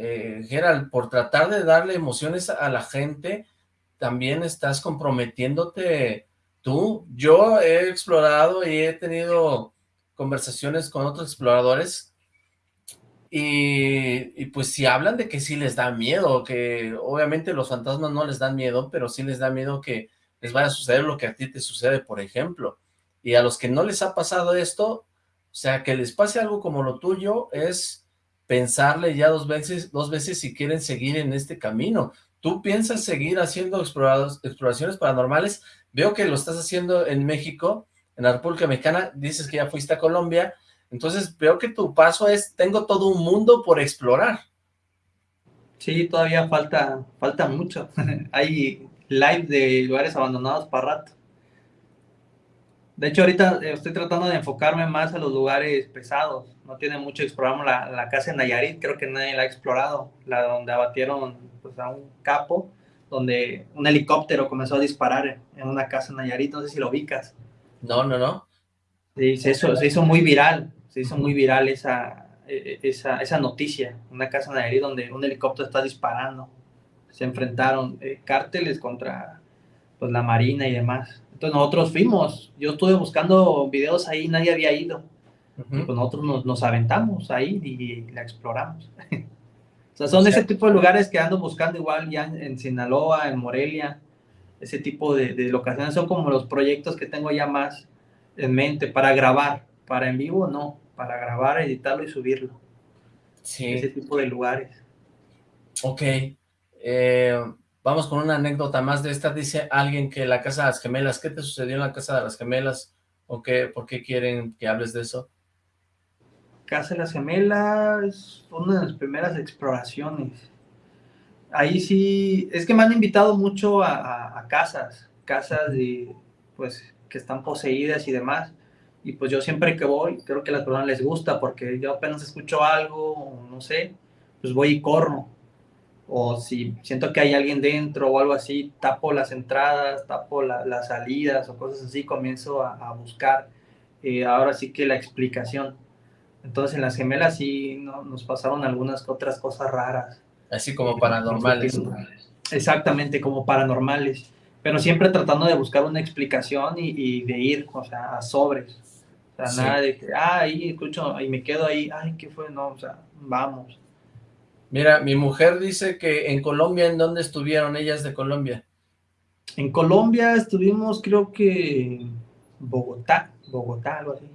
eh, Gerald, por tratar de darle emociones a la gente, también estás comprometiéndote tú. Yo he explorado y he tenido conversaciones con otros exploradores y, y, pues si hablan de que sí les da miedo, que obviamente los fantasmas no les dan miedo, pero sí les da miedo que les vaya a suceder lo que a ti te sucede, por ejemplo. Y a los que no les ha pasado esto, o sea, que les pase algo como lo tuyo es pensarle ya dos veces, dos veces si quieren seguir en este camino. ¿Tú piensas seguir haciendo exploraciones paranormales? Veo que lo estás haciendo en México, en la República Mexicana, dices que ya fuiste a Colombia, entonces veo que tu paso es, tengo todo un mundo por explorar. Sí, todavía falta, falta mucho. [LAUGHS] Hay live de lugares abandonados para rato. De hecho, ahorita eh, estoy tratando de enfocarme más a los lugares pesados. No tiene mucho, exploramos la, la casa en Nayarit, creo que nadie la ha explorado, la donde abatieron pues, a un capo, donde un helicóptero comenzó a disparar en una casa en Nayarit, no sé si lo ubicas. No, no, no. Sí, se hizo, se hizo muy viral, se hizo muy viral esa, e, e, esa, esa noticia, una casa en Nayarit donde un helicóptero está disparando. Se enfrentaron eh, cárteles contra pues, la marina y demás. Entonces nosotros fuimos, yo estuve buscando videos ahí, nadie había ido. y pues nosotros nos, nos, aventamos ahí y, la exploramos. [LAUGHS] o sea, son ese tipo de lugares que ando buscando igual ya en, Sinaloa, en Morelia, ese tipo de, de, locaciones son como los proyectos que tengo ya más en mente para grabar, para en vivo no, para grabar, editarlo y subirlo. Sí. Ese tipo de lugares. Ok. Eh, Vamos con una anécdota más de esta. Dice alguien que la Casa de las Gemelas, ¿qué te sucedió en la Casa de las Gemelas? ¿O qué, por qué quieren que hables de eso? Casa de las Gemelas, una de las primeras exploraciones. Ahí sí, es que me han invitado mucho a, casas, casas de, pues, que están poseídas y demás. Y pues yo siempre que voy, creo que a las personas les gusta porque yo apenas escucho algo, no sé, pues voy y corro o si siento que hay alguien dentro o algo así, tapo las entradas, tapo las salidas o cosas así, comienzo a, buscar eh, ahora sí que la explicación. Entonces en las gemelas sí no, nos pasaron algunas otras cosas raras. Así como paranormales. Exactamente, como paranormales. Pero siempre tratando de buscar una explicación y, de ir, o sea, a sobres. O sea, nada de que, ah, ahí escucho y me quedo ahí, ay, ¿qué fue? No, o sea, vamos. Mira, mi mujer dice que en Colombia, ¿en dónde estuvieron ellas de Colombia? En Colombia estuvimos, creo que Bogotá, Bogotá, algo así.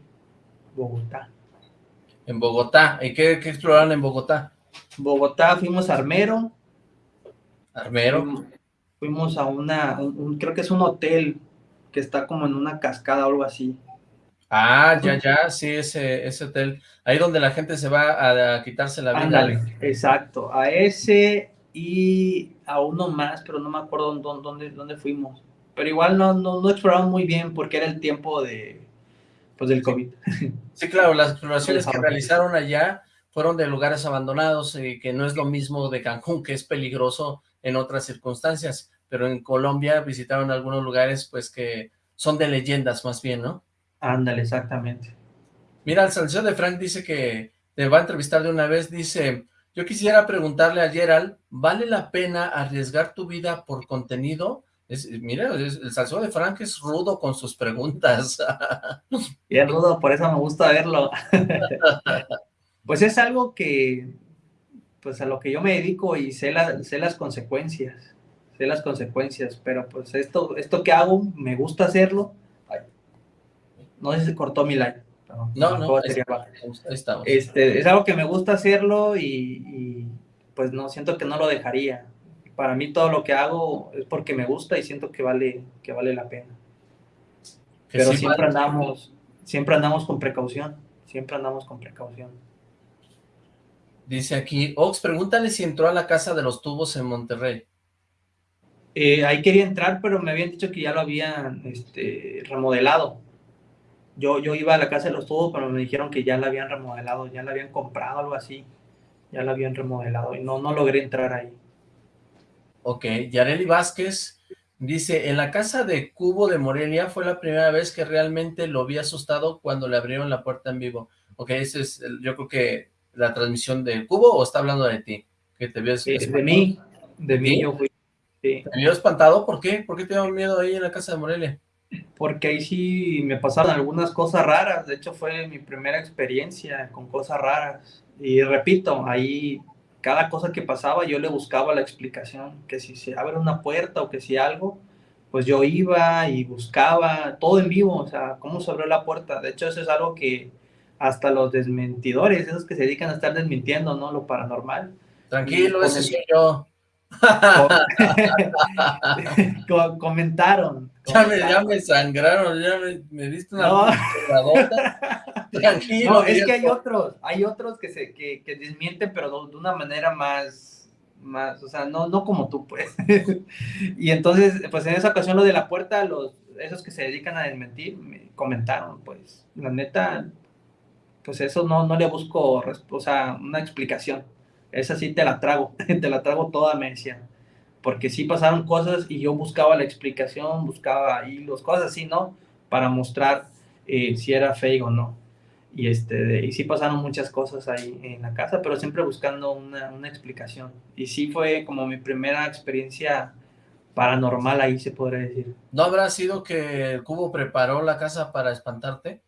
Bogotá. En Bogotá. ¿Y qué, exploraron en Bogotá? Bogotá, fuimos a Armero. Armero. Fuimos, a una, creo que es un hotel que está como en una cascada o algo así. Ah, ya, ya, sí, ese, ese hotel. Ahí donde la gente se va a, quitarse la vida. exacto, a ese y a uno más, pero no me acuerdo dónde, dónde, fuimos. Pero igual no, no, no, exploramos muy bien porque era el tiempo de, pues, del COVID. Sí, claro, las exploraciones [LAUGHS] que realizaron allá fueron de lugares abandonados, y que no es lo mismo de Cancún, que es peligroso en otras circunstancias, pero en Colombia visitaron algunos lugares pues que son de leyendas más bien, ¿no? Ándale, exactamente. Mira, el salseo de Frank dice que te va a entrevistar de una vez, dice, yo quisiera preguntarle a Gerald, ¿vale la pena arriesgar tu vida por contenido? Es, mira, el salseo de Frank es rudo con sus preguntas. [LAUGHS] y es rudo, por eso me gusta verlo. [LAUGHS] pues es algo que, pues a lo que yo me dedico y sé, sé las consecuencias, sé las consecuencias, pero pues esto, esto que hago, me gusta hacerlo, no sé si se cortó mi like. No, no, estamos. Este, es algo que me gusta hacerlo y, pues no, siento que no lo dejaría. Para mí todo lo que hago es porque me gusta y siento que vale, que vale la pena. Pero siempre andamos, siempre andamos con precaución, siempre andamos con precaución. Dice aquí, Ox, pregúntale si entró a la casa de los tubos en Monterrey. Eh, ahí quería entrar, pero me habían dicho que ya lo habían este, remodelado. Yo, yo iba a la casa de los tubos, pero me dijeron que ya la habían remodelado, ya la habían comprado, algo así. Ya la habían remodelado y no, no logré entrar ahí. Ok, Yareli Vázquez dice, en la casa de Cubo de Morelia fue la primera vez que realmente lo vi asustado cuando le abrieron la puerta en vivo. Ok, ese es, yo creo que la transmisión de Cubo o está hablando de ti? Que te vio de mí, de mí yo fui. ¿Te vio espantado? ¿Por qué? ¿Por qué te dio miedo ahí en la casa de Morelia? Porque ahí sí me pasaron algunas cosas raras, de hecho fue mi primera experiencia con cosas raras, Y repito, ahí cada cosa que pasaba yo le buscaba la explicación, que si se abre una puerta o que si algo, pues yo iba y buscaba todo en vivo, o sea, cómo se abrió la puerta. De hecho, eso es algo que hasta los desmentidores, esos que se dedican a estar desmintiendo, ¿no? Lo paranormal. Tranquilo, ese soy yo. [LAUGHS] [LAUGHS] comentaron. Ya me, ya me sangraron, ya me, me diste una No. [LAUGHS] Tranquilo. No, es que hay otros, hay otros que se que, que desmienten, pero de, una manera más, más, o sea, no, no como tú, pues. [LAUGHS] y entonces, pues en esa ocasión lo de la puerta, los, esos que se dedican a desmentir, me comentaron, pues, la neta, pues eso no, no le busco, o sea, una explicación. Esa sí te la trago, [LAUGHS] te la trago toda, me decían. Porque sí pasaron cosas y yo buscaba la explicación, buscaba hilos, cosas así, ¿no? Para mostrar eh, si era fake o no. Y, este, de- y sí pasaron muchas cosas ahí en la casa, pero siempre buscando una, una explicación. Y sí fue como mi primera experiencia paranormal ahí, se podría decir. ¿No habrá sido que el cubo preparó la casa para espantarte?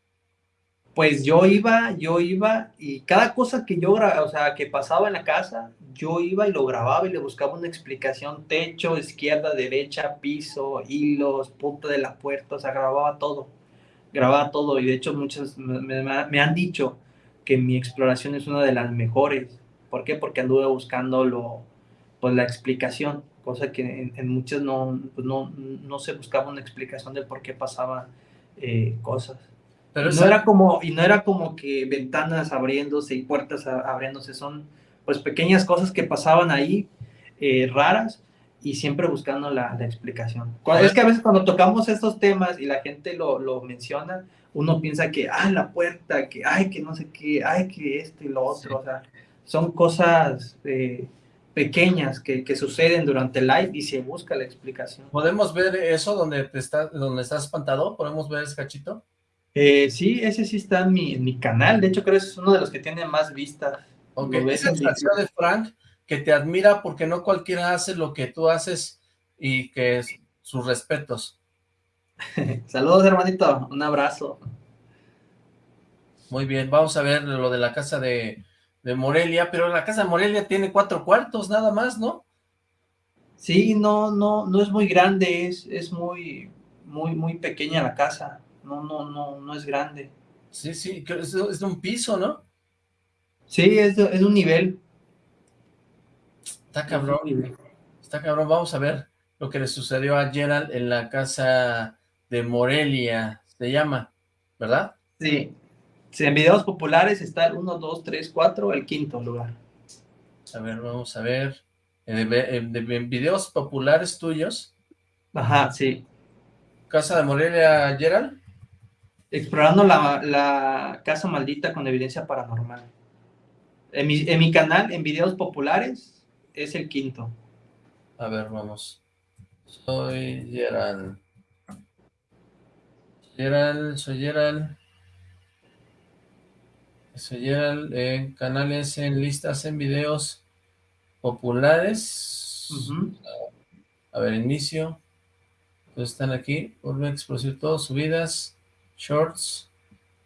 Pues yo iba, yo iba y cada cosa que yo, o sea, que pasaba en la casa, yo iba y lo grababa y le buscaba una explicación, techo, izquierda, derecha, piso, hilos, punta de la puerta, o sea, grababa todo, grababa todo y de hecho muchos me, me- han dicho que mi exploración es una de las mejores. ¿Por qué? Porque anduve buscando lo, pues, la explicación, cosa que en, en muchas no, pues, no, no se buscaba una explicación del por qué pasaban eh, cosas. Pero Y esa- no era como y no era como que ventanas abriéndose y puertas a- abriéndose son pues pequeñas cosas que pasaban ahí eh, raras y siempre buscando la, la explicación Cuando- es que a veces cuando tocamos estos temas y la gente lo, lo menciona uno piensa que ah la puerta que ay que no sé qué ay que esto y lo otro o sea son cosas eh, pequeñas que, que suceden durante el live y se busca la explicación ¿Podemos ver eso donde te está, donde estás espantado? ¿Podemos ver ese cachito? Eh, sí, ese sí está en mi, en mi canal. De hecho, creo que es uno de los que tiene más vistas. Ok, esa en es la acción de Frank, que te admira porque no cualquiera hace lo que tú haces y que es sus respetos. [LAUGHS] Saludos, hermanito. Un abrazo. Muy bien, vamos a ver lo de la casa de, de Morelia, pero la casa de Morelia tiene cuatro cuartos nada más, ¿no? Sí, no, no, no es muy grande, es, es muy, muy, muy pequeña la casa. No, no, no, no es grande. Sí, sí, es, es de un piso, ¿no? Sí, es, es un nivel. Está cabrón, está cabrón. Vamos a ver lo que le sucedió a Gerald en la casa de Morelia, se llama, ¿verdad? Sí. Sí, en videos populares está el 1, 2, 3, 4, el quinto lugar. A ver, vamos a ver. En, en- en- en videos populares tuyos, Ajá, sí. casa de Morelia, Gerald. Explorando la, la casa maldita con evidencia paranormal. En mi, en mi canal, en videos populares, es el quinto. A ver, vamos. Soy Gerald. Gerald, soy Gerald. Soy Gerald en canales, en listas, en videos populares. A ver, inicio. Entonces están aquí. Vuelve a explosión todo, subidas, shorts.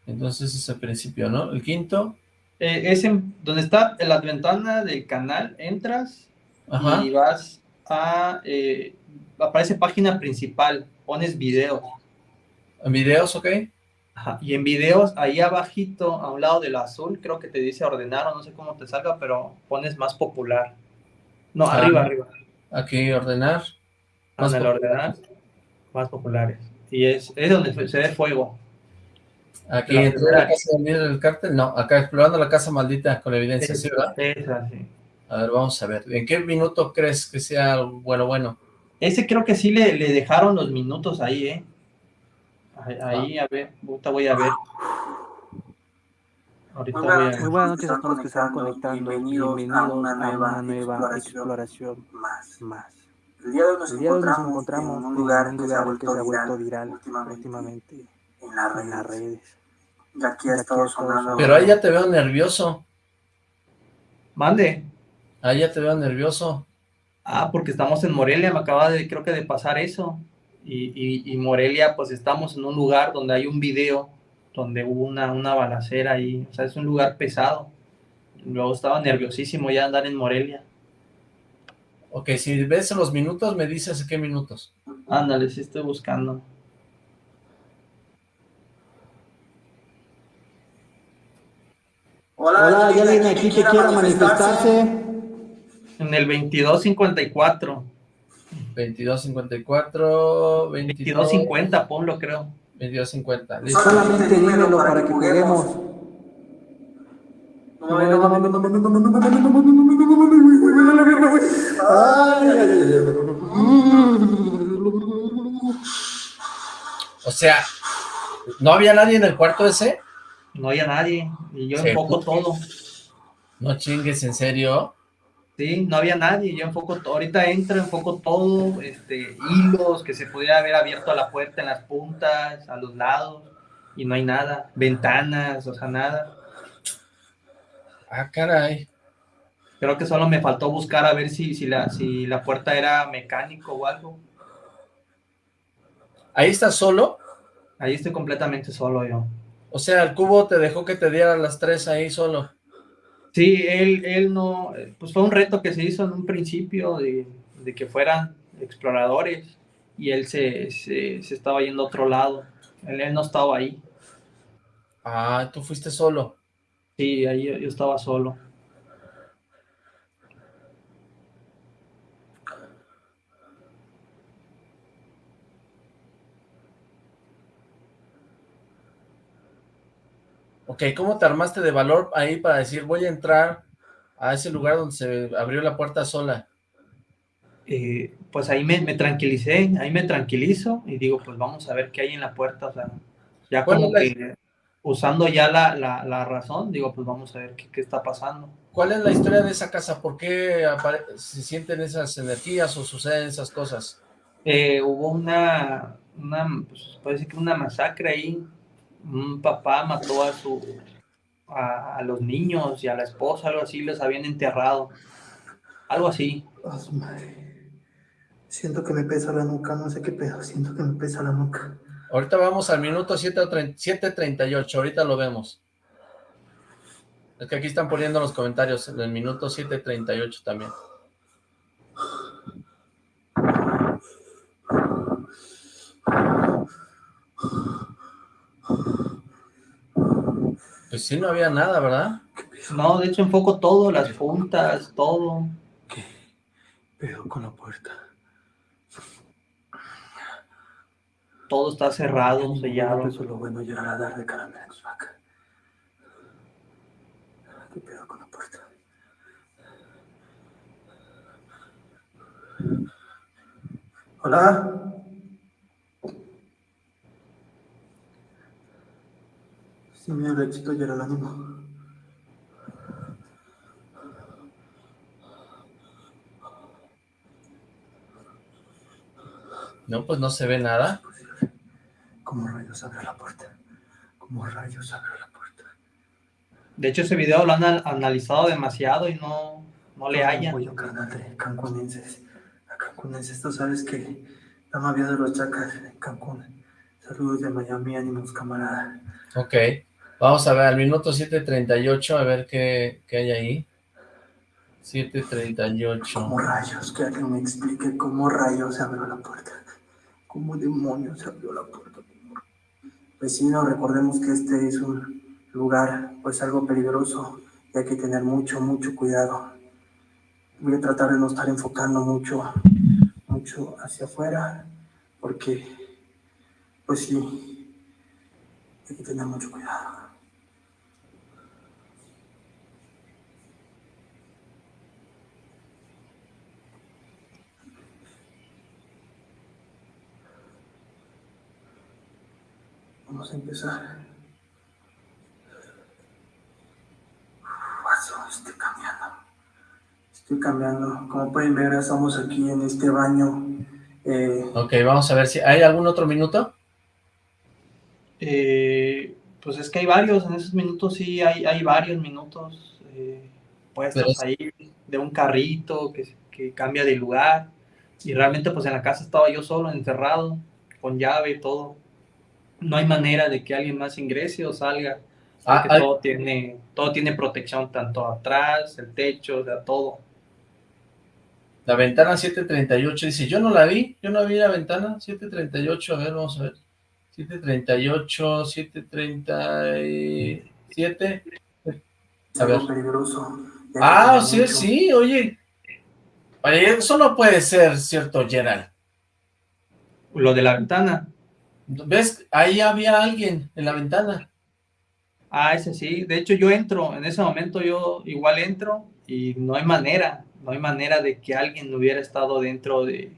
Entonces es el principio, ¿no? El quinto. Eh, es en, donde está en la ventana del canal, entras Ajá. y vas a, eh, aparece página principal, pones videos. En videos, ok. Ajá, Y en videos, ahí abajito, a un lado del azul, creo que te dice ordenar o no sé cómo te salga, pero pones más popular. No, Ah. arriba, arriba. Aquí ordenar. Más el popular. ordenar, más populares. Y es, es donde se ve fuego. Aquí La en la casa del líder del cártel, no, acá explorando la casa maldita con evidencia, ¿sí, verdad? Esa, sí. A ver, vamos a ver, ¿en qué minuto crees que sea bueno, bueno? Ese creo que sí le, le dejaron los minutos ahí, ¿eh? Ahí, ahí, a ver, ahorita voy a ver. Ahorita voy a ver. Muy buenas noches a todos los que se están conectando. Bienvenidos, a una nueva, exploración, más. más. El día de hoy nos nos encontramos, encontramos en un lugar, que se ha que vuelto, se ha vuelto viral, viral últimamente, últimamente en las en las redes. Y aquí ha estado sonando. Pero ahí ya te veo nervioso, Mande. ahí ya te veo nervioso. Ah, porque estamos en Morelia, me acaba de, creo que de pasar eso. Y, y, y Morelia, pues estamos en un lugar donde hay un video donde hubo una, una balacera ahí. O sea, es un lugar pesado. Luego estaba nerviosísimo ya andar en Morelia. Ok, si ves los minutos, me dices qué minutos. Ándale, sí estoy buscando. Hola, ¿hay alguien aquí que quiera manifestarse? En el 2254. 2254, 2250, ponlo creo. 2250. Listo. Solamente dímelo para que juguemos. O sea, ¿no había nadie en el cuarto ese? No había nadie. Y yo enfoco todo. No chingues, ¿en serio? Sí, no había nadie. Yo enfoco todo. Ahorita entro, enfoco todo. Este, hilos que se pudiera haber abierto a la puerta en las puntas, a los lados. Y no hay nada. Ventanas, o sea, nada. Ah, caray. Creo que solo me faltó buscar a ver si, si, la, si la puerta era mecánico o algo. ¿Ahí estás solo? Ahí estoy completamente solo yo. O sea, el cubo te dejó que te diera las tres ahí solo. Sí, él, él no, pues fue un reto que se hizo en un principio de, de que fueran exploradores y él se, se, se estaba yendo a otro lado. Él, él no estaba ahí. Ah, tú fuiste solo. Sí, ahí yo, yo estaba solo. Ok, ¿cómo te armaste de valor ahí para decir voy a entrar a ese lugar donde se abrió la puerta sola? Eh, pues ahí me, me tranquilicé, ahí me tranquilizo y digo, pues vamos a ver qué hay en la puerta. O sea, ya ¿Cuál como que usando ya la, la, la razón, digo, pues vamos a ver qué, qué está pasando. ¿Cuál es la historia de esa casa? ¿Por qué se sienten esas energías o suceden esas cosas? Eh, hubo una, una, pues, puede decir que una masacre ahí. Un papá mató a su a, a los niños y a la esposa, algo así, los habían enterrado. Algo así. Oh, su madre. Siento que me pesa la nuca, no sé qué pedo, siento que me pesa la nuca. Ahorita vamos al minuto 7:30 7.38, ahorita lo vemos. Es que aquí están poniendo los comentarios en el minuto 7.38 también. Pues sí, no había nada, ¿verdad? No, de hecho enfoco todo, las puntas, todo. Pedo con la puerta. Todo está cerrado, sellado. Eso es lo bueno llegar a dar de caramelos vaca. ¿Qué pedo con la puerta? Hola. Sí, mi éxito ya era el ánimo. No, pues no se ve nada. ¿Cómo rayos abrió la puerta? ¿Cómo rayos abrió la puerta? De hecho, ese video lo han an- analizado demasiado y no, no le hallan. Apoyo carnal de cancunenses. A cancunenses, tú sabes que la mafia de los chacas en Cancún. Saludos de Miami, ánimos, camarada. Ok, vamos a ver al minuto 7.38, a ver qué, qué hay ahí. 7.38. ¿Cómo rayos? Que alguien me explique cómo rayos se abrió la puerta. ¿Cómo demonios se abrió la puerta? Vecino, recordemos que este es un lugar, pues algo peligroso y hay que tener mucho, mucho cuidado. Voy a tratar de no estar enfocando mucho, mucho hacia afuera, porque, pues sí, hay que tener mucho cuidado. Vamos a empezar. Paso, estoy cambiando. Estoy cambiando. Como pueden ver, estamos aquí en este baño. Eh, Ok, vamos a ver si... ¿Hay algún otro minuto? Eh, pues es que hay varios, en esos minutos sí hay, hay varios minutos eh, puestos es- ahí de un carrito que, que cambia de lugar. Y realmente pues en la casa estaba yo solo, encerrado, con llave y todo. No hay manera de que alguien más ingrese o salga. Ah, hay- todo tiene, todo tiene protección, tanto atrás, el techo, o sea, todo. La ventana 738 dice, yo no la vi, yo no vi la ventana 738, a ver, vamos a ver. 738, 737. Es A ver. peligroso. Ah, sí, mucho- sí, oye. Oye, eso no puede ser cierto, Gerald. Lo de la ventana. ¿Ves? Ahí había alguien en la ventana. Ah, ese sí. De hecho, yo entro, en ese momento yo igual entro y no hay manera, no hay manera de que alguien hubiera estado dentro de...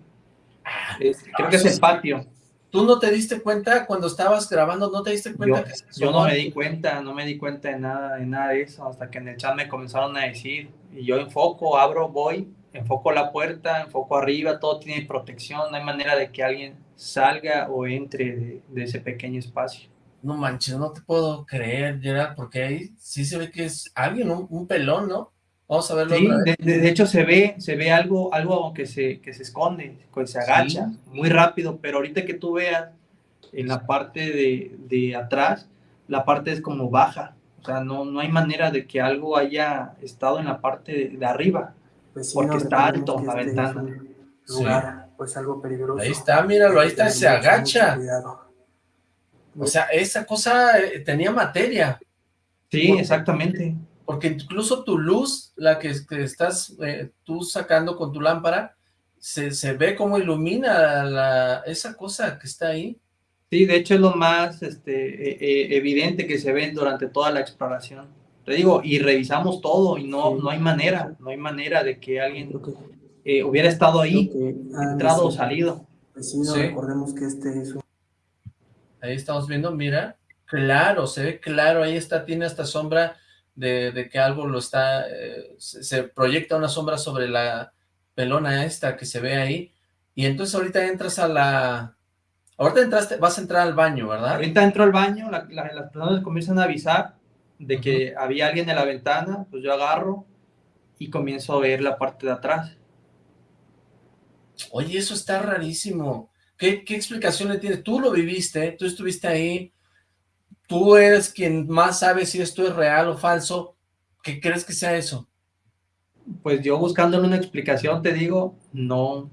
es- creo que es el patio. ¿Tú no te diste cuenta cuando estabas grabando? ¿No te diste cuenta Yo, que se yo no me di cuenta, no me di cuenta de nada, de nada de eso, hasta que en el chat me comenzaron a decir, y yo enfoco, abro, voy, enfoco la puerta, enfoco arriba, todo tiene protección, no hay manera de que alguien salga o entre de, de ese pequeño espacio. No manches, no te puedo creer, Gerald, porque ahí sí se ve que es alguien, un, un pelón, ¿no? Vamos a verlo Sí, otra vez. de, de- de hecho se ve, se ve algo, algo que se, que se esconde, que se agacha Sí. muy rápido, pero ahorita que tú veas en la parte de, de atrás, la parte es como baja, o sea, no, no hay manera de que algo haya estado en la parte de, de arriba, Vecinos, porque está alto la ventana. Lugar, pues algo peligroso. Ahí está, míralo, ahí está, se agacha. O sea, esa cosa eh, tenía materia. Sí, Porque- exactamente. Porque incluso tu luz, la que, que estás eh, tú sacando con tu lámpara, se, se ve como ilumina la, esa cosa que está ahí. Sí, de hecho es lo más este, e- e- evidente que se ve durante toda la exploración. Te digo, y revisamos todo y no, Sí. no hay manera, no hay manera de que alguien eh, hubiera estado ahí, que de entrado o ser salido. Vecinos, Sí. recordemos que este es un Ahí estamos viendo, mira, claro, se ve claro, ahí está, tiene esta sombra de, de que algo lo está, eh, se, se proyecta una sombra sobre la pelona esta que se ve ahí, y entonces ahorita entras a la, ahorita entraste, vas a entrar al baño, ¿verdad? Ahorita entro al baño, la- la- las personas comienzan a avisar de que había alguien en la ventana, pues yo agarro y comienzo a ver la parte de atrás. Oye, eso está rarísimo. ¿Qué, explicación le tienes? Tú lo viviste, tú estuviste ahí, tú eres quien más sabe si esto es real o falso. ¿Qué crees que sea eso? Pues yo buscándole una explicación, te digo, no,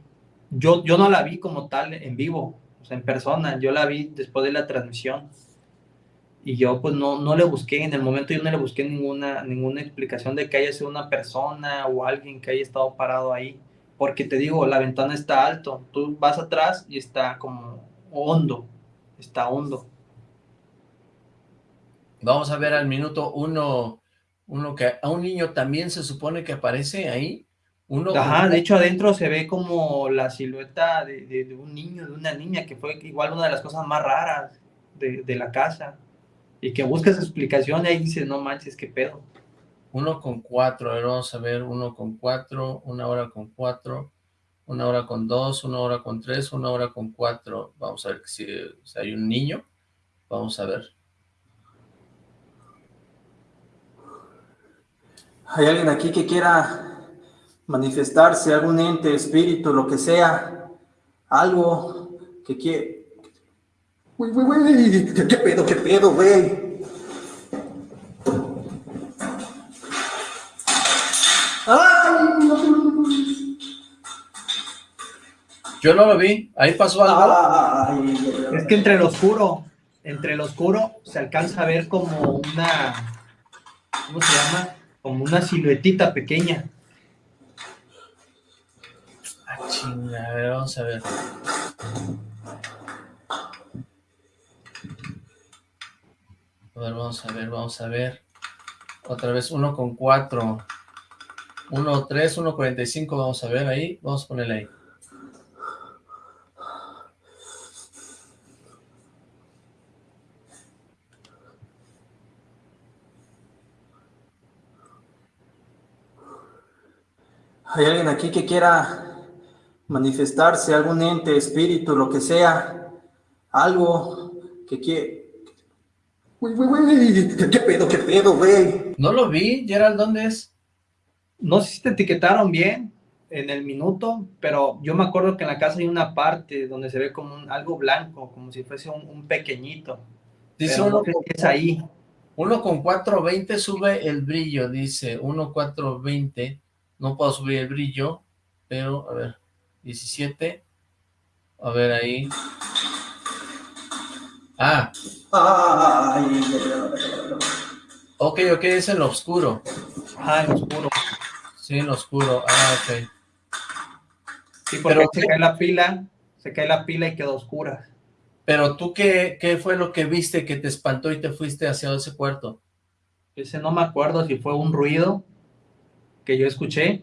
yo, yo no la vi como tal en vivo, en persona, yo la vi después de la transmisión. Y yo pues no, no le busqué, en el momento yo no le busqué ninguna, ninguna explicación de que haya sido una persona o alguien que haya estado parado ahí. Porque te digo, la ventana está alto, tú vas atrás y está como hondo, está hondo. Vamos a ver al minuto uno, uno que a un niño también se supone que aparece ahí. Uno Ajá, de hecho adentro se ve como la silueta de, de- de un niño, de una niña, que fue igual una de las cosas más raras de, de la casa. Y que buscas explicación y ahí dices, no manches, qué pedo. Uno con cuatro, a ver, vamos a ver, uno con cuatro, una hora con cuatro, una hora con dos, una hora con tres, una hora con cuatro. Vamos a ver si, si hay un niño. Vamos a ver. ¿Hay alguien aquí que quiera manifestarse, algún ente, espíritu, lo que sea? Algo que. Güey, güey, güey, ¿qué, qué pedo, qué pedo, güey? Yo no lo vi, ahí pasó algo. Ay, Es que entre el oscuro, entre el oscuro se alcanza a ver como una, ¿cómo se llama? Como una siluetita pequeña. Ah, chinga, a ver, vamos a ver. A ver, vamos a ver, vamos a ver. Otra vez, uno con cuatro. Uno, tres, uno, cuarenta y cinco, vamos a ver ahí. Vamos a ponerle ahí. ¿Hay alguien aquí que quiera manifestarse, algún ente, espíritu, lo que sea? Algo que quiere... Güey, güey, güey, ¿qué, pedo, qué pedo, güey? No lo vi, Gerald, ¿dónde es? No sé si te etiquetaron bien en el minuto, pero yo me acuerdo que en la casa hay una parte donde se ve como un- algo blanco, como si fuese un, un pequeñito. Dice uno si es ahí. Uno con 420 sube el brillo, dice. 1 420. No puedo subir el brillo, pero, a ver, 17. A ver ahí. Ah. Ok, ok, es en lo oscuro. Ah, en lo oscuro. Sí, en lo oscuro. Ah, ok. Sí, porque se cae la pila, se cae la pila y quedó oscura. Pero tú, ¿qué, ¿qué fue lo que viste que te espantó y te fuiste hacia ese cuarto? Ese no me acuerdo si fue un ruido que yo escuché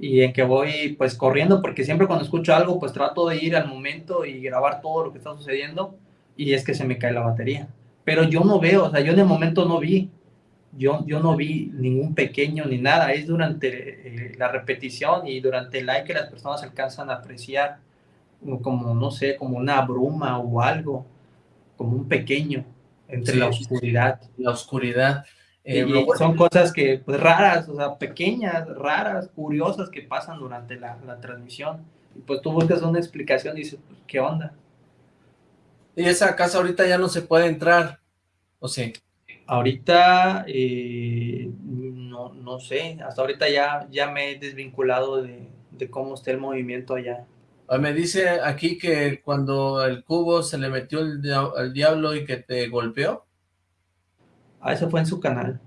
y en que voy pues corriendo, porque siempre cuando escucho algo pues trato de ir al momento y grabar todo lo que está sucediendo y es que se me cae la batería. Pero yo no veo, o sea, yo en el momento no vi, yo, yo no vi ningún pequeño ni nada, es durante eh, la repetición y durante el like que las personas alcanzan a apreciar como, no sé, como una bruma o algo, como un pequeño entre Sí. la oscuridad. La oscuridad. Eh, Y lo bueno- son cosas que, pues raras, o sea, pequeñas, raras, curiosas que pasan durante la, la transmisión. Y pues tú buscas una explicación y dices, pues, ¿qué onda? Y esa casa ahorita ya no se puede entrar, ¿o sí? Ahorita, eh, no, no sé, hasta ahorita ya, ya me he desvinculado de, de cómo está el movimiento allá. Ah, Me dice aquí que cuando el cubo se le metió el, dia- diablo y que te golpeó. Ah, eso fue en su canal.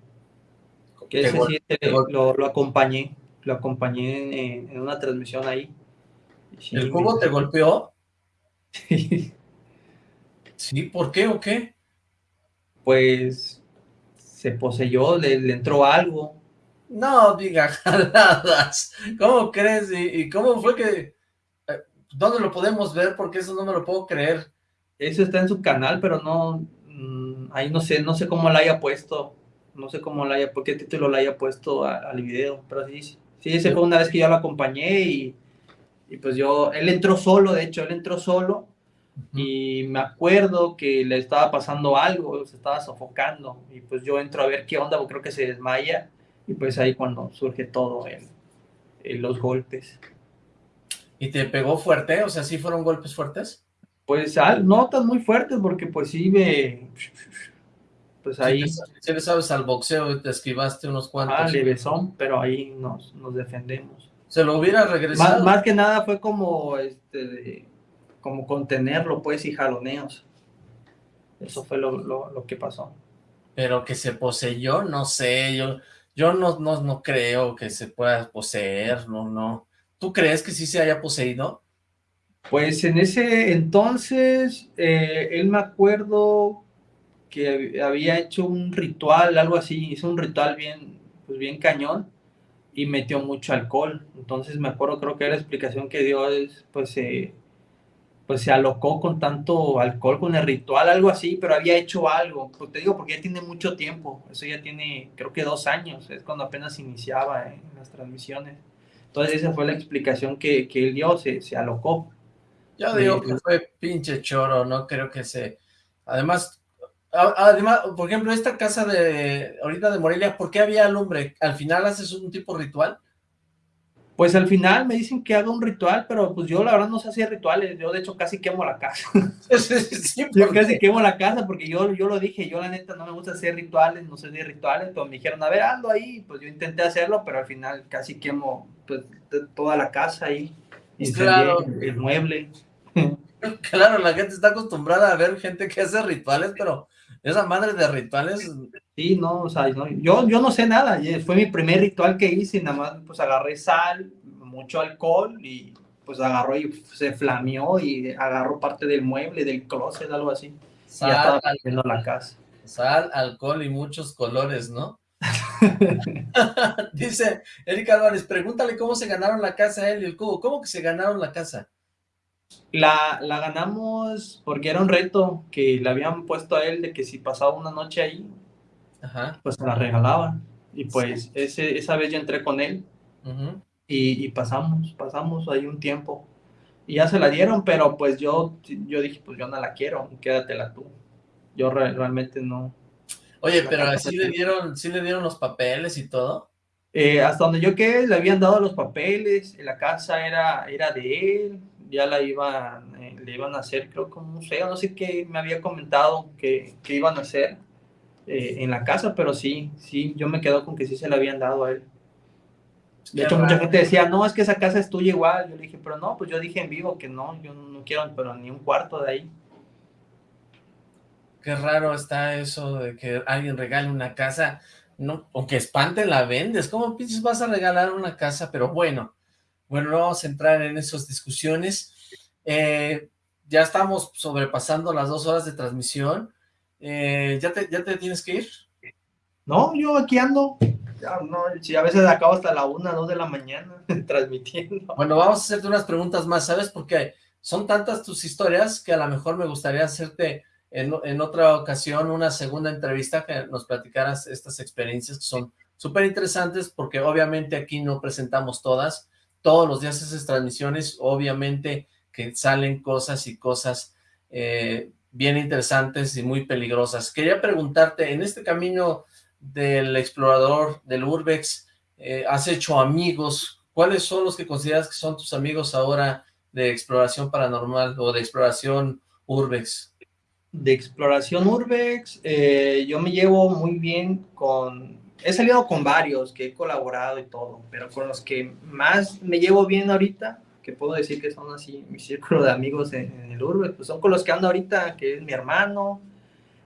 Que ese sí, te lo, lo acompañé, lo acompañé en, una transmisión ahí. Sí, ¿El me- cubo te golpeó? Sí, ¿por qué o qué? Pues se poseyó, le, le entró algo. No diga [LAUGHS] jaladas. ¿Cómo crees? ¿Y, y cómo fue que...? eh, ¿Dónde lo podemos ver? Porque eso no me lo puedo creer. Eso está en su canal, pero no, ahí no sé, no sé cómo la haya puesto, no sé cómo la haya, por qué título la haya puesto a- al video, pero sí, sí, ese fue una vez que yo lo acompañé y, y pues yo, él entró solo, de hecho, él entró solo y me acuerdo que le estaba pasando algo, se estaba sofocando y pues yo entro a ver qué onda, porque creo que se desmaya y pues ahí cuando surge todo, el- el- los golpes. ¿Y te pegó fuerte? O sea, ¿sí fueron golpes fuertes? Pues al- no tan muy fuertes porque pues sí me... Pues ahí... Si le, si le sabes al boxeo y te esquivaste unos cuantos. Ah, levesón, pero ahí nos, nos defendemos. Se lo hubiera Más, regresado. más que nada fue como, este, de- como contenerlo, pues, y jaloneos. Eso fue lo, lo, lo que pasó. Pero que se poseyó, no sé, yo, yo no, no, no creo que se pueda poseer, no, no. ¿Tú crees que sí se haya poseído? Pues en ese entonces, eh, él me acuerdo que hab- había hecho un ritual, algo así, hizo un ritual bien, pues bien cañón y metió mucho alcohol. Entonces me acuerdo, creo que la explicación que dio es, pues, eh, pues se alocó con tanto alcohol, con el ritual, algo así, pero había hecho algo. Pues te digo, porque ya tiene mucho tiempo, eso ya tiene, creo que dos años, es cuando apenas iniciaba en las transmisiones. Entonces esa fue la explicación que, que él dio, se, se alocó. Yo digo que pues. fue pinche choro, no creo que se... Además, además, por ejemplo, esta casa de ahorita de Morelia, ¿por qué había alumbre? ¿Al final haces un tipo ritual? Pues al final me dicen que haga un ritual, pero pues yo la verdad no sé hacer rituales, yo de hecho casi quemo la casa. [LAUGHS] yo casi quemo la casa porque yo, yo lo dije, yo la neta no me gusta hacer rituales, no sé de rituales, pero me dijeron, a ver, ando ahí, pues yo intenté hacerlo, pero al final casi quemo pues toda la casa ahí, incendié Claro. el mueble. [LAUGHS] Claro, la gente está acostumbrada a ver gente que hace rituales, pero esa madre de rituales... Sí, no, o sea, no, yo, yo no sé nada, y fue mi primer ritual que hice, y nada más pues agarré sal, mucho alcohol y pues agarró y se flameó y agarró parte del mueble, del closet, algo así. y Sal, ya estaba al- viendo la casa. Sal, alcohol y muchos colores, ¿no? [LAUGHS] [LAUGHS] Dice Erika Álvarez, pregúntale cómo se ganaron la casa él y el cubo. ¿Cómo que se ganaron la casa? La, la ganamos porque era un reto que le habían puesto a él de que si pasaba una noche ahí, Ajá. pues se la regalaban. Y pues ese, esa vez yo entré con él y, y pasamos, pasamos ahí un tiempo. Y ya se la dieron, pero pues yo, yo dije, pues yo no la quiero, quédatela tú. Yo re- realmente no. Oye, pero sí le dieron, sí le dieron los papeles y todo. Eh, hasta donde yo quedé, le habían dado los papeles, la casa era, era de él, ya la iban, eh, le iban a hacer, creo que un museo, no sé qué me había comentado que, que iban a hacer. eh, en la casa, pero sí, sí, yo me quedo con que sí se le habían dado a él. De hecho, mucha gente decía, no, es que esa casa es tuya igual. Yo le dije, pero no, pues yo dije en vivo que no, yo no quiero pero ni un cuarto de ahí. Qué raro está eso de que alguien regale una casa, no, aunque espante la vendes, ¿cómo pinches vas a regalar una casa? Pero bueno, bueno, no vamos a entrar en esas discusiones. Eh, ya estamos sobrepasando las dos horas de transmisión. Eh, ¿ya, te, ¿Ya te tienes que ir? No, yo aquí ando. Ya, no, si a veces acabo hasta la una, dos de la mañana [LAUGHS] transmitiendo. Bueno, vamos a hacerte unas preguntas más, ¿sabes? Porque son tantas tus historias que a lo mejor me gustaría hacerte en, en otra ocasión una segunda entrevista que nos platicaras estas experiencias que son súper interesantes porque obviamente aquí no presentamos todas, todos los días haces transmisiones, obviamente que salen cosas y cosas eh, bien interesantes y muy peligrosas. Quería preguntarte, en este camino del explorador, del Urbex, eh, has hecho amigos, ¿cuáles son los que consideras que son tus amigos ahora de exploración paranormal o de exploración Urbex? De exploración Urbex, eh, yo me llevo muy bien con, he salido con varios que he colaborado y todo, pero con los que más me llevo bien ahorita, que puedo decir que son así mi círculo de amigos en, el Urbex, pues son con los que ando ahorita, que es mi hermano,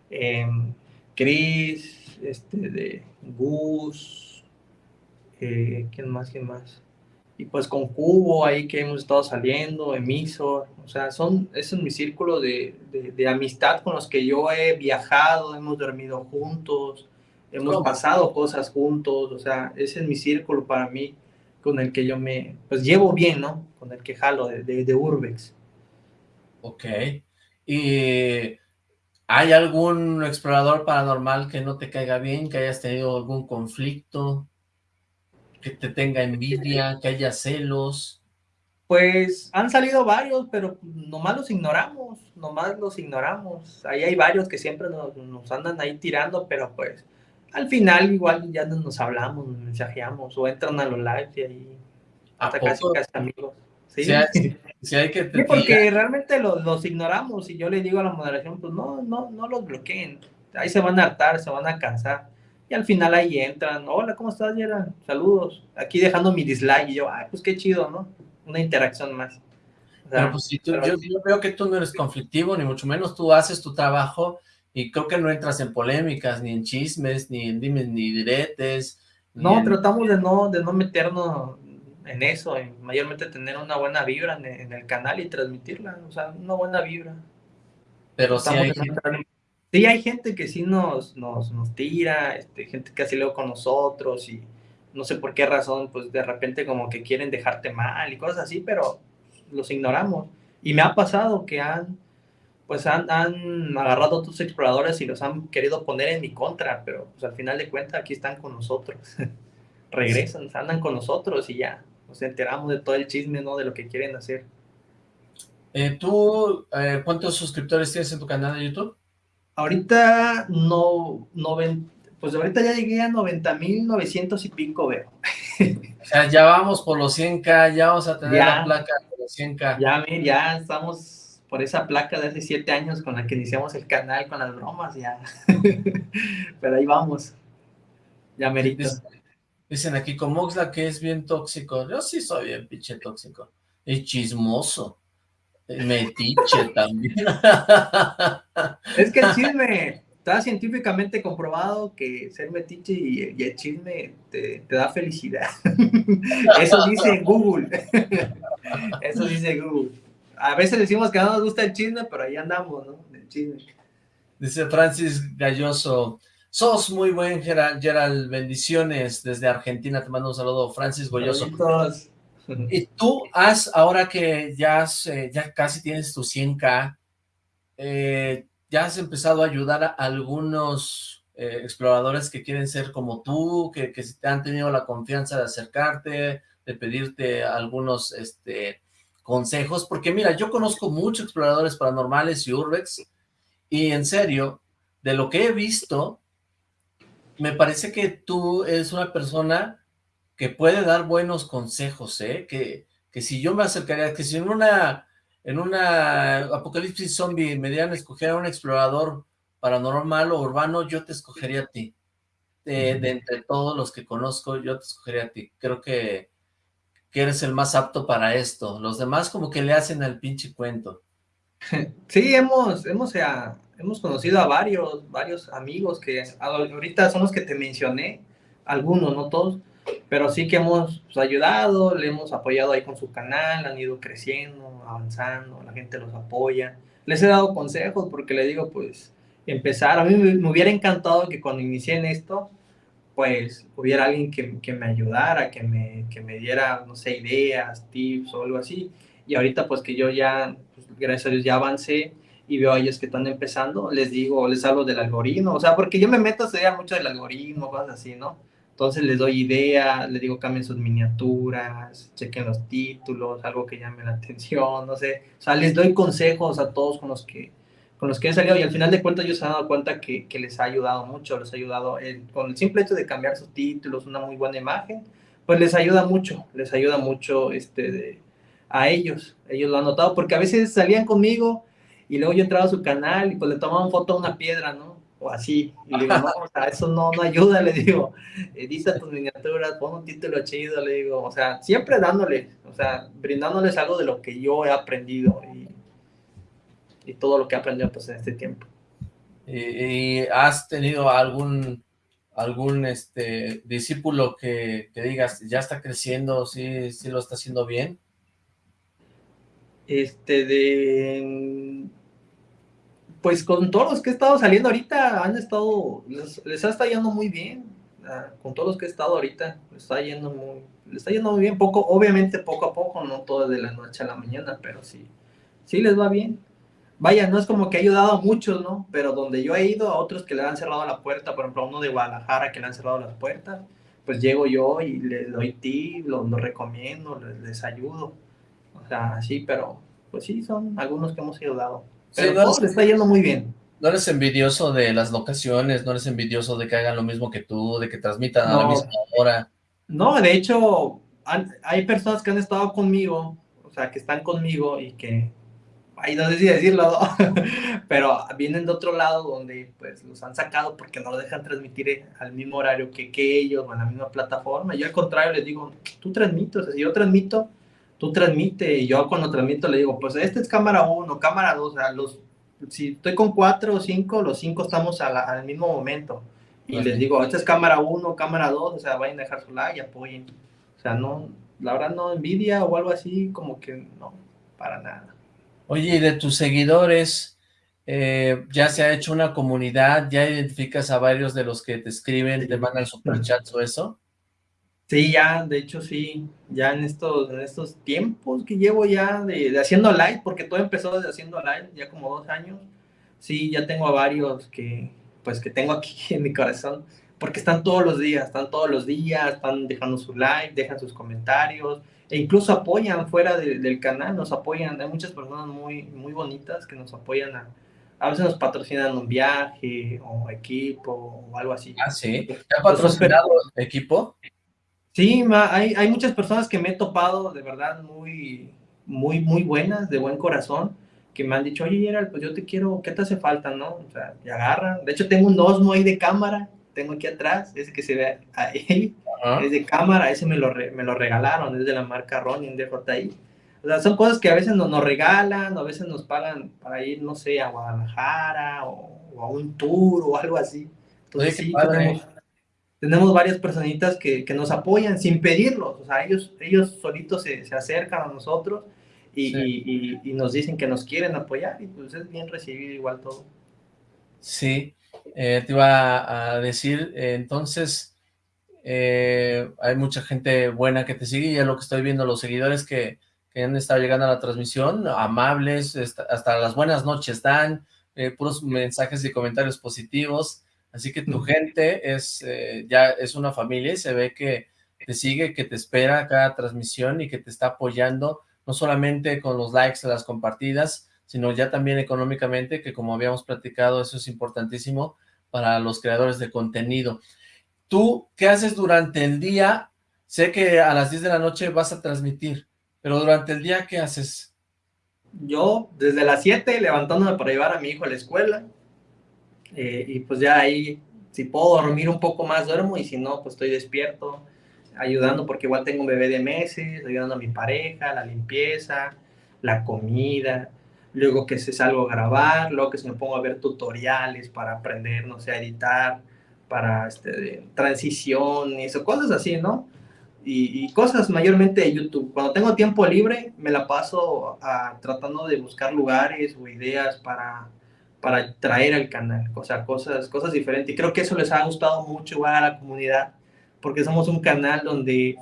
eh, Chris, este, de Gus, eh, ¿quién más, quién más? Y pues con Cubo ahí que hemos estado saliendo, Emisor, o sea, son, ese es mi círculo de, de, amistad con los que yo he viajado, hemos dormido juntos, hemos pasado cosas juntos, o sea, ese es mi círculo para mí, con el que yo me, pues llevo bien, ¿no? Con el que jalo de, de, de Urbex. Ok, y ¿Hay algún explorador paranormal que no te caiga bien, que hayas tenido algún conflicto, que te tenga envidia, que haya celos? Pues han salido varios, pero nomás los ignoramos, nomás los ignoramos. Ahí hay varios que siempre nos, andan ahí tirando, pero pues al final igual ya nos hablamos, nos mensajeamos o entran a los lives y ahí hasta casi, casi amigos. ¿Sí? Sí, [LAUGHS] hay que porque realmente los, ignoramos y yo le digo a la moderación, pues no, no, no los bloqueen. Ahí se van a hartar, se van a cansar. Y al final ahí entran, hola, ¿cómo estás, Yera? Saludos. Aquí dejando mi dislike y yo, ay, pues qué chido, ¿no? Una interacción más. pero pues si tú, yo, veo que tú no eres conflictivo, ni mucho menos tú haces tu trabajo y creo que no entras en polémicas, ni en chismes, ni en dimes, ni diretes. No, tratamos de no, de no meternos en eso, en mayormente tener una buena vibra en, el canal y transmitirla, o sea, una buena vibra. Pero sí hay, gente... sí hay gente que sí nos, nos, nos tira, este, gente que así luego con nosotros y no sé por qué razón, pues de repente como que quieren dejarte mal y cosas así, pero los ignoramos. Y me ha pasado que han, pues han, han agarrado a otros exploradores y los han querido poner en mi contra, pero pues al final de cuentas aquí están con nosotros. [LAUGHS] Regresan, andan con nosotros y ya nos enteramos de todo el chisme, ¿no? De lo que quieren hacer. Eh, ¿Tú eh, cuántos suscriptores tienes en tu canal de YouTube? Ahorita no, pues ahorita ya llegué a 90.900 y pico veo. [LAUGHS] O sea, ya vamos por los 100k, ya vamos a tener la placa de los 100k. Ya, ya estamos por esa placa de hace 7 años con la que iniciamos el canal con las bromas, ya. [LAUGHS] Pero ahí vamos. Ya merito. Dicen aquí, con Moxla que es bien tóxico. Yo sí soy bien pinche tóxico. Y chismoso. Metiche [LAUGHS] también. Es que el [LAUGHS] chisme está científicamente comprobado que ser metiche y, el chisme te, da felicidad. Eso dice Google. Eso dice Google. A veces decimos que no nos gusta el chisme, pero ahí andamos, ¿no? El chisme. Dice Francis Galloso, Sos muy buen, Gerald, bendiciones desde Argentina, te mando un saludo, Francis Goyoso. Y tú has, ahora que ya, eh, ya casi tienes tu 100k, eh, ya has empezado a ayudar a algunos eh, exploradores que quieren ser como tú, que, que te han tenido la confianza de acercarte, de pedirte algunos este, consejos, porque mira, yo conozco muchos exploradores paranormales y urbex, y en serio, de lo que he visto, me parece que tú eres una persona que puede dar buenos consejos, ¿eh? Que, que si yo me acercaría, que si en una, en una apocalipsis zombie me dieran escoger a un explorador paranormal o urbano, yo te escogería a ti. De, de entre todos los que conozco, yo te escogería a ti. Creo que, que eres el más apto para esto. Los demás como que le hacen al pinche cuento. [LAUGHS] Sí, hemos, hemos, eh, hemos conocido a varios, varios amigos que ahorita son los que te mencioné, algunos, no todos, pero sí que hemos pues, ayudado, le hemos apoyado ahí con su canal, han ido creciendo, avanzando, la gente los apoya. Les he dado consejos porque le digo, pues, empezar. A mí me, hubiera encantado que cuando inicié en esto, pues, hubiera alguien que, que me ayudara, que me, que me diera, no sé, ideas, tips o algo así. Y ahorita, pues, que yo ya, pues, gracias a Dios, ya avancé y veo a ellos que están empezando, les digo, les hablo del algoritmo, o sea, porque yo me meto a estudiar mucho del algoritmo, cosas así, ¿no? Entonces les doy ideas, les digo cambien sus miniaturas, chequen los títulos, algo que llame la [LAUGHS] atención, no sé. O sea, les doy consejos a todos con los que, con los que he salido y al final de cuentas ellos se han dado cuenta que, que les ha ayudado mucho, les ha ayudado con el simple hecho de cambiar sus títulos, una muy buena imagen, pues les ayuda mucho, les ayuda mucho este, de, a ellos. Ellos lo han notado porque a veces salían conmigo y luego yo entraba a su canal y pues le tomaban foto a una piedra, ¿no? o así. Y le digo, [LAUGHS] no, o sea, eso no, no ayuda, le digo, edita tus miniaturas, pon un título chido, le digo, o sea, siempre dándole, o sea, brindándoles algo de lo que yo he aprendido y, y todo lo que he aprendido pues en este tiempo. ¿Y, has tenido algún algún este discípulo que, que digas, ya está creciendo, sí, sí lo está haciendo bien? Este, de pues con todos los que he estado saliendo ahorita, han estado, les, les ha estado yendo muy bien, ah, con todos los que he estado ahorita, les está yendo muy, les está yendo muy bien, poco, obviamente poco a poco, no todo de la noche a la mañana, pero sí, sí les va bien. Vaya, no es como que ha ayudado a muchos, ¿no? Pero donde yo he ido, a otros que le han cerrado la puerta, por ejemplo, a uno de Guadalajara que le han cerrado las puertas, pues llego yo y les doy tips, los, recomiendo, les, les ayudo. O sea, sí, pero pues sí, son algunos que hemos ayudado. Pero no eres, está yendo muy bien. No eres envidioso de las locaciones, no eres envidioso de que hagan lo mismo que tú, de que transmitan a la misma hora. No, de hecho, hay personas que han estado conmigo, o sea, que están conmigo y que, ahí no sé si decirlo, [LAUGHS] pero vienen de otro lado donde pues los han sacado porque no lo dejan transmitir al mismo horario que, que ellos o en la misma plataforma. Yo al contrario les digo, tú transmites, o sea, si yo transmito, tú transmite, y yo cuando transmito le digo, pues este es cámara 1, cámara 2, o sea, los, si estoy con 4 o 5, los 5 estamos al mismo momento. Y les digo, esta es cámara 1, cámara 2, o sea, vayan a dejar su like y apoyen. O sea, no, la verdad no envidia o algo así, como que no, para nada. Oye, y de tus seguidores, eh, ya se ha hecho una comunidad, ya identificas a varios de los que te escriben, te mandan superchats o eso. Sí, ya, de hecho sí, ya en estos, en estos tiempos que llevo ya de, haciendo live, porque todo empezó desde haciendo live, ya como dos años, sí, ya tengo a varios que, pues que tengo aquí [LAUGHS] en mi corazón, porque están todos los días, están todos los días, están dejando su like, dejan sus comentarios, e incluso apoyan fuera del canal, nos apoyan, hay muchas personas muy, muy bonitas que nos apoyan a, a veces nos patrocinan un viaje o equipo o algo así. Ah, sí. ¿Te ha patrocinado equipo? Sí, hay, hay muchas personas que me he topado de verdad muy, muy, muy buenas, de buen corazón, que me han dicho, oye, Gerald, pues yo te quiero, ¿qué te hace falta, no? O sea, te agarran. De hecho, tengo un Osmo ahí de cámara, tengo aquí atrás, ese que se ve ahí, es de cámara, ese me lo, me lo regalaron, es de la marca Ronin DJI. O sea, son cosas que a veces nos, nos regalan, a veces nos pagan para ir, no sé, a Guadalajara o, a un tour o algo así. Entonces, sí, tenemos, tenemos varias personitas que, que, nos apoyan sin pedirlos, o sea, ellos, ellos solitos se, se acercan a nosotros y, y, y, nos dicen que nos quieren apoyar y pues es bien recibido igual todo. Sí, eh, te iba a decir, eh, entonces, eh, hay mucha gente buena que te sigue y es lo que estoy viendo, los seguidores que, que han estado llegando a la transmisión, amables, hasta las buenas noches dan, puros mensajes y comentarios positivos, Así que tu gente es eh, ya es una familia y se ve que te sigue, que te espera cada transmisión y que te está apoyando, no solamente con los likes y las compartidas, sino ya también económicamente, que como habíamos platicado, eso es importantísimo para los creadores de contenido. ¿Tú qué haces durante el día? Sé que a las 10 de la noche vas a transmitir, pero durante el día, ¿qué haces? Yo, desde las 7, levantándome para llevar a mi hijo a la escuela, Eh, y pues ya ahí, si puedo dormir un poco más, duermo, y si no, pues estoy despierto, ayudando, porque igual tengo un bebé de meses, ayudando a mi pareja, la limpieza, la comida, luego que se salgo a grabar, luego que se me pongo a ver tutoriales para aprender, no sé, a editar, para este, transición, y eso, cosas así, ¿no? Y, cosas mayormente de YouTube. Cuando tengo tiempo libre, me la paso a, tratando de buscar lugares o ideas para, para traer al canal, o sea, cosas, cosas diferentes. Y creo que eso les ha gustado mucho a la comunidad, porque somos un canal donde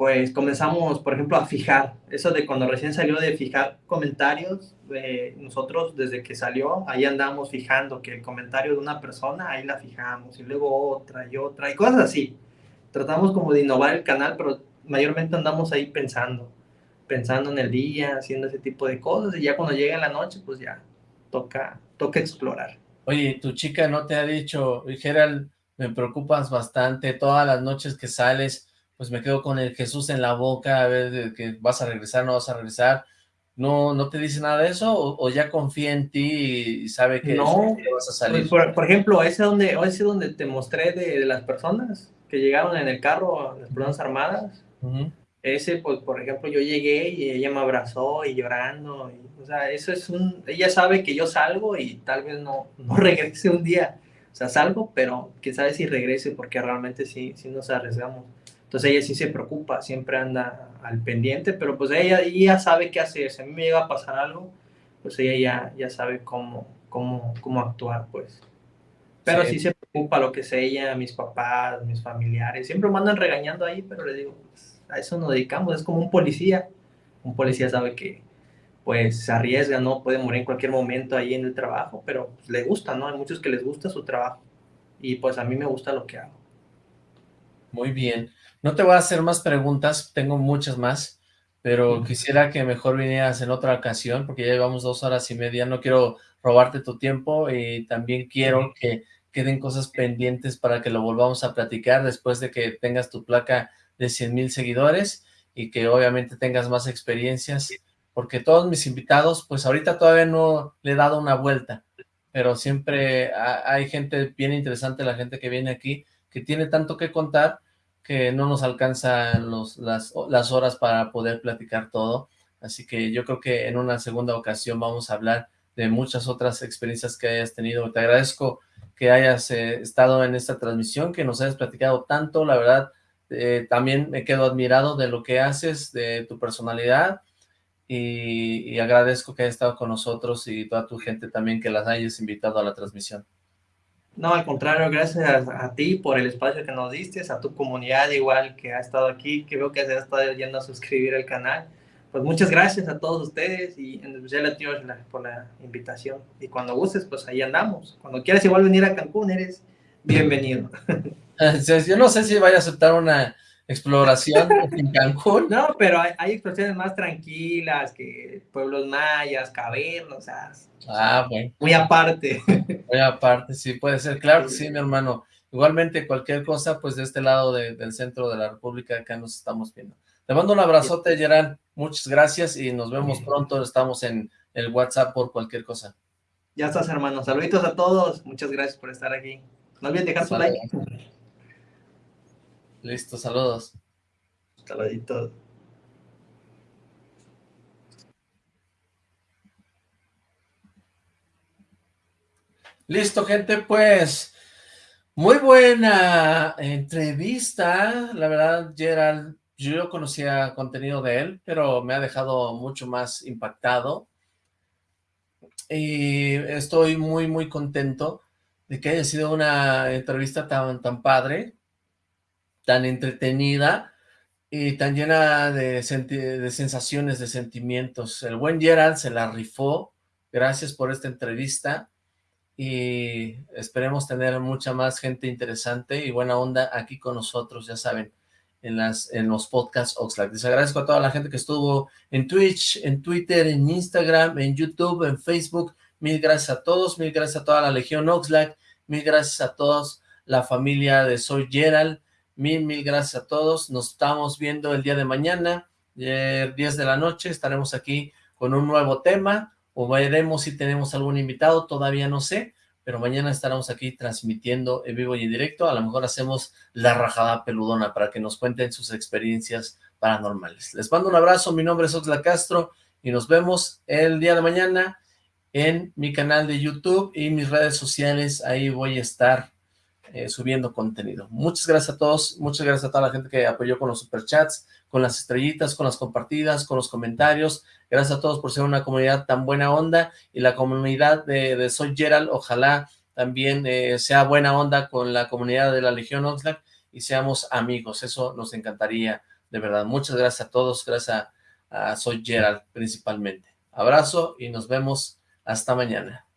pues comenzamos, por ejemplo, a fijar, eso de cuando recién salió de fijar comentarios, eh, nosotros desde que salió, ahí andamos fijando que el comentario de una persona, ahí la fijamos, y luego otra y otra, y cosas así. Tratamos como de innovar el canal, pero mayormente andamos ahí pensando, pensando en el día, haciendo ese tipo de cosas, y ya cuando llega la noche, pues ya toca, toca explorar. Oye, tu chica no te ha dicho, Gerald, me preocupas bastante, todas las noches que sales, pues me quedo con el Jesús en la boca, a ver que vas a regresar, no vas a regresar. ¿No, no te dice nada de eso? ¿O, ya confía en ti y sabe que, no, vas a salir? Por, por, ejemplo, ese donde, ese donde te mostré de, las personas que llegaron en el carro, las personas armadas. Ese, pues, por ejemplo, yo llegué y ella me abrazó y llorando. o sea, eso es un... Ella sabe que yo salgo y tal vez no, no [LAUGHS] regrese un día. O sea, salgo, pero quién sabe si regrese porque realmente sí, sí nos arriesgamos. Entonces ella sí se preocupa, siempre anda al pendiente, pero pues ella ya sabe qué hacer. Si a mí me llega a pasar algo, pues ella ya, ya sabe cómo, cómo, cómo actuar, pues. Pero sí. se preocupa lo que sea ella, mis papás, mis familiares. Siempre me andan regañando ahí, pero le digo, pues, a eso nos dedicamos. Es como un policía. Un policía sabe que pues se arriesga, ¿no? Puede morir en cualquier momento ahí en el trabajo, pero pues, le gusta, ¿no? Hay muchos que les gusta su trabajo. Y pues a mí me gusta lo que hago. Muy bien. No te voy a hacer más preguntas, tengo muchas más, pero quisiera que mejor vinieras en otra ocasión, porque ya llevamos dos horas y media, no quiero robarte tu tiempo y también quiero que queden cosas pendientes para que lo volvamos a platicar después de que tengas tu placa de 100 mil seguidores y que obviamente tengas más experiencias, porque todos mis invitados, pues ahorita todavía no le he dado una vuelta, pero siempre hay gente bien interesante, la gente que viene aquí, que tiene tanto que contar, que no nos alcanzan los, las, las horas para poder platicar todo, así que yo creo que en una segunda ocasión vamos a hablar de muchas otras experiencias que hayas tenido. Te agradezco que hayas eh, estado en esta transmisión, que nos hayas platicado tanto, la verdad, eh, también me quedo admirado de lo que haces, de tu personalidad, y, y, agradezco que hayas estado con nosotros y toda tu gente también que las hayas invitado a la transmisión. No, al contrario, gracias a, ti por el espacio que nos diste, a tu comunidad igual que ha estado aquí, que veo que se ha estado yendo a suscribir al canal. Pues muchas gracias a todos ustedes y en especial a ti por la invitación. Y cuando gustes, pues ahí andamos. Cuando quieras igual venir a Cancún, eres bienvenido. [LAUGHS] Yo no sé si vaya a aceptar una exploración [LAUGHS] en Cancún. No, pero hay, hay, exploraciones más tranquilas que pueblos mayas, cavernas, ah, bueno. muy aparte. [LAUGHS] Muy aparte, sí, puede ser. Claro que sí, mi hermano. Igualmente, cualquier cosa, pues de este lado del centro de la República, acá nos estamos viendo. Te mando un abrazote, Gerard. Muchas gracias y nos vemos pronto. Estamos en el WhatsApp por cualquier cosa. Ya estás, hermano. Saluditos a todos. Muchas gracias por estar aquí. No olviden dejar su like. Listo, saludos. Saluditos. Listo, gente, pues muy buena entrevista. La verdad, Gerald, yo conocía contenido de él, pero me ha dejado mucho más impactado. Y estoy muy, muy contento de que haya sido una entrevista tan, tan padre tan entretenida y tan llena de, sensaciones, de sentimientos. El buen Gerald se la rifó, gracias por esta entrevista y esperemos tener mucha más gente interesante y buena onda aquí con nosotros, ya saben, en, las, en los podcasts Oxlack. Les agradezco a toda la gente que estuvo en Twitch, en Twitter, en Instagram, en YouTube, en Facebook. Mil gracias a todos, mil gracias a toda la Legión Oxlack, mil gracias a todos, la familia de Soy Gerald, Mil, mil gracias a todos. Nos estamos viendo el día de mañana, eh, 10 de la noche. Estaremos aquí con un nuevo tema o veremos si tenemos algún invitado, todavía no sé, pero mañana estaremos aquí transmitiendo en vivo y en directo, a lo mejor hacemos la rajada peludona para que nos cuenten sus experiencias paranormales. Les mando un abrazo, mi nombre es Oxla Castro, y nos vemos el día de mañana en mi canal de YouTube y mis redes sociales, ahí voy a estar eh, subiendo contenido. Muchas gracias a todos, muchas gracias a toda la gente que apoyó con los superchats, con las estrellitas, con las compartidas, con los comentarios. Gracias a todos por ser una comunidad tan buena onda y la comunidad de, Soy Gerald, ojalá también eh, sea buena onda con la comunidad de la Legión Oxlack y seamos amigos, eso nos encantaría, de verdad. Muchas gracias a todos, gracias a, a Soy Gerald principalmente. Abrazo y nos vemos hasta mañana.